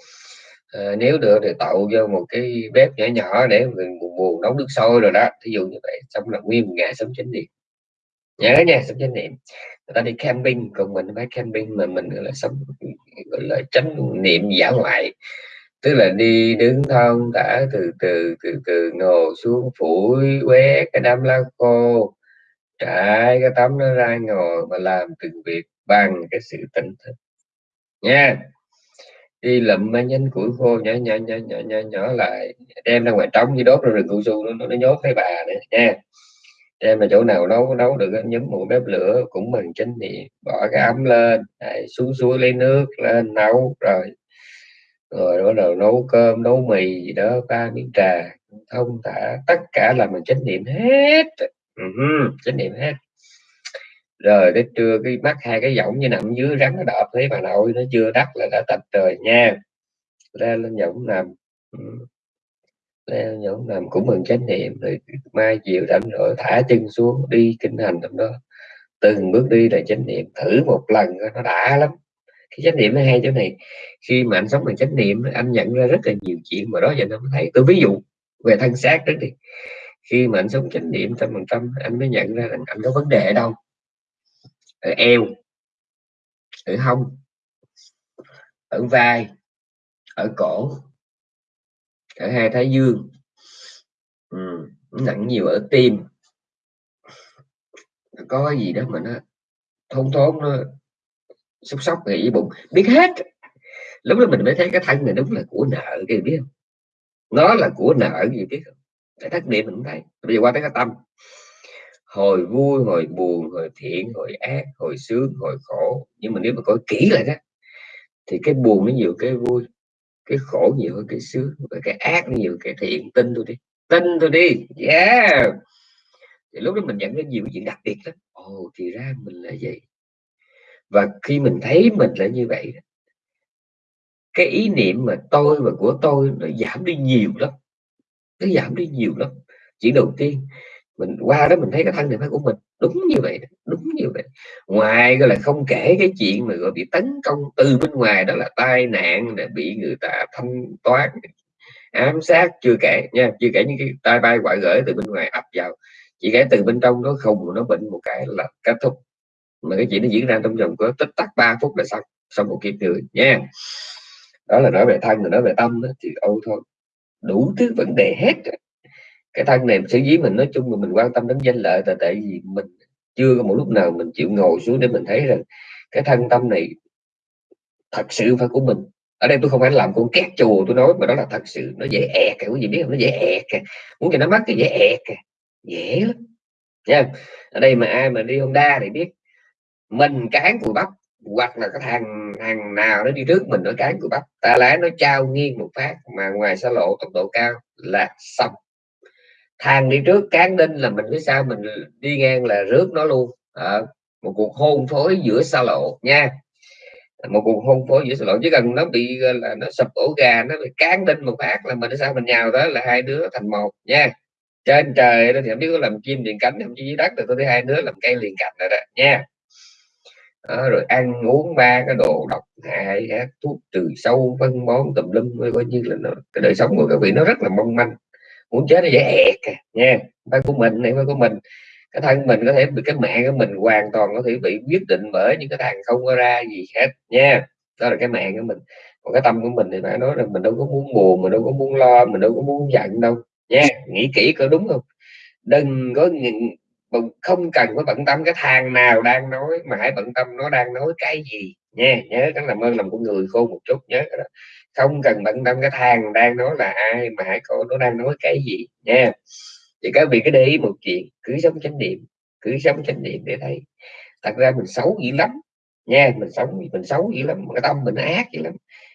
à, nếu được thì tậu vô một cái bếp nhỏ nhỏ để mình buồn, buồn nấu nước sôi rồi đó. Thí dụ như vậy xong là nguyên một ngày sống chánh niệm. Nhớ nha sống chánh niệm. Người ta đi camping còn mình phải camping mà mình gọi là sống gọi là tránh niệm giả ngoại tức là đi đứng thong thả từ từ từ từ ngồi xuống phủi quét cái đám lá khô trải cái tấm nó ra ngồi mà làm từng việc bằng cái sự tỉnh thức. Nha. Đi lụm mấy nhánh củi khô nhỏ nhỏ nhỏ nhỏ nhỏ, nhỏ lại đem ra ngoài trống như đốt ra rừng cao su nó, nó nhốt thấy bà này nha. Đem là chỗ nào nấu nấu được nhấm một bếp lửa cũng bằng chánh niệm bỏ cái ấm lên Đấy, xuống suối lấy nước lên nấu rồi rồi bắt đầu nấu cơm nấu mì gì đó ba miếng trà thông thả. Tất cả là mình chánh niệm hết. Uh-huh, chánh niệm hết. Rồi đến trưa cái mắt hai cái giọng như nằm dưới rắn nó đọp thấy bà nội nó chưa đắt là đã tạch rồi nha. Lên ừ. lên giọng nằm. Lên giọng nằm cũng mừng chánh niệm. Rồi mai chiều rảnh rồi thả chân xuống đi kinh hành trong đó. Từng bước đi là chánh niệm. Thử một lần nó đã lắm cái chánh niệm nó hay chỗ này. Khi mà anh sống bằng chánh niệm anh nhận ra rất là nhiều chuyện mà đó giờ nó thấy. Tôi ví dụ về thân xác đó đi. Khi mà anh sống chánh niệm trăm phần trăm anh mới nhận ra rằng anh có vấn đề ở đâu? Ở eo ở hông ở vai ở cổ ở hai thái dương. Ừ, nặng nhiều ở tim. Có cái gì đó mà nó thốn thốn nó xúc sóc nghĩ bụng. Biết hết. Lúc đó mình mới thấy cái thân này đúng là của nợ cái biết không? Nó là của nợ gì biết không? Cái thất niệm mình cũng thấy. Bây giờ qua tới cái tâm. Hồi vui hồi buồn hồi thiện hồi ác hồi sướng hồi khổ. Nhưng mà nếu mà coi kỹ lại đó thì cái buồn nó nhiều cái vui. Cái khổ nhiều hơn cái sướng. Và cái ác nhiều cái thiện. Tin tôi đi. Tin tôi đi. Yeah! Thì lúc đó mình nhận ra nhiều cái chuyện đặc biệt lắm. Ồ oh, thì ra mình là vậy và khi mình thấy mình là như vậy cái ý niệm mà tôi và của tôi nó giảm đi nhiều lắm, nó giảm đi nhiều lắm. Chỉ đầu tiên, mình qua đó mình thấy cái thân này phải của mình đúng như vậy đúng như vậy. Ngoài gọi là không kể cái chuyện mà, gọi, bị tấn công từ bên ngoài, đó là tai nạn là bị người ta thanh toán, ám sát, chưa kể nha, chưa kể những cái tai bay quả gửi từ bên ngoài ập vào. Chỉ kể từ bên trong nó không, nó bệnh một cái là kết thúc mà cái chuyện nó diễn ra trong vòng có tích tắc 3 phút là xong xong một kiếp người nha. Đó là nói về thân rồi nói về tâm đó, thì âu thôi. Đủ thứ vấn đề hết cái thân này xử lý mình nói chung là mình quan tâm đến danh lợi là tại vì mình chưa có một lúc nào mình chịu ngồi xuống để mình thấy rằng cái thân tâm này thật sự phải của mình. Ở đây tôi không phải làm con két chùa tôi nói mà đó là thật sự. Nó dễ ẹt cái gì biết không? Nó dễ ẹt kìa. Muốn cho nó mất cái dễ ẹt kìa. Dễ lắm. Nha. Ở đây mà ai mà đi Honda thì biết mình cán cùi bắp hoặc là cái thằng thằng nào nó đi trước mình nó cán cùi bắp. Ta lái nó trao nghiêng một phát mà ngoài xa lộ tốc độ cao là xong. Thằng đi trước cán đinh là mình phía sau mình đi ngang là rước nó luôn. À, một cuộc hôn phối giữa xa lộ nha. Một cuộc hôn phối giữa xa lộ. Chứ cần nó bị là nó sập ổ gà nó bị cán đinh một phát là mình sao mình nhào đó là hai đứa thành một nha. Trên trời đó thì không biết có làm chim liền cánh không chứ dưới đất thì tôi thấy hai đứa làm cây liền cạnh rồi đó nha đó, rồi ăn uống ba cái đồ độc hại thuốc trừ sâu phân bón tùm lum coi như là nó, cái đời sống của các vị nó rất là mong manh. Muốn chết nó dễ ẹt à, nha. Phải của mình này phải của mình. Cái thân mình có thể bị cái mẹ của mình hoàn toàn có thể bị quyết định bởi những cái thằng không có ra gì hết nha. Đó là cái mạng của mình. Còn cái tâm của mình thì phải nói là mình đâu có muốn buồn mình đâu có muốn lo mình đâu có muốn giận đâu nha. Nghĩ kỹ có đúng không? Đừng có Vâng, không cần phải bận tâm cái thằng nào đang nói mà hãy bận tâm nó đang nói cái gì nha. Nhớ cái làm ơn làm của người khôn một chút nhớ đó. Không cần bận tâm cái thằng đang nói là ai mà hãy coi nó đang nói cái gì nha. Thì các vị cứ để ý một chuyện cứ sống chánh niệm cứ sống chánh niệm để thấy. Thật ra mình xấu dữ lắm nha mình sống mình xấu dữ lắm cái tâm mình ác dữ lắm.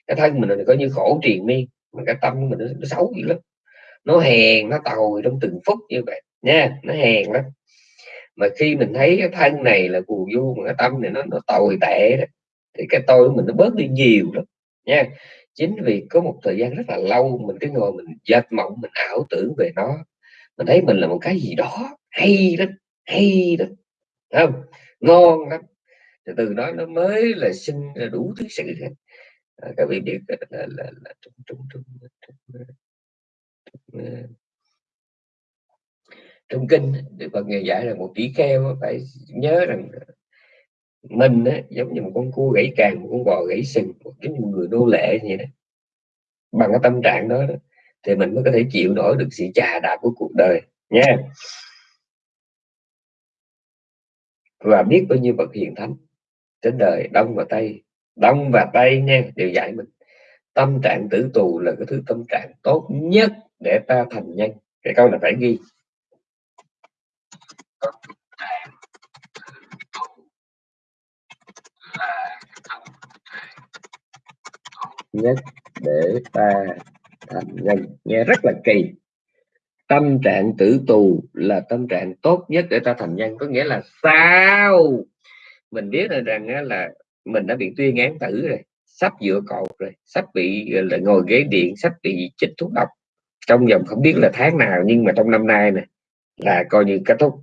Cái thân mình coi như khổ triền miên mà cái tâm mình nó, nó xấu dữ lắm. Nó hèn nó tồi trong từng phút như vậy nha nó hèn lắm mà khi mình thấy cái thân này là phù du mà cái tâm này nó nó tồi tệ đó thì cái tôi của mình nó bớt đi nhiều lắm nha chính vì có một thời gian rất là lâu mình cứ ngồi mình dệt mộng mình ảo tưởng về nó mình thấy mình là một cái gì đó hay lắm hay lắm không ngon lắm từ từ đó nó mới là sinh ra đủ thứ sự hết à, các vị biết là là, là, là là, là, là, là, là, là trong kinh Đức Phật ngày dạy là một tỷ kheo phải nhớ rằng mình á, giống như một con cua gãy càng một con bò gãy sừng giống như một người nô lệ vậy đó. Bằng cái tâm trạng đó, đó thì mình mới có thể chịu nổi được sự trà đạp của cuộc đời nha. Và biết bao nhiêu bậc hiền thánh trên đời đông và tây đông và tây nha đều dạy mình. Tâm trạng tử tù là cái thứ tâm trạng tốt nhất để ta thành nhân. Cái câu này phải ghi. Nhất để ta thành nhân. Nghe rất là kỳ. Tâm trạng tử tù là tâm trạng tốt nhất để ta thành nhân, có nghĩa là sao? Mình biết là rằng là mình đã bị tuyên án tử rồi, sắp dựa cột rồi, sắp bị là, ngồi ghế điện, sắp bị chích thuốc độc. Trong vòng không biết là tháng nào, nhưng mà trong năm nay này là coi như kết thúc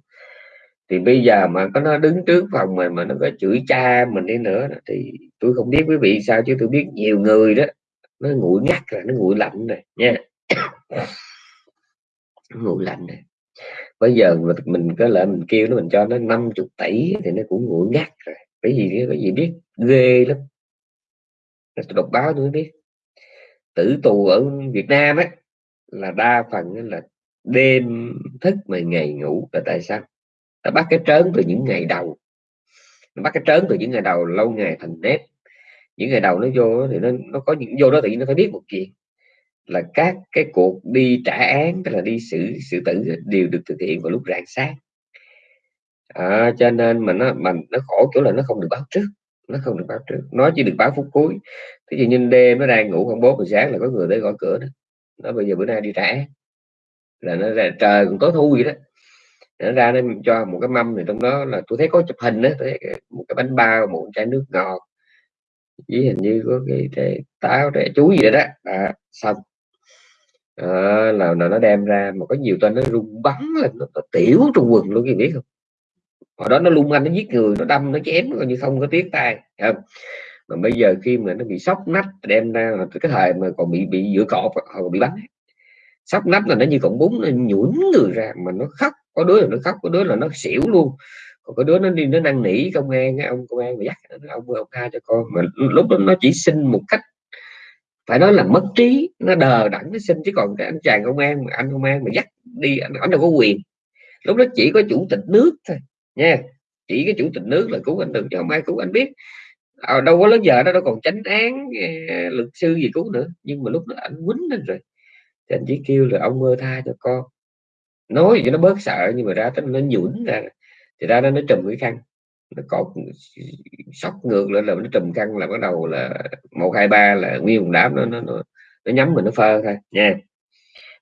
thì bây giờ mà có nó đứng trước phòng mình mà nó có chửi cha mình đi nữa thì tôi không biết quý vị sao chứ tôi biết nhiều người đó, nó nguội ngắt rồi, nó nguội lạnh rồi nha. Nguội lạnh này bây giờ mình có lợi mình kêu nó, mình cho nó 50 tỷ thì nó cũng nguội ngắt rồi. Cái gì cái gì biết, ghê lắm. Tôi đọc báo tôi biết. Tử tù ở Việt Nam á, là đa phần là đêm thức mà ngày ngủ là tại sao? Nó bắt cái trớn từ những ngày đầu. Nó bắt cái trớn từ những ngày đầu lâu ngày thành nếp. Những ngày đầu nó vô thì nó nó có những vô đó thì nó phải biết một chuyện. Là các cái cuộc đi trả án tức là đi xử xử tử đều được thực hiện vào lúc rạng sáng. À, cho nên mà nó mà nó khổ chỗ là nó không được báo trước. Nó không được báo trước. Nó chỉ được báo phút cuối. Thế thì như đêm nó đang ngủ khoảng bốn rồi sáng là có người tới gõ cửa đó. Nó bây giờ bữa nay đi trả án. Là nó ra trời còn tối thui vậy đó nó ra nó cho một cái mâm thì trong đó là tôi thấy có chụp hình đó thấy một cái bánh bao một chai nước ngọt. Với hình như có cái trái táo trái chuối gì đó đó. À, xong. À, là, là nó đem ra mà có nhiều tên nó rung bắn lên nó, nó tiểu trong quần luôn kìa biết không? Hồi đó nó lung anh nó giết người nó đâm nó chém coi như không có tiếc tay không? Mà bây giờ khi mà nó bị sốc nách đem ra là cái thời mà còn bị bị giữa cọp hoặc bị bắn. Sốc nách là nó như cọng bún nó nhũn người ra mà nó khóc có đứa là nó khóc có đứa là nó xỉu luôn. Còn có đứa nó đi nó năn nỉ công an ông công an mà dắt ông ông tha cho con. Mà lúc đó nó chỉ xin một cách phải nói là mất trí nó đờ đẳng nó xin. Chứ còn cái anh chàng công an mà anh công an mà dắt đi anh, anh đâu có quyền. Lúc đó chỉ có chủ tịch nước thôi nha. Chỉ cái chủ tịch nước là cứu anh được chứ không ai cứu anh biết. À, đâu có lớn giờ đó đâu còn tránh án ờ, luật sư gì cứu nữa. Nhưng mà lúc đó anh quýnh lên rồi. Thì anh chỉ kêu là ông mơ tha cho con nói cho nó bớt sợ nhưng mà ra tới nó nhũn ra. Thì ra nó nó trùm cái khăn. Nó cột sóc ngược lên là nó trùm khăn là bắt đầu là một hai ba là nguyên một đám nó nó nó, nó nhắm mình nó phơ thôi nha.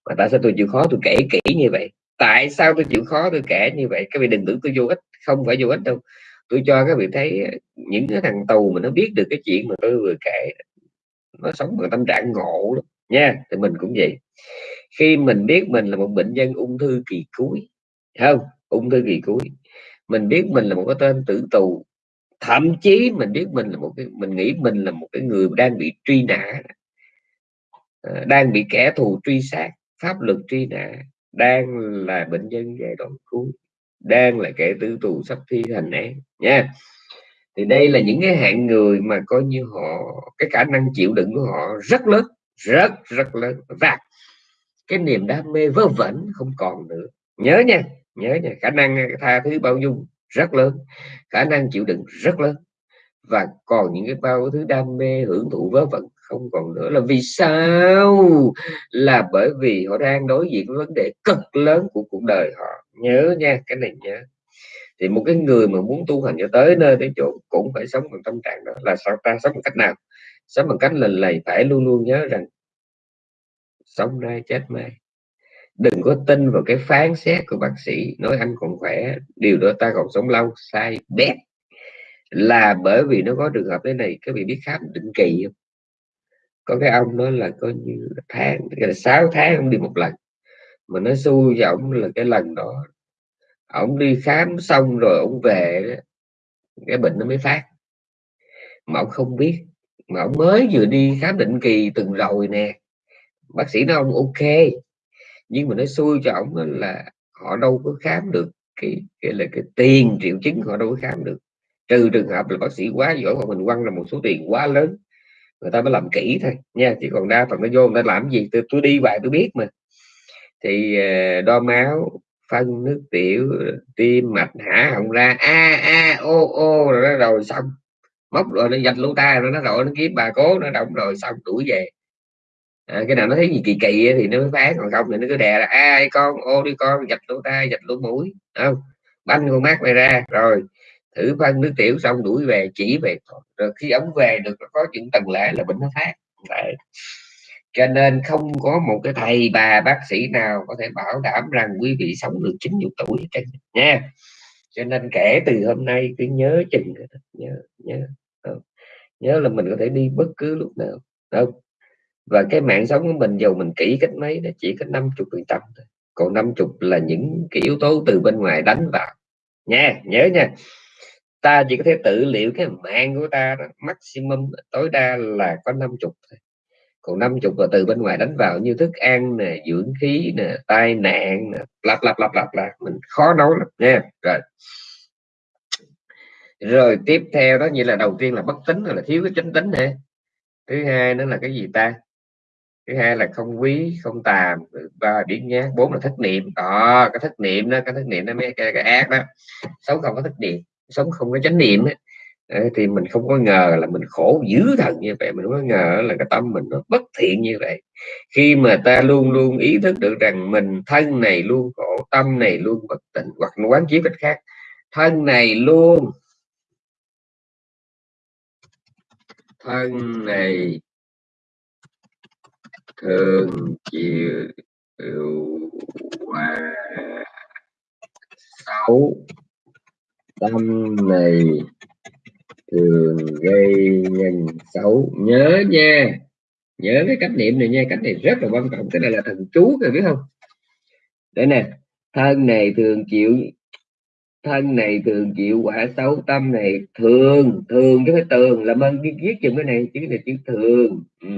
Mà tại sao tôi chịu khó tôi kể kỹ như vậy? Tại sao tôi chịu khó tôi kể như vậy? Các vị đừng tưởng tôi vô ích không phải vô ích đâu. Tôi cho các vị thấy ờ, những cái thằng tù mà nó biết được cái chuyện mà tôi vừa kể nó sống bằng tâm trạng ngộ lắm nha. Thì mình cũng vậy khi mình biết mình là một bệnh nhân ung thư kỳ cuối không? Ung thư kỳ cuối. Mình biết mình là một cái tên tử tù, thậm chí mình biết mình là một cái, mình nghĩ mình là một cái người đang bị truy nã. Ờ, đang bị kẻ thù truy sát, pháp luật truy nã, đang là bệnh nhân giai đoạn cuối, đang là kẻ tử tù sắp thi hành án, nha. Thì đây là những cái hạng người mà coi như họ, cái khả năng chịu đựng của họ rất lớn, rất rất lớn. Và cái niềm đam mê vớ vẩn không còn nữa. Nhớ nha nhớ nha, khả năng tha thứ bao dung rất lớn, khả năng chịu đựng rất lớn. Và còn những cái bao thứ đam mê hưởng thụ vớ vẩn không còn nữa là vì sao? Là bởi vì họ đang đối diện với vấn đề cực lớn của cuộc đời họ. Nhớ nha, cái này nhớ. Thì một cái người mà muốn tu hành cho tới nơi tới chỗ cũng phải sống bằng tâm trạng đó. Là sao ta? Sống bằng cách nào? Sống bằng cách là lầy phải luôn luôn nhớ rằng sống nay chết mai đừng có tin vào cái phán xét của bác sĩ nói anh còn khỏe, điều đó ta còn sống lâu, sai bét. Là bởi vì nó có trường hợp thế này, các vị biết khám định kỳ không? Có cái ông nói là coi như tháng là 6 tháng ông đi một lần, mà nó xui cho ông là cái lần đó ông đi khám xong rồi ông về cái bệnh nó mới phát. Mà ông không biết, mà ông mới vừa đi khám định kỳ từng rồi nè bác sĩ nói ông ok nhưng mà nó xui cho ông là họ đâu có khám được cái, cái là cái tiền triệu chứng họ đâu có khám được. Trừ trường hợp là bác sĩ quá giỏi hoặc mình quăng là một số tiền quá lớn người ta mới làm kỹ thôi nha chỉ còn đa phần nó vô người ta làm gì tôi, tôi đi vài tôi biết mà. Thì ờ, đo máu phân nước tiểu tim mạch hả họng ra a a ô ô rồi nó rồi xong. Móc rồi nó dạch lô ta rồi nó rồi nó kiếm bà cố nó động rồi xong đuổi về à, cái nào nó thấy gì kỳ kỳ thì nó mới phán còn không thì nó cứ đè là ai con ô đi con dạch lỗ tai dạch lỗ mũi. Không? Banh con mắt mày ra. Rồi thử phân nước tiểu xong đuổi về chỉ về rồi khi ống về được có những tầng lệ là bệnh nó phát. Đấy. cho nên không có một cái thầy bà bác sĩ nào có thể bảo đảm rằng quý vị sống được 90 tuổi trên nha. Cho nên kể từ hôm nay cứ nhớ chừng nhớ nhớ. Ờ, nhớ là mình có thể đi bất cứ lúc nào. Không? Và cái mạng sống của mình dù mình kỹ cách mấy nó chỉ có 50 phần trăm thôi. Còn 50 là những cái yếu tố từ bên ngoài đánh vào. Nha nhớ nha. Ta chỉ có thể tự liệu cái mạng của ta đó, maximum tối đa là có 50 thôi. Còn 50 là từ bên ngoài đánh vào như thức ăn nè dưỡng khí nè tai nạn nè lặp lặp lặp lặp là mình khó nói lắm nha. Rồi. Rồi tiếp theo đó như là đầu tiên là bất tính là thiếu cái chánh tính nè thứ hai nữa là cái gì ta? Thứ hai là không quý không tàm ba biến nhát bốn là thất niệm. Đó cái thất niệm đó cái thất niệm nó mới cái, cái ác đó. Sống không có thất niệm sống không có chánh niệm ấy, thì mình không có ngờ là mình khổ dữ thần như vậy. Mình không có ngờ là cái tâm mình nó bất thiện như vậy. Khi mà ta luôn luôn ý thức được rằng mình thân này luôn khổ tâm này luôn bất tịnh hoặc quán chiếu cách khác thân này luôn thân này thường chịu quả xấu, tâm này thường gây nhân xấu. Nhớ nha, nhớ cái cách niệm này nha, cách này rất là quan trọng, cái này là thần chú rồi biết không? Đây nè, thân này thường chịu, thân này thường chịu quả xấu, tâm này thường thường chứ phải tường, làm ơn viết chừng cái này, chứ này chữ thường. Ừ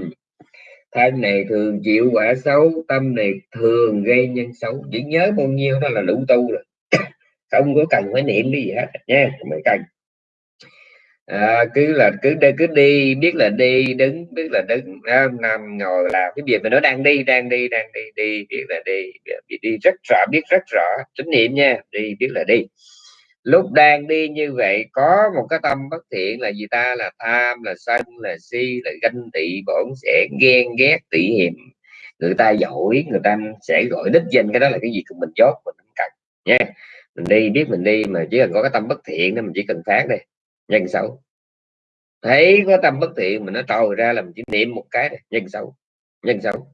thân này thường chịu quả xấu tâm này thường gây nhân xấu. Chỉ nhớ bao nhiêu đó là đủ tu rồi. Không có cần phải niệm cái gì hết nha không phải cần. À, cứ là cứ đi cứ đi biết là đi đứng biết là đứng. Nằm ngồi làm cái việc mà nó đang đi đang đi đang đi đi biết là đi đi, đi rất rõ biết rất rõ. Chánh niệm nha đi biết là đi lúc đang đi như vậy, có một cái tâm bất thiện là gì ta? Là tham, là sân, là si, là ganh tị, bổn sẽ ghen ghét tị hiềm. Người ta giỏi, người ta sẽ gọi đích danh cái đó là cái gì? Của mình chốt mình không cần, nha. Mình đi, biết mình đi, mà chỉ cần có cái tâm bất thiện nên mình chỉ cần phát đây nhân xấu. Thấy có tâm bất thiện mình nó trồi ra là mình chỉ niệm một cái này. nhân xấu nhân xấu.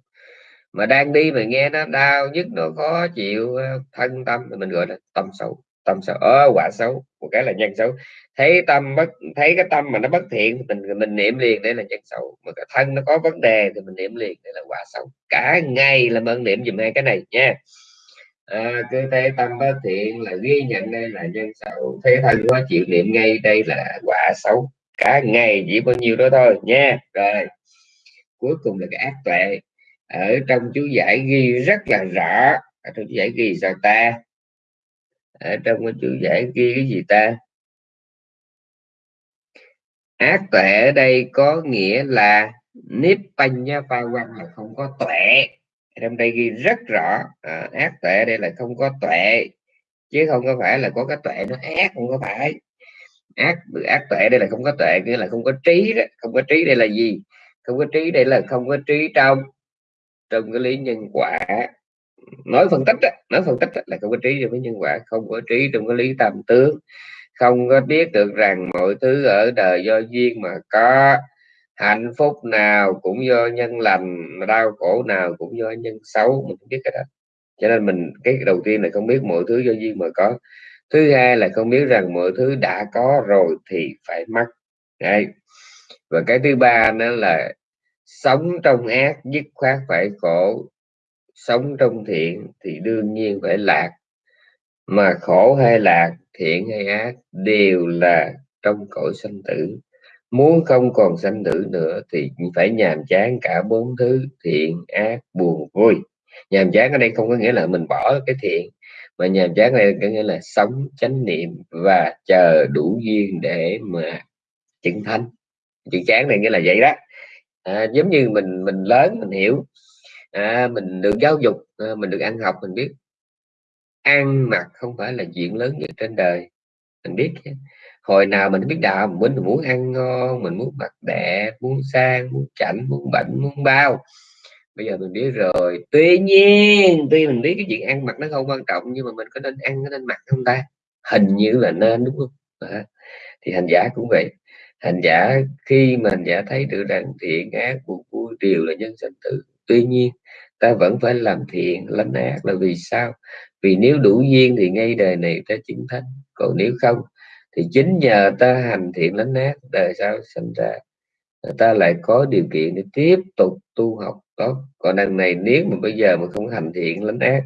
Mà đang đi mà nghe nó đau nhất nó khó chịu ờ, thân tâm, thì mình gọi là tâm xấu tâm xấu quả xấu một cái là nhân xấu. Thấy tâm bất thấy cái tâm mà nó bất thiện mình mình niệm liền đây là nhân xấu. Mà cái thân nó có vấn đề thì mình niệm liền đây là quả xấu. Cả ngày là ơn niệm dùm hai cái này nha. À, cứ thấy tâm bất thiện là ghi nhận đây là nhân xấu. Thấy thân có chịu niệm ngay đây là quả xấu. Cả ngày chỉ bao nhiêu đó thôi nha. Rồi cuối cùng là cái ác tuệ. Ở trong chú giải ghi rất là rõ. Ở trong chú giải ghi sao ta? Ở trong cái chú giải ghi cái gì ta? Ác tuệ ở đây có nghĩa là nếp banh nha pha quan là không có tuệ trong đây ghi rất rõ. À, ác tuệ đây là không có tuệ chứ không có phải là có cái tuệ nó ác không có phải. Ác ác tuệ đây là không có tuệ nghĩa là không có trí đó. Không có trí đây là gì? Không có trí đây là không có trí trong trong cái lý nhân quả nói phân tích đó, nói phân tích đó, là không có trí trong cái nhân quả không có trí trong cái lý tam tướng không có biết được rằng mọi thứ ở đời do duyên mà có hạnh phúc nào cũng do nhân lành mà đau khổ nào cũng do nhân xấu mình không biết cái đó. Cho nên mình cái đầu tiên là không biết mọi thứ do duyên mà có. Thứ hai là không biết rằng mọi thứ đã có rồi thì phải mất Đấy. và cái thứ ba nữa là sống trong ác dứt khoát phải khổ sống trong thiện thì đương nhiên phải lạc. Mà khổ hay lạc thiện hay ác đều là trong cõi sanh tử. Muốn không còn sanh tử nữa thì phải nhàm chán cả bốn thứ thiện ác buồn vui. Nhàm chán ở đây không có nghĩa là mình bỏ cái thiện mà nhàm chán đây có nghĩa là sống chánh niệm và chờ đủ duyên để mà chứng thanh chữ chán này nghĩa là vậy đó. À, giống như mình mình lớn mình hiểu à, mình được giáo dục à, mình được ăn học mình biết. Ăn mặc không phải là chuyện lớn nhất trên đời. Mình biết hồi nào mình biết đạo mình muốn ăn ngon mình muốn mặc đẹp muốn sang muốn chảnh muốn bệnh muốn bao. Bây giờ mình biết rồi. Tuy nhiên tuy mình biết cái chuyện ăn mặc nó không quan trọng nhưng mà mình có nên ăn có nên mặc không ta? Hình như là nên đúng không? À, thì hành giả cũng vậy. Hành giả khi mà hành giả thấy được rằng thiện ác buồn vui đều là nhân sinh tử tuy nhiên, ta vẫn phải làm thiện, lánh ác là vì sao? Vì nếu đủ duyên thì ngay đời này ta chứng thánh, còn nếu không thì chính nhờ ta hành thiện lánh ác, đời sau sinh ra. Ta lại có điều kiện để tiếp tục tu học, tốt. Còn đằng này nếu mà bây giờ mà không hành thiện lánh ác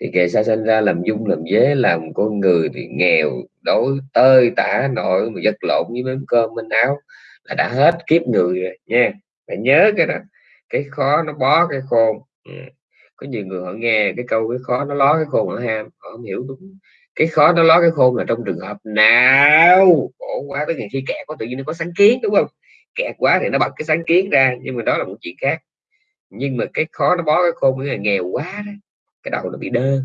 thì kẻ sao sinh ra làm dung, làm dế, làm con người thì nghèo, đói, tơi tả nội mà vật lộn với miếng cơm bên áo là đã hết kiếp người rồi nha. Phải nhớ cái đó cái khó nó bó cái khôn. Ừ. có nhiều người họ nghe cái câu cái khó nó ló cái khôn ở ham, họ không hiểu đúng. Cái khó nó ló cái khôn là trong trường hợp nào? Khổ quá tới ngày khi kẹt có tự nhiên nó có sáng kiến, đúng không? Kẹt quá thì nó bật cái sáng kiến ra, nhưng mà đó là một chuyện khác. Nhưng mà cái khó nó bó cái khôn nghĩa là nghèo quá đó, cái đầu nó bị đơ.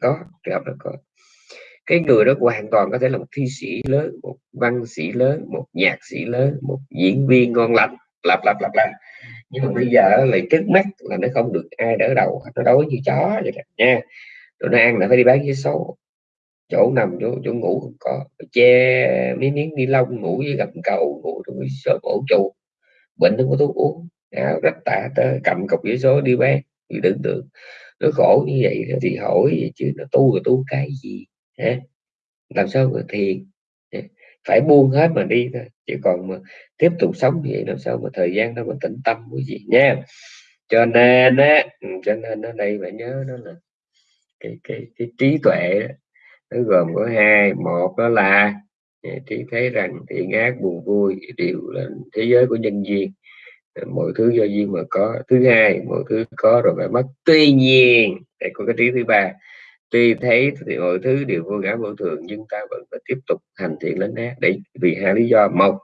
Có, trường hợp đó có. Cái người đó hoàn toàn có thể là một thi sĩ lớn, một văn sĩ lớn, một nhạc sĩ lớn, một diễn viên ngon lành lặp lặp lặp lặp. Nhưng mà bây giờ lại trước mắt là nó không được ai đỡ đầu nó đói như chó vậy đó, nha. Rồi nó ăn là phải đi bán vé số. Chỗ nằm chỗ chỗ ngủ không có. Che mấy miếng ni lông, ngủ với gầm cầu, ngủ trong cái sợ ổ trụ. Bệnh không có thuốc uống. Áo rách tả tơ, cầm cọc vé số đi bán. Thì tưởng tượng, nó khổ như vậy thì hỏi vậy chứ, nó tu rồi tu cái gì, hả? Làm sao mà thiền phải buông hết mà đi thôi. Chứ còn mà tiếp tục sống như vậy làm sao mà thời gian đâu mà tĩnh tâm quý vị nha. Cho nên á ừ, cho nên ở đây phải nhớ đó là cái cái cái trí tuệ nó gồm có hai. Một đó là à, trí thấy rằng thiện ác, buồn vui, đều là thế giới của nhân duyên. Mọi thứ do duyên mà có. Thứ hai, mọi thứ có rồi phải mất. Tuy nhiên để có cái trí thứ ba tuy thấy thì mọi thứ đều vô ngã vô thường nhưng ta vẫn phải tiếp tục hành thiện lớn ác để vì hai lý do. Một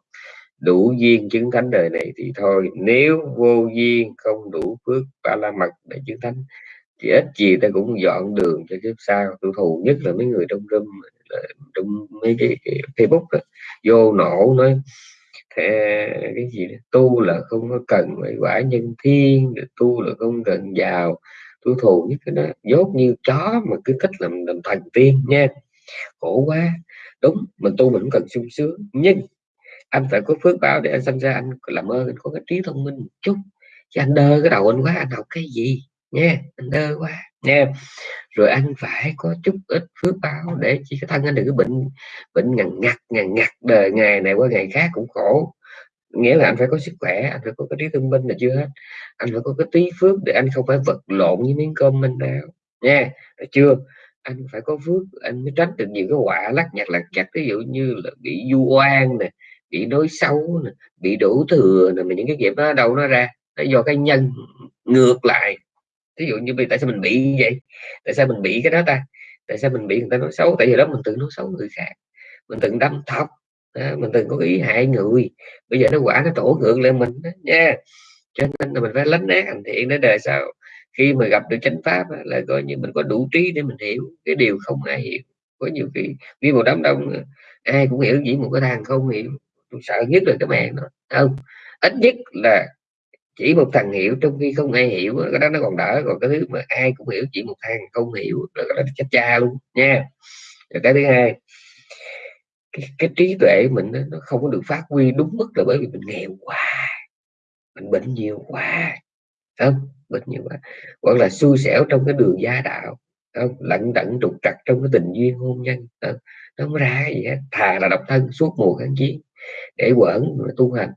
đủ duyên chứng thánh đời này thì thôi. Nếu vô duyên không đủ phước ba la mật để chứng thánh thì ít gì ta cũng dọn đường cho kiếp sau. Tôi thù nhất là mấy người trong râm trong mấy cái, cái facebook đó, vô nổ nói cái gì đó, tu là không có cần phải quả nhân thiên tu là không cần giàu tôi thù nhất cái đó dốt như chó mà cứ thích làm làm thần tiên nha. Khổ quá. Đúng, mình tu mình cũng cần sung sướng. Nhưng anh phải có phước báo để anh sinh ra, anh làm ơn, anh có cái trí thông minh một chút. Chứ anh đơ cái đầu anh quá, anh học cái gì nha? Anh đơ quá nha. Rồi anh phải có chút ít phước báo để chỉ cái thân anh đừng có bệnh bệnh ngằn ngặt ngằn ngặt đời ngày này qua ngày khác cũng khổ nghĩa là anh phải có sức khỏe, anh phải có cái trí thông minh là chưa hết. Anh phải có cái tí phước để anh không phải vật lộn với miếng cơm mình nào. Nha, được chưa? Anh phải có phước, anh mới tránh được nhiều cái quả lắc nhặt lặt chặt ví dụ như là bị du oan nè, bị đối xấu nè, bị đổ thừa nè, mà những cái nghiệp đó đâu nó ra. Nó do cái nhân ngược lại. Ví dụ như tại sao mình bị như vậy? Tại sao mình bị cái đó ta? Tại sao mình bị người ta nói xấu? Tại vì đó mình tự nói xấu người khác. Mình từng đâm thọc đó, mình từng có ý hại người. Bây giờ nó quả nó trổ ngược lên mình đó, nha. Cho nên là mình phải lánh né hành thiện để đời sau. Khi mà gặp được chánh pháp là coi như mình có đủ trí để mình hiểu cái điều không ai hiểu. Có nhiều khi vì một đám đông ai cũng hiểu chỉ một cái thằng không hiểu. Tôi sợ nhất là cái mẹ nó không? Ít nhất là chỉ một thằng hiểu trong khi không ai hiểu cái đó nó còn đỡ. Còn cái thứ mà ai cũng hiểu chỉ một thằng không hiểu là cái đó chết cha luôn nha. Rồi cái thứ hai cái, cái trí tuệ mình nó, nó không có được phát huy đúng mức là bởi vì mình nghèo quá mình bệnh nhiều quá không? Bệnh nhiều quá. Hoặc là xui xẻo trong cái đường gia đạo không? Lận đận trục trặc trong cái tình duyên hôn nhân không? nó không ra gì hết. Thà là độc thân suốt mùa kháng chiến để quẩn tu hành.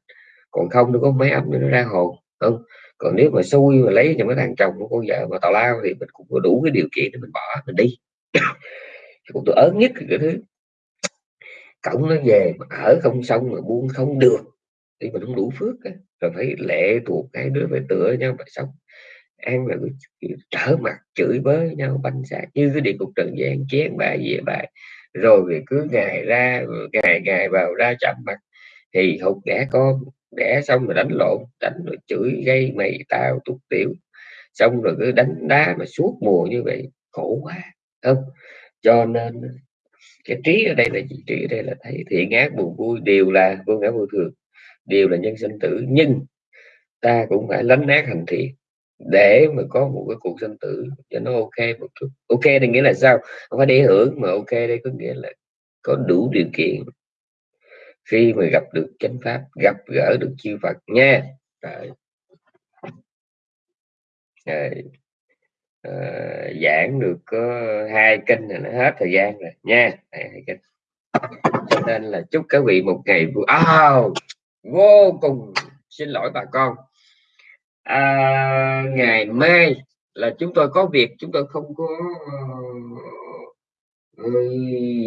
Còn không nó có mấy ấm nó ra hồn không? Còn nếu mà xui mà lấy cho mấy thằng chồng của con vợ mà tào lao thì mình cũng có đủ cái điều kiện để mình bỏ mình đi. Cũng tôi ớn nhất cái thứ cổng nó về mà ở không xong mà buông không được, thì mình không đủ phước á. rồi phải lệ thuộc hai đứa phải tựa nhau mà sống. Ăn là trở mặt chửi bới nhau, banh xác như cái địa cục trần gian, chén bài về bài. Rồi thì cứ ngày ra, ngày ngày vào ra chậm mặt, thì hụt đẻ con, đẻ xong rồi đánh lộn, đánh rồi chửi, gây mày, tao tục tiểu. Xong rồi cứ đánh đá mà suốt mùa như vậy, khổ quá, không? Cho nên cái trí ở đây là gì? Trí ở đây là thấy thiện ác buồn vui đều là vô ngã vô thường, đều là nhân sinh tử. Nhưng ta cũng phải lánh nát hành thiện để mà có một cái cuộc sinh tử cho nó ok một chút. Ok thì nghĩa là sao? Không phải để hưởng mà ok đây có nghĩa là có đủ điều kiện khi mà gặp được chánh pháp, gặp gỡ được chư Phật nha. Đấy. Đấy. À, giảng được có hai kinh là nó hết thời gian rồi nha. Hai kinh. Cho nên là chúc các vị một ngày vui oh, vô cùng xin lỗi bà con. À, ngày mai là chúng tôi có việc chúng tôi không có uh,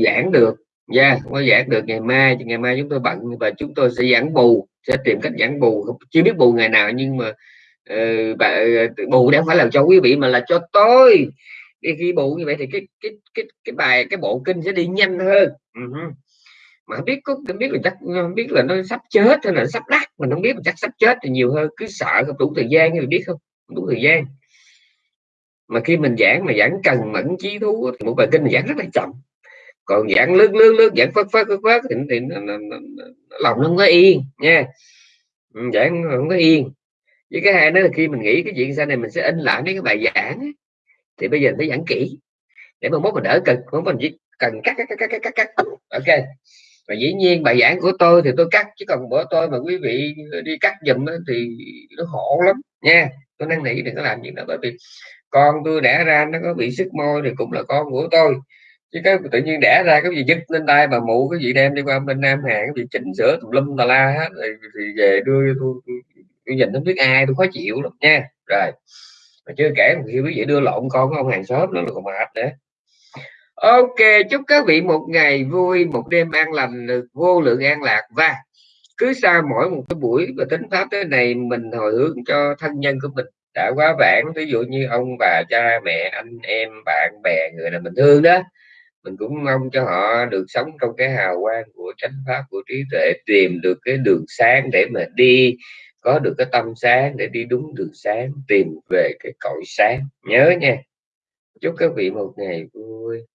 giảng được. Nha yeah, không có giảng được ngày mai thì ngày mai chúng tôi bận và chúng tôi sẽ giảng bù sẽ tìm cách giảng bù. Chưa biết bù ngày nào nhưng mà uh, bù đang phải làm cho quý vị mà là cho tôi. Đi khi bù như vậy thì cái cái cái cái bài cái bộ kinh sẽ đi nhanh hơn. Uh-huh. mà không biết có không biết là chắc không biết là nó sắp chết hay là sắp đắt mà không biết là chắc sắp chết thì nhiều hơn cứ sợ không đủ thời gian thì biết không? Đủ thời gian. Mà khi mình giảng mà giảng cần mẫn trí thú thì một bài kinh mình giảng rất là chậm. Còn giảng lướt lướt lướt giảng phất phất phất phất thì, thì nó, nó, nó, nó, lòng nó không có yên nha. Ừ, giảng không có yên với cái hai đó là khi mình nghĩ cái chuyện sau này mình sẽ in lại mấy cái bài giảng thì bây giờ phải giảng kỹ để mà mốt mình đỡ cực không mình chỉ cần cắt cắt cắt cắt cắt cắt ok. Và dĩ nhiên bài giảng của tôi thì tôi cắt chứ còn bữa tôi mà quý vị đi cắt giùm thì nó khổ lắm nha. Tôi năn nỉ đừng có làm gì nữa bởi vì con tôi đẻ ra nó có bị sức môi thì cũng là con của tôi. Chứ cái tự nhiên đẻ ra cái gì dứt lên tay mà mụ cái gì đem đi qua bên Nam hàng cái gì chỉnh sửa tùm lum tà la hết thì, thì về đưa cho tôi, tôi nhìn không biết ai tôi khó chịu lắm nha. Rồi, mà chưa kể khi quý vị đưa lộn con ông hàng xóm nó là còn mệt nữa. Ok, chúc các vị một ngày vui, một đêm an lành vô lượng an lạc. Và cứ sau mỗi một cái buổi và tính pháp thế này mình hồi hướng cho thân nhân của mình. Đã quá vãng, ví dụ như ông bà cha, mẹ, anh em, bạn bè, người nào mình thương đó, mình cũng mong cho họ được sống trong cái hào quang của chánh pháp, của trí tuệ, tìm được cái đường sáng để mà đi có được cái tâm sáng để đi đúng đường sáng, tìm về cái cõi sáng. Nhớ nha, chúc các vị một ngày vui.